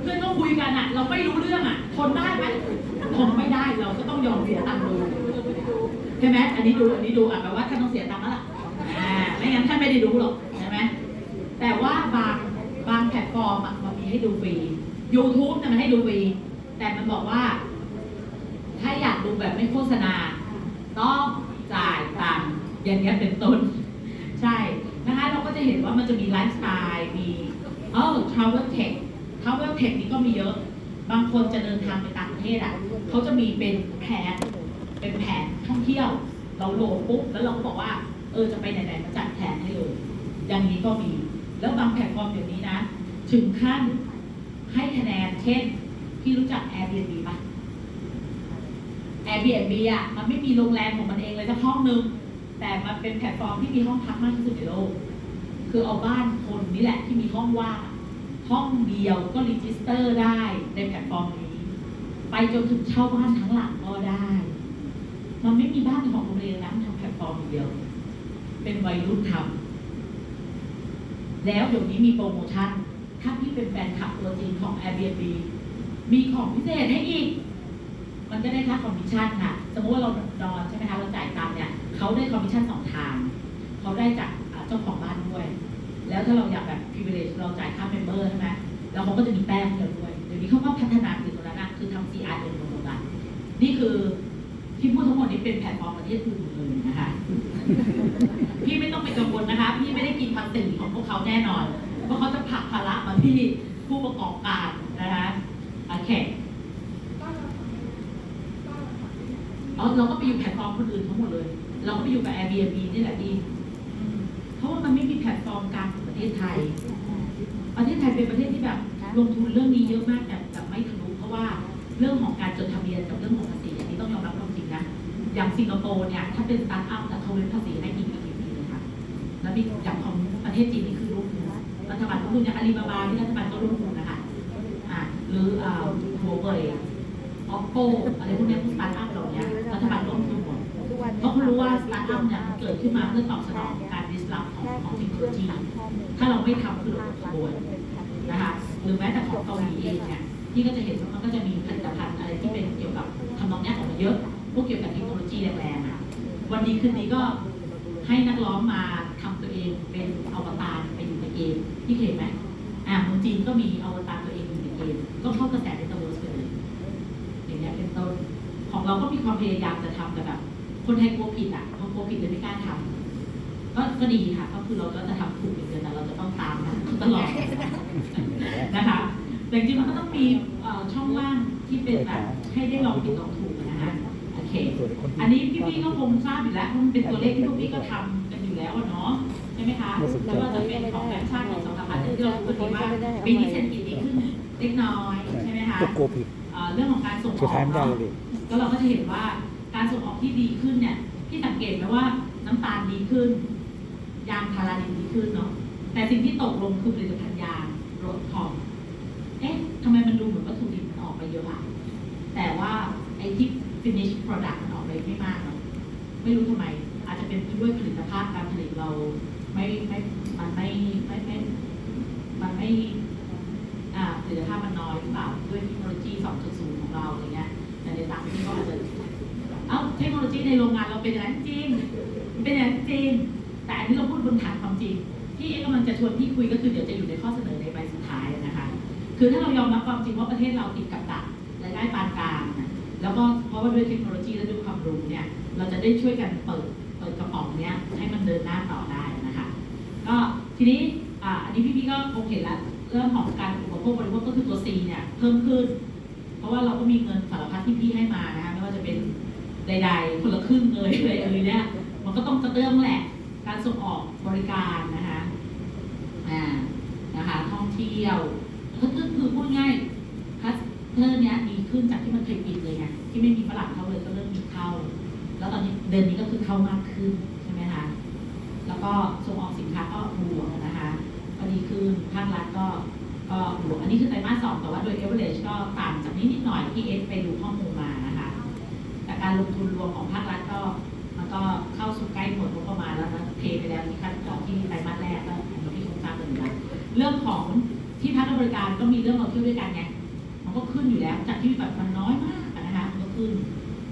เพื่อนเขาคุยกันอะ เราไม่รู้เรื่องอะทนได้ไหมทนไม่ได้เราก็ต้องยอมเสียตังค์ดูใช่ไหมอันนี้ดูอันนี้ดูอะแปลว่าท่านต้องเสียตังค์แล้วล่ะอ่าไม่งั้นท่านไม่ได้ดูหรอกใช่ไหมแต่ว่าบางบางแพลตฟอร์มอะมันมีให้ดูฟรี YouTube เนี่ยมันให้ดูฟรี แต่มันบอกว่า ถ้าอยากดูแบบไม่โฆษณา ต้องจ่ายตังค์อย่างเงี้ยเป็นต้น ใช่นะคะเราก็จะเห็นว่ามันจะมีไลฟ์สไตล์มีเออ travel tech travel tech นี่ก็มีเยอะ บางคนจะเดินทางไปต่างประเทศอะเขาจะมีเป็นแผนเป็นแผนท่องเที่ยว เราโหลดปุ๊บแล้วเราก็บอกว่า เออจะไปไหนๆมาจัดแผนให้เลยอย่างนี้ก็มี แล้วบางแพลตฟอร์มเดี๋ยวนี้นะ ถึงขั้นให้คะแนนเช่น พี่รู้จัก Airbnb ปะ Airbnb อะมันไม่มีโรงแรมของมันเองเลยสักห้องนึง แต่มันเป็นแพลตฟอร์มที่มีห้องพักมากที่สุดในโลก คือเอาบ้านคนนี่แหละที่มีห้องว่างห้องเดียวก็ register ได้ในแพลตฟอร์มนี้ ไปจนถึงเช่าบ้านทั้งหลังก็ได้ มันไม่มีบ้านของโรงเรียนนะทำแพลตฟอร์มเดียว เป็นวัยรุ่นทำแล้วเดี๋ยวนี้มีโปรโมชั่น ถ้าพี่เป็นแฟนคลับตัวจริงของ Airbnb มีของพิเศษให้อีก มันก็ได้ค่าคอมมิชชั่นค่ะ สมมติว่าเรานอนใช่ไหมคะ เราจ่ายตังค์เนี่ยเขาได้คอมมิชชั่นสองทาง เขาได้จากเจ้าของบ้านด้วย แล้วถ้าเราอยากแบบ privilege เราจ่ายค่า member ใช่ไหมแล้วเขาก็จะมีแต้มให้เราด้วย เดี๋ยวนี้เขาก็พัฒนาถึงตรงนั้นนะคือทำ CRM ตรงนั้นนี่คือที่พูดทั้งหมดนี้เป็นแพลตฟอร์มประเทศอื่นเลยนะคะ พี่ไม่ต้องไปกังวลนะคะ พี่ไม่ได้กินภาษีของพวกเขาแน่นอน เพราะเขาจะผลักภาระมาที่ผู้ประกอบการนะคะ โอเคเอาเราก็ไปอยู่แพลตฟอร์มคนอื่นทั้งหมดเลย เราก็ไปอยู่กับ Airbnb นี่แหละดีเพราะว่ามันไม่มีแพลตฟอร์มกลางของประเทศไทย ประเทศไทยเป็นประเทศที่แบบ ลงทุนเรื่องนี้เยอะมากแต่แต่ไม่ทะลุเพราะว่าเรื่องของการจดทะเบียนกับเรื่องของภาษีอันนี้ต้องยอมรับความจริงนะ อย่างสิงคโปร์เนี่ยถ้าเป็นสตาร์ทอัพแต่เขาเว้นภาษีให้อีกกี่ปีเลยค่ะ แล้วมีอย่างของประเทศจีนนี่คือร่วมทุนรัฐบาลร่วมทุนอย่างอาลีบาบาที่รัฐบาลก็ร่วมทุนนะคะ หรืออ่าหัวเว่ยออปโปอะไรพวกนี้พวกสตาร์ทอัพเหล่านี้รัฐบาลร่วมทุนหมดเพราะเขารู้ว่าสตาร์ทอัพเนี่ยมันเกิดขึ้นมาเพื่อตอบสนองการ disrupt ของของเทคโนโลยีถ้าเราไม่ทำคือเราตกขบวนนะคะหรือแม้แต่ของเกาหลีเองเนี่ยที่ก็จะเห็นว่ามันก็จะมีผลิตภัณฑ์อะไรที่เป็นเกี่ยวกับทำนองเนี้ยออกมาเยอะพวกเกี่ยวกับเทคโนโลยีแรงๆอะวันนี้คืนนี้ก็ให้นักร้องมาทำตัวเองเป็นอวตารไปอยู่ในเกมที่เห็นไหมอ่าเมืองจีนก็มีอวตาร ก็เข้ากระแสในตะวันตกเลยอย่างเงี้ยเป็นต้นของเราก็มีความพยายามจะทำแต่แบบคนไทยกลัวผิดอะพอกลัวผิดเลยไม่กล้าทำก็ก็ดีค่ะ ก็คือเราก็จะทำถูกอย่างเดียวแต่เราจะต้องตามนะตลอดนะคะแต่จริงๆมันก็ต้องมีช่องว่างที่เป็นแบบให้ได้ลองผิดลองถูกนะคะโอเค อันนี้พี่ๆก็คงทราบอยู่แล้วเพราะมันเป็นตัวเลขที่พวกพี่ก็ทำกันอยู่แล้วเนาะใช่ไหมคะแล้วก็จะเป็นของแบงค์ชาติของสองสามพันที่เราพูดกันว่าปีนี้เศรษฐกิจดีขึ้น เล็กน้อยใช่ไหมคะก็กลัวผิดเอ่อเรื่องของการส่งอสุดอกท้ายไม่ได้เนาะเลยก็เราก็จะเห็นว่าการส่งออกที่ดีขึ้นเนี่ยพี่สังเกตไหมว่าน้ำตาลดีขึ้น ยางพาราดินดีขึ้นเนาะแต่สิ่งที่ตกลงคือผลิตภัณฑ์ยางรถทองเอ๊ะทำไมมันดูเหมือนวัตถุดิบมันออกไปเยอะอะแต่ว่าไอ้ที่ finish product มันออกไปไม่มากเนาะไม่รู้ทำไม อาจจะเป็นด้วยผลิตภาพการผลิตเราไม่ไม่มันไม่ไม่ไม่มันไม่อ่า ผลิตภาพมันน้อยหรือเปล่าด้วยเทคโนโลยี 2.0 ของเราอะไรเงี้ยแต่ในต่างประเทศก็อาจจะเอ้าเทคโนโลยีในโรงงานเราเป็นอย่างนั้นจริงเป็นอย่างนั้นจริง แต่อันนี้เราพูดบนฐานความจริง ที่เอ๊ะกำลังจะชวนพี่คุยก็คือเดี๋ยวจะอยู่ในข้อเสนอในใบสุดท้ายนะคะ คือถ้าเรายอมรับความจริงว่าประเทศเราติดกับดักรายได้ปานกลางนะแล้วก็เพราะว่าด้วยเทคโนโลยีและด้วยความรู้เนี่ยเราจะได้ช่วยกันเปิดเปิดกระป๋องเนี้ยให้มันเดินหน้าต่อได้นะคะ ก็ทีนี้อ่าอันนี้พี่ๆก็คงเห็นแล้ว เรื่องของการอุปโภคบริโภคก็คือตัว C เนี่ยเพิ่มขึ้น เพราะว่าเราก็มีเงินสารพัดที่พี่ให้มานะคะไม่ว่าจะเป็นใดๆคนละครึ่งเลยอะไรเอ่ยเนี่ยมันก็ต้องกระเตื้องแหละ การส่งออกบริการนะคะอ่านะคะท่องเที่ยวก็คือคือพูดง่าย cluster เนี้ยดีขึ้นจากที่มันเคยปิดเลยไงที่ไม่มีฝรั่งเข้าเลยก็เริ่มมีเข้า แล้วตอนนี้เดือนนี้ก็คือเข้ามากขึ้นใช่ไหมคะแล้วก็ส่งออกสินค้าก็บวกนะคะ ก็ดีขึ้น ภาครัฐก็ก็บวกอันนี้คือไตรมาสสองแต่ว่าโดย average ก็ต่างจากนี้นิดหน่อยที่เอสไปดูข้อมูลมานะคะแต่การลงทุนรวมของภาครัฐก็มันก็เข้าสู่ใกล้หมดงบประมาณแล้วนะเทไปแล้วที่ขั้นตอนที่ไตรมาสแรกก็อันนี้ที่คงทราบกันอยู่แล้วเรื่องของที่พักบริการก็มีเรื่องเราเที่ยวด้วยกันไงมันก็ขึ้นอยู่แล้วจากที่แบบมันน้อยมากนะคะมันก็ขึ้น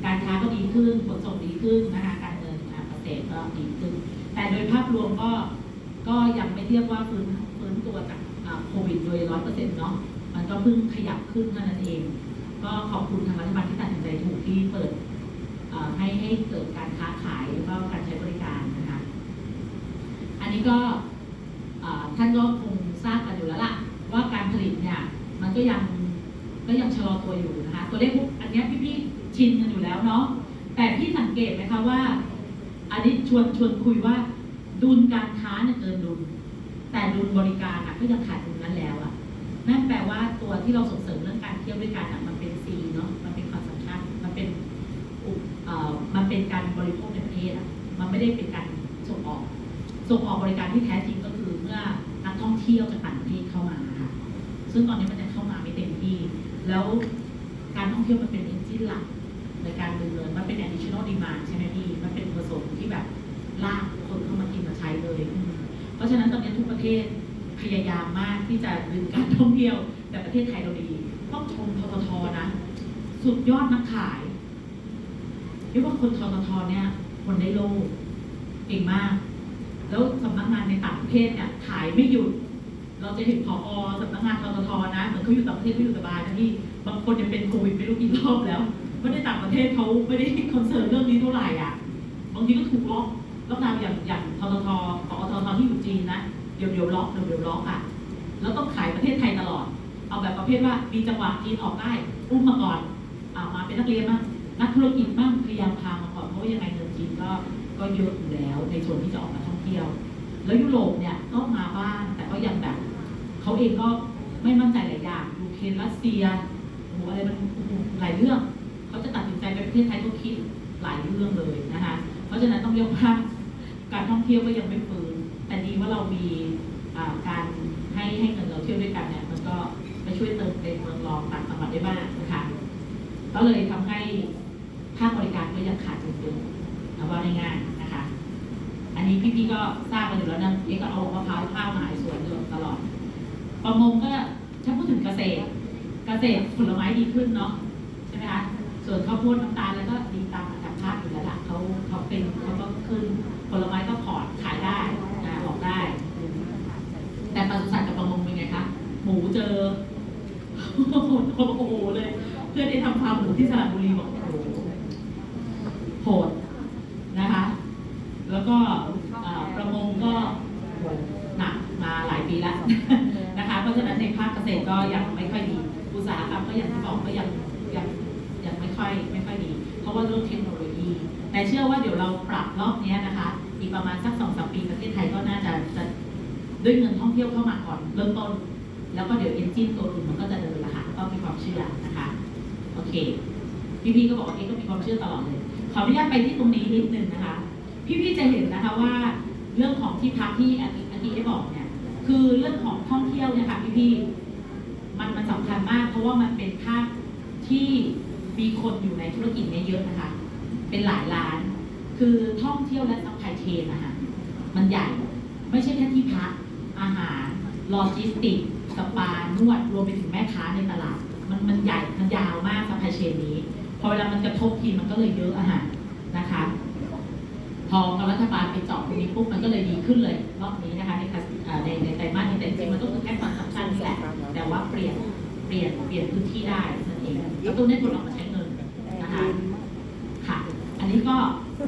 การค้าก็ดีขึ้นขนส่งดีขึ้นนะคะการเงินอ่าเกษตรก็ดีขึ้น แต่โดยภาพรวมก็ ก็ยังไม่เทียบว่าฟื้นฟื้นตัวจากโควิดโดยร้อยเปอร์เซ็นต์เนาะมันก็เพิ่งขยับขึ้นเท่านั้นเอง ก็ขอบคุณทางรัฐบาลที่ตัดสินใจถูกที่เปิดให้ให้เกิดการค้าขายแล้วก็การใช้บริการนะคะอันนี้ก็ท่านก็คงทราบกันอยู่แล้วล่ะว่าการผลิตเนี่ยมันก็ยังก็ยังชะลอตัวอยู่นะคะตัวเลขพวกอันนี้พี่ๆชินกันอยู่แล้วเนาะแต่พี่สังเกตไหมคะว่าอันนี้ชวนชวนคุยว่า ดุลการค้าเนี่ยเกินดุล แต่ดุลบริการอะก็ยังขาดดุลนั้นแล้วอะนั่นแปลว่าตัวที่เราส่งเสริมเรื่องการเที่ยวด้วยกันอะมันเป็นซีเนาะมันเป็นความสำคัญมันเป็นอุเอ่อมันเป็นการบริโภคในประเทศอะมันไม่ได้เป็นการส่งออก ส่งออกบริการที่แท้จริงก็คือเมื่อนักท่องเที่ยวจากต่างประเทศเข้ามาค่ะซึ่งตอนนี้มันยังเข้ามาไม่เต็มที่ แล้วการท่องเที่ยวมันเป็นเอนจินหลักในการดำเนินมันเป็น additional demand ใช่ไหมพี่มัน เพราะฉะนั้นตอนนี้ทุกประเทศพยายามมากที่จะดึงการท่องเที่ยวแต่ประเทศไทยเราดีต้องชมทททนะ สุดยอดนักขายเรียกว่าคนทททเนี่ย คนได้โลกเก่งมาก แล้วสำนักงานในต่างประเทศเนี่ยขายไม่หยุด เราจะเห็นผอสำนักงานทททนะเหมือนเขาอยู่ต่างประเทศเขาอยู่สบายนะที่บางคนยังเป็นโควิดไม่รู้กี่รอบแล้วเพราะในต่างประเทศเขาไม่ได้ concern เรื่องนี้เท่าไหร่อะบางทีก็ถูกล็อก ล็อกดาวน์อย่างอย่างทททปอททที่อยู่จีนนะเดี๋ยวเดี๋ยวล็อกเดี๋ยวเดี๋ยวล็อกอะแล้วต้องขายประเทศไทยตลอด เอาแบบประเภทว่ามีจังหวะจีนออกได้อุ้มมาก่อนอามาเป็นนักเรียนบ้างนักธุรกิจบ้างพยายามพามาก่อนเพราะว่ายังไงเงินจีนก็ก็เยอะอยู่แล้วในส่วนที่จะออกมาท่องเที่ยว แล้วยุโรปเนี่ยก็มาบ้างแต่ก็ยังแบบเขาเองก็ไม่มั่นใจหลายอย่างยูเครนรัสเซียโอ้อะไรมันหหลายเรื่องเขาจะตัดสินใจไปประเทศไทยก็คิดหลายเรื่องเลยนะคะเพราะฉะนั้นต้องเรียกว่า การท่องเที่ยวก็ยังไม่ฟื้น แต่ดีว่าเรามีการให้ให้เงินเราเที่ยวด้วยกันเนี่ยมันก็ไปช่วยเติมเต็มเมืองรองต่างจังหวัดได้บ้างนะคะก็เลยทำให้ภาคบริการก็ยังขาดจริงๆเอาว่าง่ายๆนะคะ อันนี้พี่ๆก็ทราบกันอยู่แล้วนะเอ๊ะก็เอามะพร้าวข้าวมาขายสวนอยู่ตลอด ประมงก็ถ้าพูดถึงเกษตร เกษตรผลไม้ดีขึ้นเนาะใช่ไหมคะส่วนข้าวโพดน้ำตาลแล้วก็ดีต ภาพอยู่แล้วล่ะเขาเขาเป็นเขาก็ขึ้นผลไม้ก็พอร์ตขายได้อ่าออกได้ แต่ปศุสัตว์กับประมงเป็นไงคะหมูเจอโอ้โหเลย เพื่อนที่ทำฟาร์มหมูที่สระบุรีบอกโอ้โหโหดนะคะ แล้วก็ประมงก็หหนักมาหลายปีแล้วนะคะ เพราะฉะนั้นในภาคเกษตรก็ยังไม่ค่อยดีอุตสาหกรรมก็อย่างที่บอกก็ยังยังยังไม่ค่อยไม่ค่อยดี เพราะว่าเรื่องเทคโนโลยี แต่เชื่อว่าเดี๋ยวเราปรับรอบนี้นะคะ อีกประมาณสักสองสามปีประเทศไทยก็น่าจะจะด้วยเงินท่องเที่ยวเข้ามาก่อนเริ่มต้น แล้วก็เดี๋ยวเอนจินตัวอื่นมันก็จะเดินละค่ะก็มีความเชื่อนะคะโอเค พี่ๆก็บอกว่าเอ๊ก็มีความเชื่อตลอดเลยขออนุญาตไปที่ตรงนี้นิดนึงนะคะ พี่ๆจะเห็นนะคะว่าเรื่องของที่พักที่อาทิอาทิได้บอกเนี่ยคือเรื่องของท่องเที่ยวเนี่ยค่ะพี่ๆมันมันสำคัญมาก เพราะว่ามันเป็นภาคที่มีคนอยู่ในธุรกิจเนี้เยอะนะคะ เป็นหลายล้าน คือท่องเที่ยวและ supply chain นะคะมันใหญ่ ไม่ใช่แค่ที่พัก อาหารโลจิสติกสปานวดรวมไปถึงแม่ค้าในตลาด มันมันใหญ่ มันยาวมาก supply chain นี้ พอเวลามันกระทบทีมันก็เลยเยอะอาหารนะคะ พอรัฐบาลไปเจาะตรงนี้ปุ๊บมันก็เลยดีขึ้นเลยรอบนี้นะคะในในในไตรมาสนี้แต่จริงมันก็คือแค่ความสำคัญนี่แหละ แต่ว่าเปลี่ยนเปลี่ยนเปลี่ยนพื้นที่ได้นั่นเองแล้วตรงนี้คนออกมาใช้เงินนะคะ นนี้ก็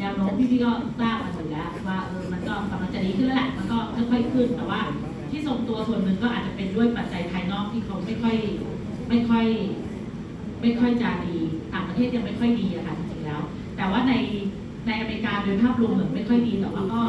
แนวโน้มพี่พี่ๆก็ทราบมาอยู่แล้วว่าเออมันก็กำลังจะดีขึ้นแล้วแหละมันก็ค่อยๆขึ้นแต่ว่า ที่ทรงตัวส่วนหนึ่งก็อาจจะเป็นด้วยปัจจัยภายนอกที่เขาไม่ค่อยไม่ค่อย ไม่ค่อยจะดีต่างประเทศยังไม่ค่อยดีอะค่ะจริงๆแล้ว แต่ว่าในในอเมริกาโดยภาพรวมเหมือนไม่ค่อยดีแต่ว่าก็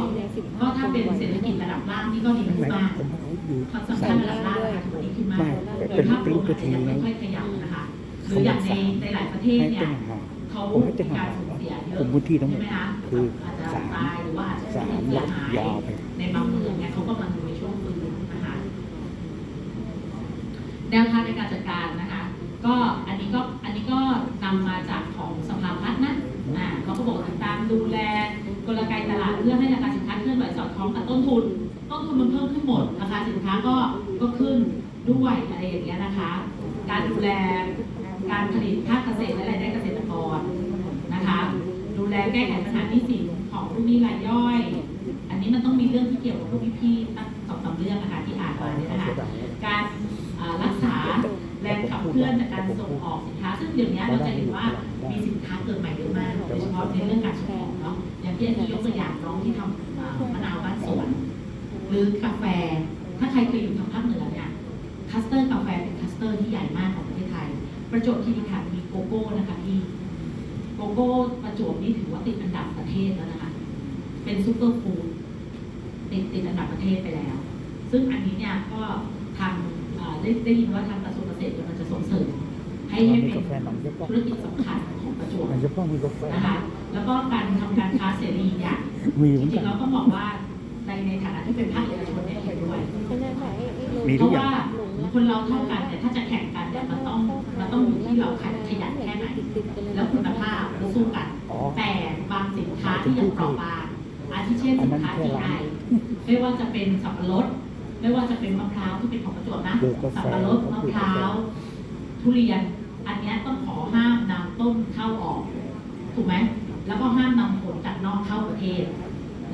ก็ถ้าเป็นเศรษฐกิจระดับล่างนี่ก็ดีทำขึ้ไมนมากผมเขาอยู่ความสำคัญระดับล่างนะคะถือว่าดีขึ้นมากไม่โดยภาพรวมอาจจะยังไม่ค่อยขยับนะคะหรืออย่างในในหลายประเทศให้เนี่เป็ยนห่าง เขาผมให้เป็มีนกาห่ารงสูญเสียเยอะผมพื้นที่ทั้งหมดใช่ไหมคะคืออาจจะสามตายหรือว่าอาจจะสามเสียล็อกหายยาวไป ในบางเมืองเนี่ยเขากำลังอยู่ในช่วงฟื้นนะคะแนวทางในการจัดการนะคะ ก็อันนี้ก็อันนี้ก็นำมาจากของสภาพัฒน์นะอ่าเขาก็บอกติดตามดูแลกลไกตลาดเพื่อให้ราคาสินค้าเคลื่อนไหวสอดคล้องกับต้นทุน ต้นทุนมันเพิ่มขึ้นหมดราคาสินค้าก็ก็ขึ้นด้วยอะไรอย่างเงี้ยนะคะ การดูแล การผลิตภาคเกษตรและรายได้เกษตรกรนะคะ ดูแลแก้ไขปัญหาหนี้สินของลูกหนี้รายย่อย อันนี้มันต้องมีเรื่องที่เกี่ยวกับพวกพี่ๆตั้งสองสาเรื่องนะคะที่อ่านมาเนี่ยนะคะการรักษาแรงขับเคลื่อนจากการส่งออกสินค้า ซึ่งเดี๋ยวนี้เราจะเห็นว่ามีสินค้าเกิดใหม่เยอะมากโดยเฉพาะในเรื่องการส่งออกเนาะอย่างที่อันนี้ยกตัวอย่างน้องที่ทำมะนาวบ้านสวนหรือกาแฟ ถ้าใครเคยอยู่ทางภาคเหนือเนี่ย cluster กาแฟเป็น cluster ที่ใหญ่มากของ ประเทศไทยประจวบคีรีขันธ์มีโกโก้นะคะพี่โกโก้ประจวบนี่ถือว่าติดอันดับประเทศแล้วนะคะ เป็น superfoodติดติดอันดับประเทศไปแล้ว ซึ่งอันนี้เนี่ยก็ทางเอ่อได้ได้ยินว่าทางกระทรวงเกษตรกำลังจะส่งเสริมให้ให้เป็นธุรกิจสำคัญของประจวบมันจะต้องมีกาแฟนะคะแล้วก็การทำการค้าเสรีเนี่ยมีเหจมือนริกังนๆเราต้องบอกว่าในในฐานะที่เป็นภาคเอกชนเนี่ยเห็นด้วยไม่แน่ใจไอ้ไอ้ลุงมีเพทุกราะอย่างว่า คนเราเท่ากันเนี่ยถ้าจะแข่งกันเนี่ยมันต้องมันต้องอยู่ที่เราขยันแค่ไหน แล้วคุณภาพเราสู้กันอ๋อแต่บางสินค้าที่ยังเปราะบางอาทิเช่นสินค้า GI ไม่ว่าจะเป็นสับปะรดไม่ว่าจะเป็นมะพร้าวที่เป็นของประจวบนะปลูกกาแฟสับปะรดมะพร้าวทุเรียน อันเนี้ยต้องขอห้ามนำต้นเข้าออก ถูกไหมแล้วก็ห้ามนำผลจากนอกเข้าประเทศ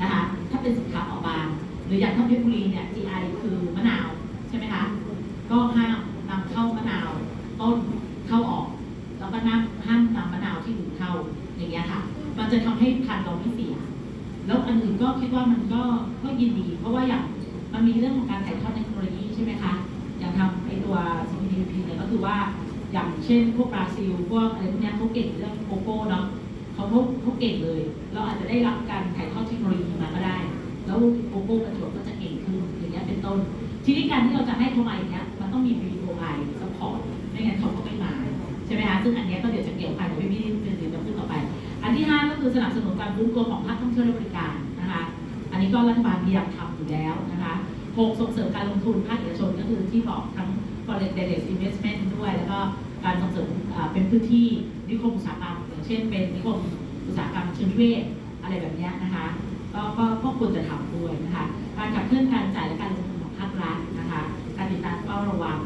นะคะถ้าเป็นสินค้าออกบาง หรืออย่างถ้าเพชรบุรีเนี่ย GI คือมะนาวใช่ไหมคะ ก็ห้ามนำเข้ามะนาวต้นเข้าออก แล้วก็น้ำห้ามนำมะนาวที่อื่นเข้าอย่างเงี้ยค่ะ มันจะทำให้พันธุ์เราไม่เสีย แล้วอันอื่นก็คิดว่ามันก็ก็ยินดี เพราะว่าอย่างมันมีเรื่องของการถ่ายทอดเทคโนโลยีใช่ไหมคะ อย่างทำไอตัว CPTP เนี่ยก็คือว่าอย่างเช่นพวกบราซิลพวกอะไรพวกเนี้ยเขาเก่งเรื่องโกโก้เนาะเขาเขาเขาเก่งเลย เราอาจจะได้รับการถ่ายทอดเทคโนโลยีมาก็ได้ แล้วโกโก้ประจวบก็จะเก่งขึ้นอย่างเงี้ยเป็นต้น ทีนี้การที่เราจะให้เขามาอย่างเงี้ย ต้องมี BOI support ไม่งั้นเขาก็ไม่มา ใช่ไหมคะซึ่งอันนี้ก็เดี๋ยวจะเกี่ยวพันกับพี่พี่ๆเป็นสิ่งจะพูดต่อไป อันที่ห้าก็คือสนับสนุนการฟื้นตัวของภาคท่องเที่ยวและบริการนะคะอันนี้ก็รัฐบาลพยายามทำอยู่แล้วนะคะหกส่งเสริมการลงทุนภาคเอกชนก็คือที่บอกทั้ง foreign direct investment ด้วย แล้วก็การส่งเสริมเป็นพื้นที่นิคมอุตสาหกรรมอย่างเช่น เป็นนิคมอุตสาหกรรมเชิงนิเวศอะไรแบบเนี้ยนะคะก็ก็ก็ควรจะทำด้วยนะคะการขับเคลื่อนการจ่ายและการลงทุนของภาครัฐนะคะ การติดตามเฝ้าระวัง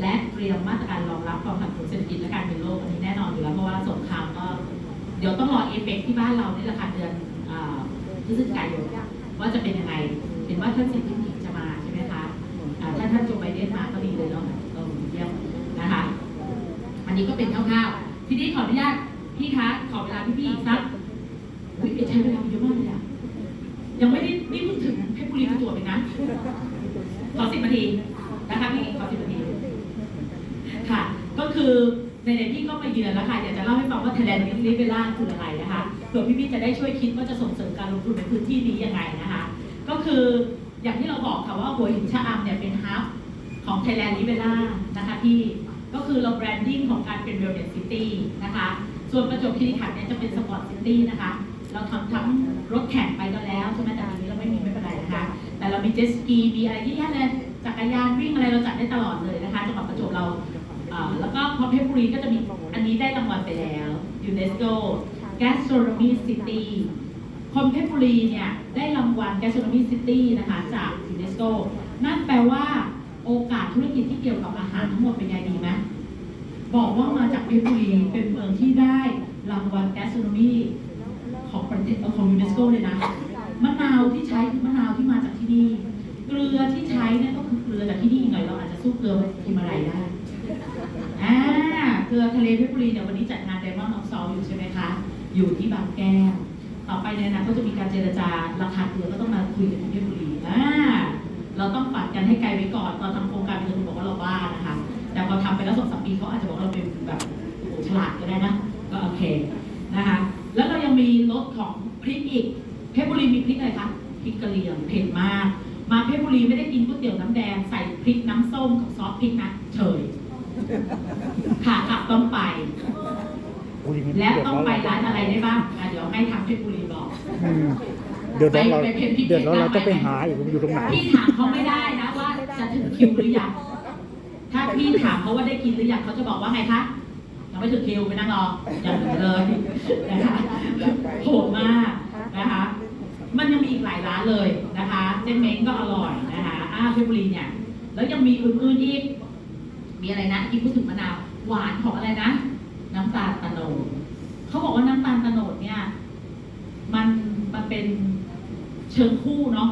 และเตรียมมาตรการรองรับความผันผวนเศรษฐกิจและการเงินโลกอันนี้แน่นอนอยู่แล้วเพราะว่าสงครามก็เดี๋ยวต้องรอเอฟเฟกต์ที่บ้านเรานี่แหละค่ะเดือนอ่าพฤศจิกายนว่าจะเป็นยังไงเห็นว่าท่านสีจิ้นผิงจะมาใช่ไหมคะถ้าท่านโจไบเดนมาก็ดีเลยเนาะเราเยี่ยมนะคะ อันนี้ก็เป็นคร่าวๆทีนี้ขออนุญาตพี่คะขอเวลาพี่ๆอีกสักใช้เวลาเยอะมากเลยอะยังไม่ได้นี่เพิ่งถึงเพชรบุรีตัวจเองนะ ขอสิบนาทีนะคะพี่ขอสิบนาทีค่ะ ก็คือในในๆพี่ก็มาเยือนแล้วค่ะอยากจะเล่าให้ฟังว่า Thailand Living Villa คืออะไรนะคะเผื่อพี่ๆจะได้ช่วยคิดว่าจะส่งเสริมการลงทุนในพื้นที่นี้ยังไงนะคะ ก็คืออย่างที่เราบอกค่ะว่าหัวหินชะอำเนี่ยเป็นฮับของ Thailand Living Villa นะคะพี่ก็คือเรา branding ของการเป็น Wellness City นะคะ ส่วนประจวบคีรีขันธ์เนี่ยจะเป็น Sport City นะคะ เราทำทั้งรถแข่งไปก็แล้วใช่ไหมแต่ปีนี้เราไม่มีไม่เป็นไรนะคะ แต่เรามีเจ็ตสกีมีอะไรเยอะแยะเลยจักรยานวิ่งอะไรเราจัดได้ตลอดเลยนะคะจังหวัดประจวบเราแล้วก็พอเพชรบุรีก็จะมีอันนี้ได้รางวัลไปแล้วยูเนสโก Gastronomy City คนเพชรบุรีเนี่ยได้รางวัล Gastronomy City นะคะจากยูเนสโกนั่นแปลว่าโอกาสธุรกิจที่เกี่ยวกับอาหารทั้งหมดเป็นไงดีไหมบอกว่ามาจากเพชรบุรีเป็นเมืองที่ได้รางวัล Gastronomy ของประเทศของยูเนสโกเลยนะ มะนาวที่ใช้คือมะนาวที่มาจากที่นี่ เกลือที่ใช้เนี่ยก็คือเกลือจากที่นี่หน่อยเราอาจจะสู้เกลือฮิมาลัยได้อ่าเกลือทะเลเพชรบุรีเนี่ยวันนี้จัดงาน Diamond of Salt อยู่ใช่ไหมคะ อยู่ที่บางแก้วต่อไปเนี่ยนะก็จะมีการเจรจาราคาเกลือก็ต้องมาคุยกันที่เพชรบุรีอ่าเราต้องฝันกันให้ไกลไว้ก่อนตอนทำโครงการเงินบอกว่าเราบ้านะคะ แต่พอทำไปแล้วสองสามปีเขาอาจจะบอกว่าเราเป็นแบบโอ้โหฉลาดก็ได้นะ ก็โอเคนะคะ แล้วเรายังมีรสของพริกอีก เพชรบุรีมีพริกอะไรคะพริกกะเหรี่ยงเผ็ดมาก มาเพชรบุรีไม่ได้กินก๋วยเตี๋ยวน้ำแดงใส่พริกน้ำส้มกับซอสพริกนะเฉยค่ะกลับต้องไป และต้องไปร้านอะไรได้บ้างอะเดี๋ยวให้ทางเพชรบุรีบอกอืมเดือดร้อนเราไปไปเพ็ญพิเศษ เดือดร้อนเราได้ไหมต้องไปหาอีกว่าอยู่ตรงไหน พี่ถามเขาไม่ได้นะว่าจะถึงคิวหรือยัง ถ้าพี่ถามเขาว่าได้กินหรือยังเขาจะบอกว่าไงคะยังไม่ถึงคิวไปนั่งรออย่างเหมือนเลยนะคะโหดมาก นะคะ มันยังมีอีกหลายร้านเลยนะคะเจนเม้งก็อร่อยนะคะอ้าเพชรบุรีเนี่ย แล้วยังมีอื่นๆอีก มีอะไรนะที่พูดถึงมะนาวหวานของอะไรนะ น้ำตาลตะโนดเขาบอกว่าน้ำตาลตะโนดเนี่ย มันมันเป็นเชิงคู่เนาะ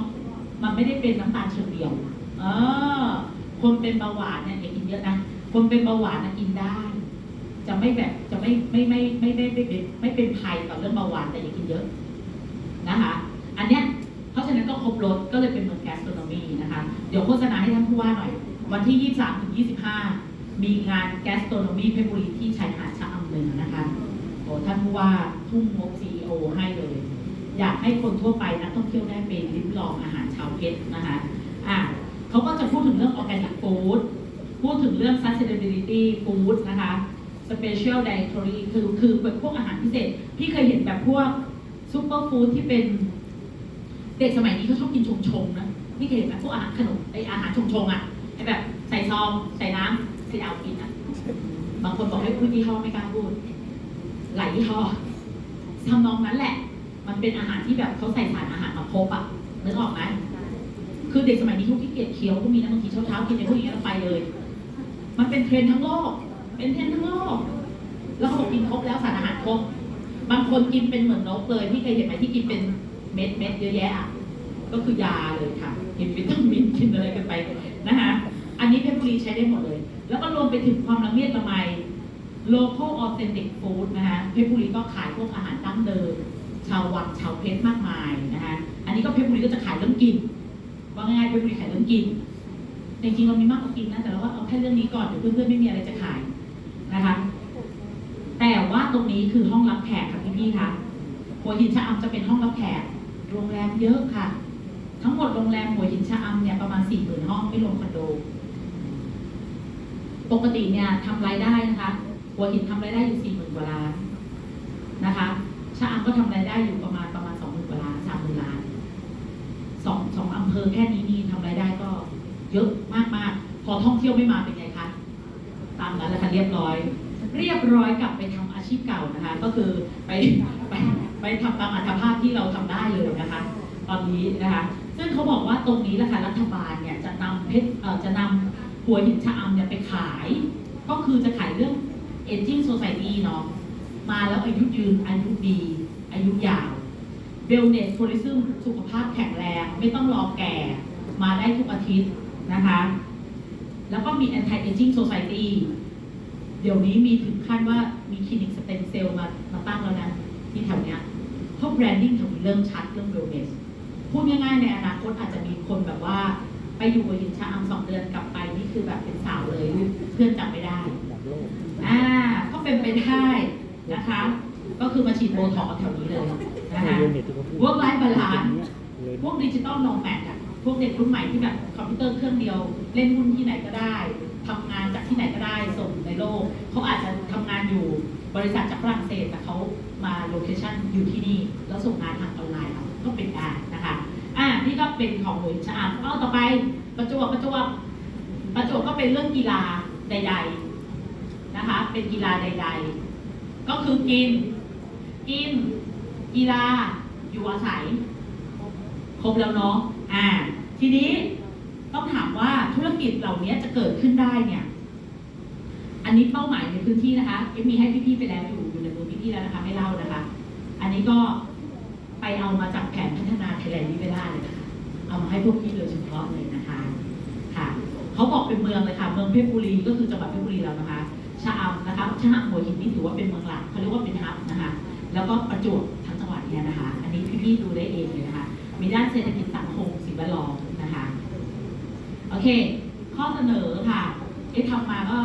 มันไม่ได้เป็นน้ำตาลเชิงเดียว เออ คนเป็นเบาหวานเนี่ยอย่ากินเยอะนะ คนเป็นเบาหวานนะกินได้ จะไม่แบบจะไม่ไม่ไม่ไม่ไม่ไม่เป็นไม่เป็นภัยต่อเรื่องเบาหวานแต่อย่ากินเยอะ นะคะอันเนี้ยเพราะฉะนั้นก็ครบรถก็เลยเป็นเมืองแกสโตรนมีนะคะเดี๋ยวโฆษณาให้ท่านผู้ว่าหน่อย วันที่ 23ถึง25 มีงานแกสโตรนมีเพชรบุรีที่ชายหาดชะอำเนือนะคะโอ้ท่านผู้ว่าทุ่มงบ CEO ให้เลย อยากให้คนทั่วไปนักท่องเที่ยวได้ไปลิ้มลองอาหารชาวเพชรนะคะอะเขาก็จะพูดถึงเรื่อง organic food พูดถึงเรื่อง sustainability food นะคะ special dietary คือคือแบบพวกอาหารพิเศษ พี่เคยเห็นแบบพวก ซูเปอร์ฟู้ดที่เป็นเด็กสมัยนี้เขาชอบกินชงชงๆนะพี่เคยเห็นไหมพวกอาหารขนมไออาหารชงชงๆอะไอแบบใส่ซองใส่น้ำใส่เอากินอะบางคนบอกให้พูดยี่ห้อไม่กล้าพูดหลายยี่ห้อทำนองนั้นแหละ มันเป็นอาหารที่แบบเขาใส่สารอาหารมาครบอะนึกออกไหมคือเด็กสมัยนี้เขาขี้เกียจเคี้ยวก็มีนะบางทีเช้าเช้าๆกินในพวกนี้แล้วไปเลย มันเป็นเทรนทั้งโลกเป็นเทรนทั้งโลกแล้วเขาบอกกินครบแล้วสารอาหารครบ บางคนกินเป็นเหมือนนกเลยพี่เคยเห็นไหมที่กินเป็นเม็ดเม็ดเยอะแยะอะก็คือยาเลยค่ะ กินวิตามินกินอะไรกันไปนะคะอันนี้เพชรบุรีใช้ได้หมดเลย แล้วก็รวมไปถึงความละเมียดละไม local authentic food นะคะเพชรบุรีก็ขายพวกอาหารดั้งเดิม ชาววังชาวเพชรมากมายนะคะอันนี้ก็เพชรบุรีก็จะขายเรื่องกินว่าง่ายๆเพชรบุรีขายเรื่องกินจริงๆเรามีมากกว่ากินนะแต่เราว่าเอาแค่เรื่องนี้ก่อนเดี๋ยวเพื่อนๆไม่มีอะไรจะขายนะคะ แต่ว่าตรงนี้คือห้องรับแขกค่ะพี่ๆคะหัวหินชะอำจะเป็นห้องรับแขก โรงแรมเยอะค่ะ ทั้งหมดโรงแรมหัวหินชะอำเนี่ยประมาณสี่หมื่นห้องไม่รวมคอนโด ปกติเนี่ยทำรายได้นะคะ หัวหินทำรายได้อยู่สี่หมื่นกว่าล้านนะคะชะอำก็ทำรายได้อยู่ประมาณประมาณสองหมื่นกว่าล้านสามหมื่นล้านสองสองอำเภอแค่นี้นี่ทำรายได้ก็เยอะมากมากๆพอท่องเที่ยวไม่มาเป็นไงคะ ตามนั้นแหละค่ะเรียบร้อย เรียบร้อยกลับไปทำอาชีพเก่านะคะ ก็คือไปไปไปทำตามอัตภาพที่เราทำได้เลยนะคะ ตอนนี้นะคะ ซึ่งเขาบอกว่าตรงนี้แหละค่ะรัฐบาลเนี่ยจะนำเพชรจะนำหัวหินชะอำเนี่ยไปขาย ก็คือจะขายเรื่อง aging society เนาะมาแล้วอายุยืนอายุดี อายุยาว wellness tourism สุขภาพแข็งแรง ไม่ต้องรอแก่มาได้ทุกอาทิตย์นะคะ แล้วก็มี anti aging society เดี๋ยวนี้มีถึงขั้นว่ามีคลินิกสเต็มเซลล์มามาตั้งแล้วนะที่แถวเนี้ยเพราะ branding แถวนี้เริ่มชัดเรื่อง wellness พูดง่ายๆในอนาคตอาจจะมีคนแบบว่า ไปอยู่หัวหินชะอำสองเดือนกลับไปนี่คือแบบเป็นสาวเลยเพื่อนจำไม่ได้อ่าก็เป็นไปได้นะคะ ก็คือมาฉีดโบท็อกซ์แถวนี้เลยนะคะ Work life balance พวก digital nomad อะพวกเด็กรุ่นใหม่ที่แบบคอมพิวเตอร์เครื่องเดียว เล่นหุ้นที่ไหนก็ได้ ทำงานจากที่ไหนก็ได้ส่งในโลก เขาอาจจะทำงานอยู่บริษัทจากฝรั่งเศสแต่เขามา location อยู่ที่นี่ แล้วส่งงานทางออนไลน์ก็เป็นการนะคะอ่านี่ก็เป็นของหน่วยชะอำเอาต่อไปประจวบประจวบประจวบก็เป็นเรื่องกีฬาใด ๆนะคะ เป็นกีฬาใด ๆ ก็คือกิน กิน กีฬาอยู่อาศัย ครบแล้วเนาะอ่าทีนี้ ต้องถามว่าธุรกิจเหล่านี้จะเกิดขึ้นได้เนี่ย อันนี้เป้าหมายในพื้นที่นะคะเอ็มมีให้พี่ๆไปแล้วอยู่อยู่ในมือพี่ๆแล้วนะคะไม่เล่านะคะ อันนี้ก็ไปเอามาจากแผนพัฒนาไทยแลนด์นิเวล่าเลยนะคะเอามาให้พวกพี่โดยเฉพาะเลยนะคะค่ะเขาบอกเป็นเมืองเลยค่ะ เมืองเพชรบุรีก็คือจังหวัดเพชรบุรีแล้วนะคะชะอำนะคะชะอำหัวหินนี่ถือว่าเป็นเมืองหลักเขาเรียกว่าเป็นฮับนะคะ แล้วก็ประจวบทั้งจังหวัดเนี่ยนะคะ อันนี้พี่ๆดูได้เองเลยนะคะมีด้านเศรษฐกิจสังคมสิ่งแวดล้อม นะคะโอเคข้อเสนอค่ะเอ๊ะทำมาก็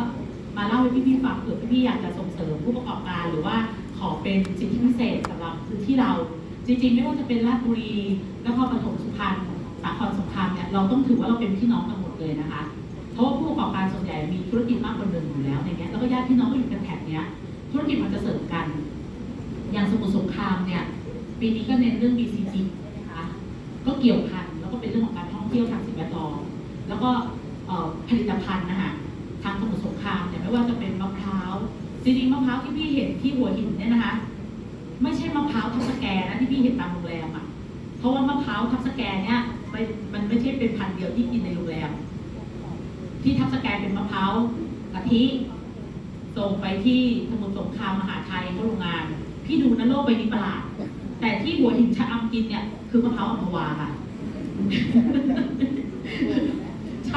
มาเล่าให้พี่ๆฟังเผื่อพี่ๆอยากจะส่งเสริมผู้ประกอบการ หรือว่าขอเป็นสิทธิพิเศษสำหรับพื้นที่เรา จริงๆ ไม่ว่าจะเป็นราชบุรีนครปฐมสุพรรณสาครสงครามเนี่ยเราต้องถือว่าเราเป็นพี่น้องกันหมดเลยนะคะ เพราะว่าผู้ประกอบการส่วนใหญ่มีธุรกิจมากกว่าหนึ่งอยู่แล้วในเนี้ยแล้วก็ญาติพี่น้องก็อยู่กันแถบเนี้ยธุรกิจมันจะเสริมกัน อย่างสมุทรสงครามเนี่ยปีนี้ก็เน้นเรื่อง BCG นะคะก็เกี่ยวพันแล้วก็เป็นเรื่องของการท่องเที่ยวทาง แล้วก็ผลิตภัณฑ์นะคะทางสมุทรสงครามเนี่ไม่ว่าจะเป็นมะพร้าวจริงๆมะพร้าวที่พี่เห็นที่หัวหินเนี่ยนะคะ ไม่ใช่มะพร้าวทับสแกนะที่พี่เห็นตามโรงแรมอะเพราะว่ามะพร้าวทับสแกเนี่ยมันมันไม่ใช่เป็นพันธุ์เดียวที่กินในโรงแรมที่ทับสแกเป็นมะพร้าวกะทิส่งไปที่สมุทรสงครามมหาชัยเขาโรงงาน พี่ดูนะโลกใบนี้ประหลาดแต่ที่หัวหินชะอำกินเนี่ยคือมะพร้าวอัมพวาค่ะ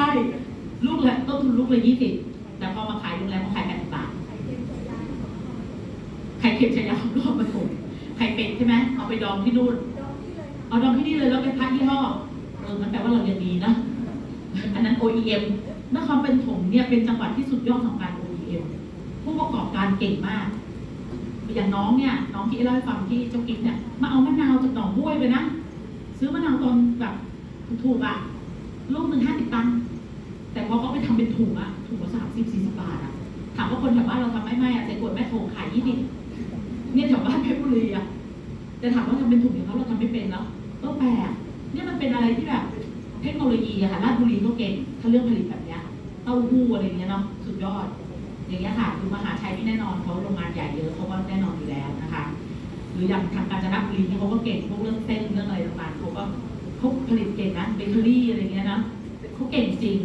ช่ลูกละต้นทุนลูกละยี่สิบแต่พอมาขายโรงแรมเขาขายแปดสิบบาทไข่เค็มชายาของรอบมาถมไข่เป็ดใช่ไหมเอาไปดองที่นู่น เอาดองที่นี่เลยแล้วเป็นพักยี่ห้อเออมันแปลว่าเราเรียนดีนะ อันนั้น OEM นครเป็นถมเนี่ยเป็นจังหวัดที่สุดยอดของการ OEM ผู้ประกอบการเก่งมากอย่างน้องเนี่ยน้องที่เล่าให้ฟังที่เจ้ากิ๊กเนี่ยมาเอามะนาวจากหนองบ้วยไปนะ ซื้อมะนาวตอนแบบถูกๆอะลูกหนึ่งห้าสิบตังค์ แต่พอเขาไปทำเป็นถุงอะถุงละสามสิบสี่สิบบาทอะถามว่าคนแถวบ้านเราทำไม่ไม่อะใส่ขวดแม่โถขายยี่สิบเนี่ยแถวบ้านเพชรบุรีอะแต่ถามว่าทำเป็นถุงอย่างเขาเราทำไม่เป็นแล้วก็แปลกเนี่ยมันเป็นอะไรที่แบบเทคโนโลยีอะค่ะราชบุรีก็เก่งถ้าเรื่องผลิตแบบเนี้ยเต้าหู้อะไรเงี้ยเนาะสุดยอด อย่างเงี้ยค่ะคือมหาชัยที่แน่นอนเขาโรงงานใหญ่เยอะเขาก็แน่นอนอยู่แล้วนะคะหรืออย่างทางกาญจนบุรีที่ยเขาก็เก่งพวกเรื่องเส้นเรื่องอะไรต่างๆเขาก็เขาผลิตเก่งนะเบเกอรี่อะไรเงี้ยนะเขาเก่งจริง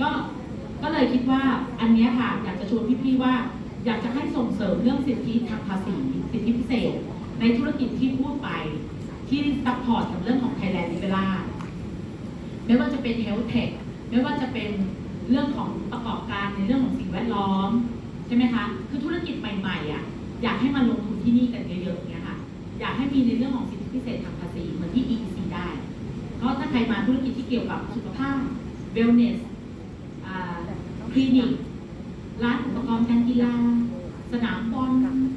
ก็ก็เลยคิดว่าอันนี้ค่ะอยากจะชวนพี่ๆว่า อยากจะให้ส่งเสริมเรื่องสิทธิทางภาษีสิทธิพิเศษ ในธุรกิจที่พูดไปที่ support กับเรื่องของ Thailand l i b e r a ไม่ว่าจะเป็น Health Tech ไม่ว่าจะเป็นเรื่องของประกอบการในเรื่องของสิ่งแวดล้อมใช่ไหมคะคือธุรกิจใหม่ๆอะอยากให้มาลงทุนที่นี่กันเยอะๆอย่างเงี้ยค่ะอยากให้มีในเรื่องของสิทธิพิเศษทางภาษีเหมือนที่ EEC ได้ เพราะถ้าใครมาธุรกิจที่เกี่ยวกับสุขภาพ wellness คลินิก ร้านอุปกรณ์การกีฬา สนามบอล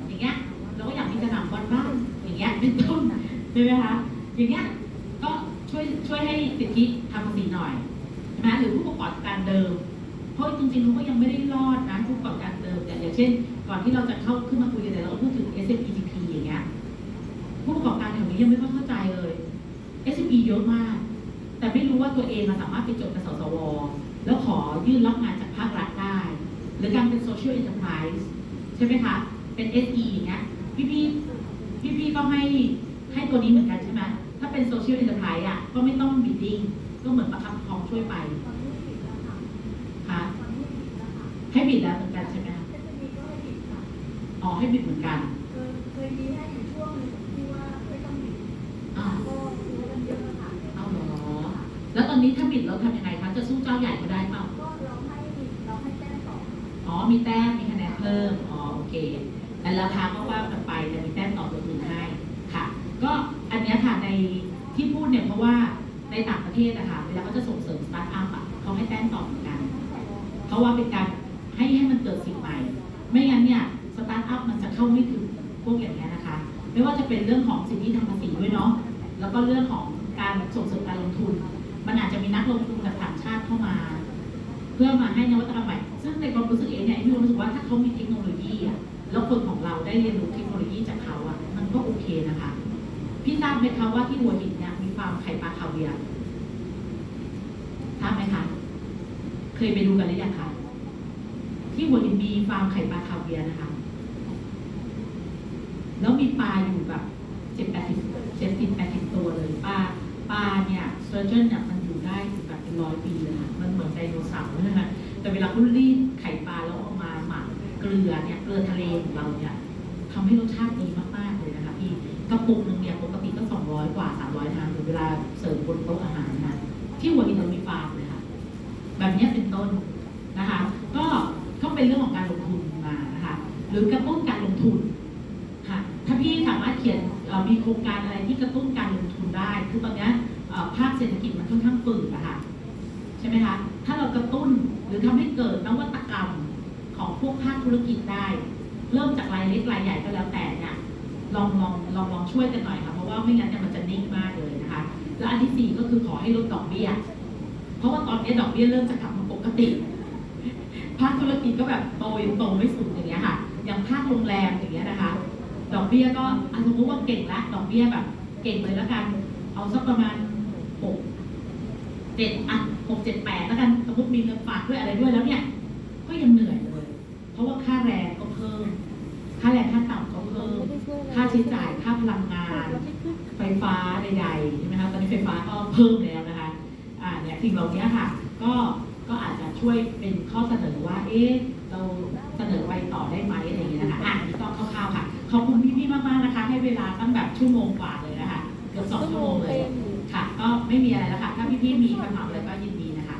อย่างเงี้ยเราก็อยากมีสนามบอลบ้างอย่างเงี้ยเป็นต้นใช่ไหมคะอย่างเงี้ยก็ช่วยช่วยให้สิทธิทางภาษีหน่อยใช่ไหมหรือผู้ประกอบการเดิม เพราะจริงๆเขาก็ยังไม่ได้รอดนะผู้ประกอบการเดิมอย่อย่างเช่น ก่อนที่เราจะเข้าขึ้นมาคุยกันเนี่เราพูดถึง SMEGP อย่างเงี้ยผู้ประกอบการแถวนี้ยังไม่ค่อยเข้าใจเลย SME เยอะมาก แต่ไม่รู้ว่าตัวเองมาสามารถไปจดกับสสว แล้วขอยื่นรับงานจากภาครัฐได้ หรือการเป็น social enterprise ใช่ไหมคะ เป็น SE อย่างเงี้ยพี่พี่พี่พี่ๆก็ให้ให้ตัวนี้เหมือนกันใช่ไหมถ้าเป็น social enterprise อะก็ไม่ต้อง bidding ก็เหมือนประคับประคองช่วยไปค่ะให้บิดแล้วเหมือนกันใช่ไหมคะอ๋อให้ bid เหมือนกันเคยมีแค่อยู่ช่วงหนึงที่ว่าไม่ต้อง bid อ้าวก็ซื้อกันเยอะค่ะเอาเหรอแล้วตอนนี้ถ้า bid เราทำยังไงคะจะสู้เจ้าใหญ่เขาได้เปล่าก็เราให้เราให้แต้มต่ออ๋อมีแต้มมีคะแนนเพิ่มอ๋อโอ เคแต่ราคาก็ว่ากันไปจะมีแต้มต่อตัวอื่นให้ค่ะ ก็อันเนี้ยค่ะในที่พูดเนี่ยเพราะว่าในต่างประเทศอะคะเวลาเขาจะส่งเสริมสตาร์ทอัพอะเขาให้แต้มต่อเหมือนกันเพราะว่าเป็นการให้ให้มันเกิดสิ่งใหม่ ไม่งั้นเนี่ยสตาร์ทอัพมันจะเข้าไม่ถึงพวกอย่างนี้ยนะคะ ไม่ว่าจะเป็นเรื่องของสิทธิทางภาษีด้วยเนาะแล้วก็เรื่องของการส่งเสริมการลงทุน มันอาจจะมีนักลงทุนจากต่างชาติเข้ามา เพื่อมาให้นวัตกรรมใหม่ ซึ่งในความรู้สึกเองเนี่ยมีความรู้สึกว่าถ้าเขามีเทคโนโลยีอะแล้วคนของเราได้เรียนรู้เทคโนโลยีจากเขาอะมันก็โอเคนะคะพี่ทราบไหมคะว่าที่หัวหินเนี่ยมีฟาร์มไข่ปลาคาเวียร์ทราบไหมคะเคยไปดูกันหรือยังคะที่หัวหินมีฟาร์มไข่ปลาคาเวียร์นะคะ แล้วมีปลาอยู่แบบเจ็ดแปดสิบเจ็ดสิบแปดสิบตัวเลยปลาปลาเนี่ย sturgeon เนี่ยมันอยู่ได้ถึงแบบเป็นร้อยปีเลยค่ะมันเหมือนไดโนเสาร์เลยนะ แต่เวลาเขารีดไข่ปลาแล้วเอามาหมักเกลือเนี่ยเกลือทะเลของเราเนี่ยทำให้รสชาติดีมากๆเลยนะคะพี่กระปุกหนึงเนี่ยปกติก็สองร้อยกว่าสามร้อยนะคะหรือเวลาเสิร์ฟบนโต๊ะอาหารนะที่หัวหินเรามีฟาร์มเลยค่ะแบบนี้เป็นต้นนะคะ ก็ก็เป็นเรื่องของการลงทุนมานะคะ หรือกระตุ้นการลงทุนค่ะถ้าพี่สามารถเขียนมีโครงการอะไรที่กระตุ้นการลงทุนได้ คือตอนนี้ภาคเศรษฐกิจมันค่อนข้างฝืดอะค่ะใช่ไหมคะถ้าเรากระตุ้น รือทำให้เกิดนวัตกรรมของพวกภาคธุรกิจได้ เริ่มจากรายเล็กรายใหญ่ก็แล้วแต่เนี่ยลองลองลองลองช่วยกันหน่อยค่ะเพราะว่าไม่งั้นเนี่ยมันจะนิ่งมากเลยนะคะ และอันที่สี่ก็คือขอให้ลดดอกเบี้ย เพราะว่าตอนนี้ดอกเบี้ยเริ่มจะกลับมาปกติภาคธุรกิจก็แบบโตยังโตไม่สุดอย่างเงี้ยค่ะอย่างภาคโรงแรมอย่างเงี้ยนะคะ ดอกเบี้ยก็อะสมมติว่าเก่งละดอกเบี้ยแบบ เก่งเลยแล้วกัน เอาสักประมาณหก เจ็ดอะหกเจ็ดแปดแล้วกันสมมติมีเงินฝากด้วยอะไรด้วยแล้วเนี่ย ก็ยังเหนื่อยเลย เพราะว่าค่าแรงก็เพิ่ม ค่าแรงค่าต่ำก็เพิ่ม ค่าใช้จ่ายค่าพลังงาน ไฟฟ้าใดๆใช่ไหมคะตอนนี้ไฟฟ้าก็เพิ่มแล้วนะคะอ่าเนี่ยสิ่งเหล่านี้ค่ะ ก็ก็อาจจะช่วยเป็นข้อเสนอว่า เอ๊ะเราเสนอไปต่อได้ไหมอะไรอย่างเงี้ยนะคะอะอันนี้ก็คร่าวๆค่ะขอบคุณพี่ๆมากๆนะคะ ให้เวลาตั้งแบบชั่วโมงกว่าเลยนะคะเกือบสองชั่วโมงเลย ค่ะ ก็ไม่มีอะไรแล้วค่ะ ถ้าพี่ๆมีคำถามอะไรก็ยินดีนะคะ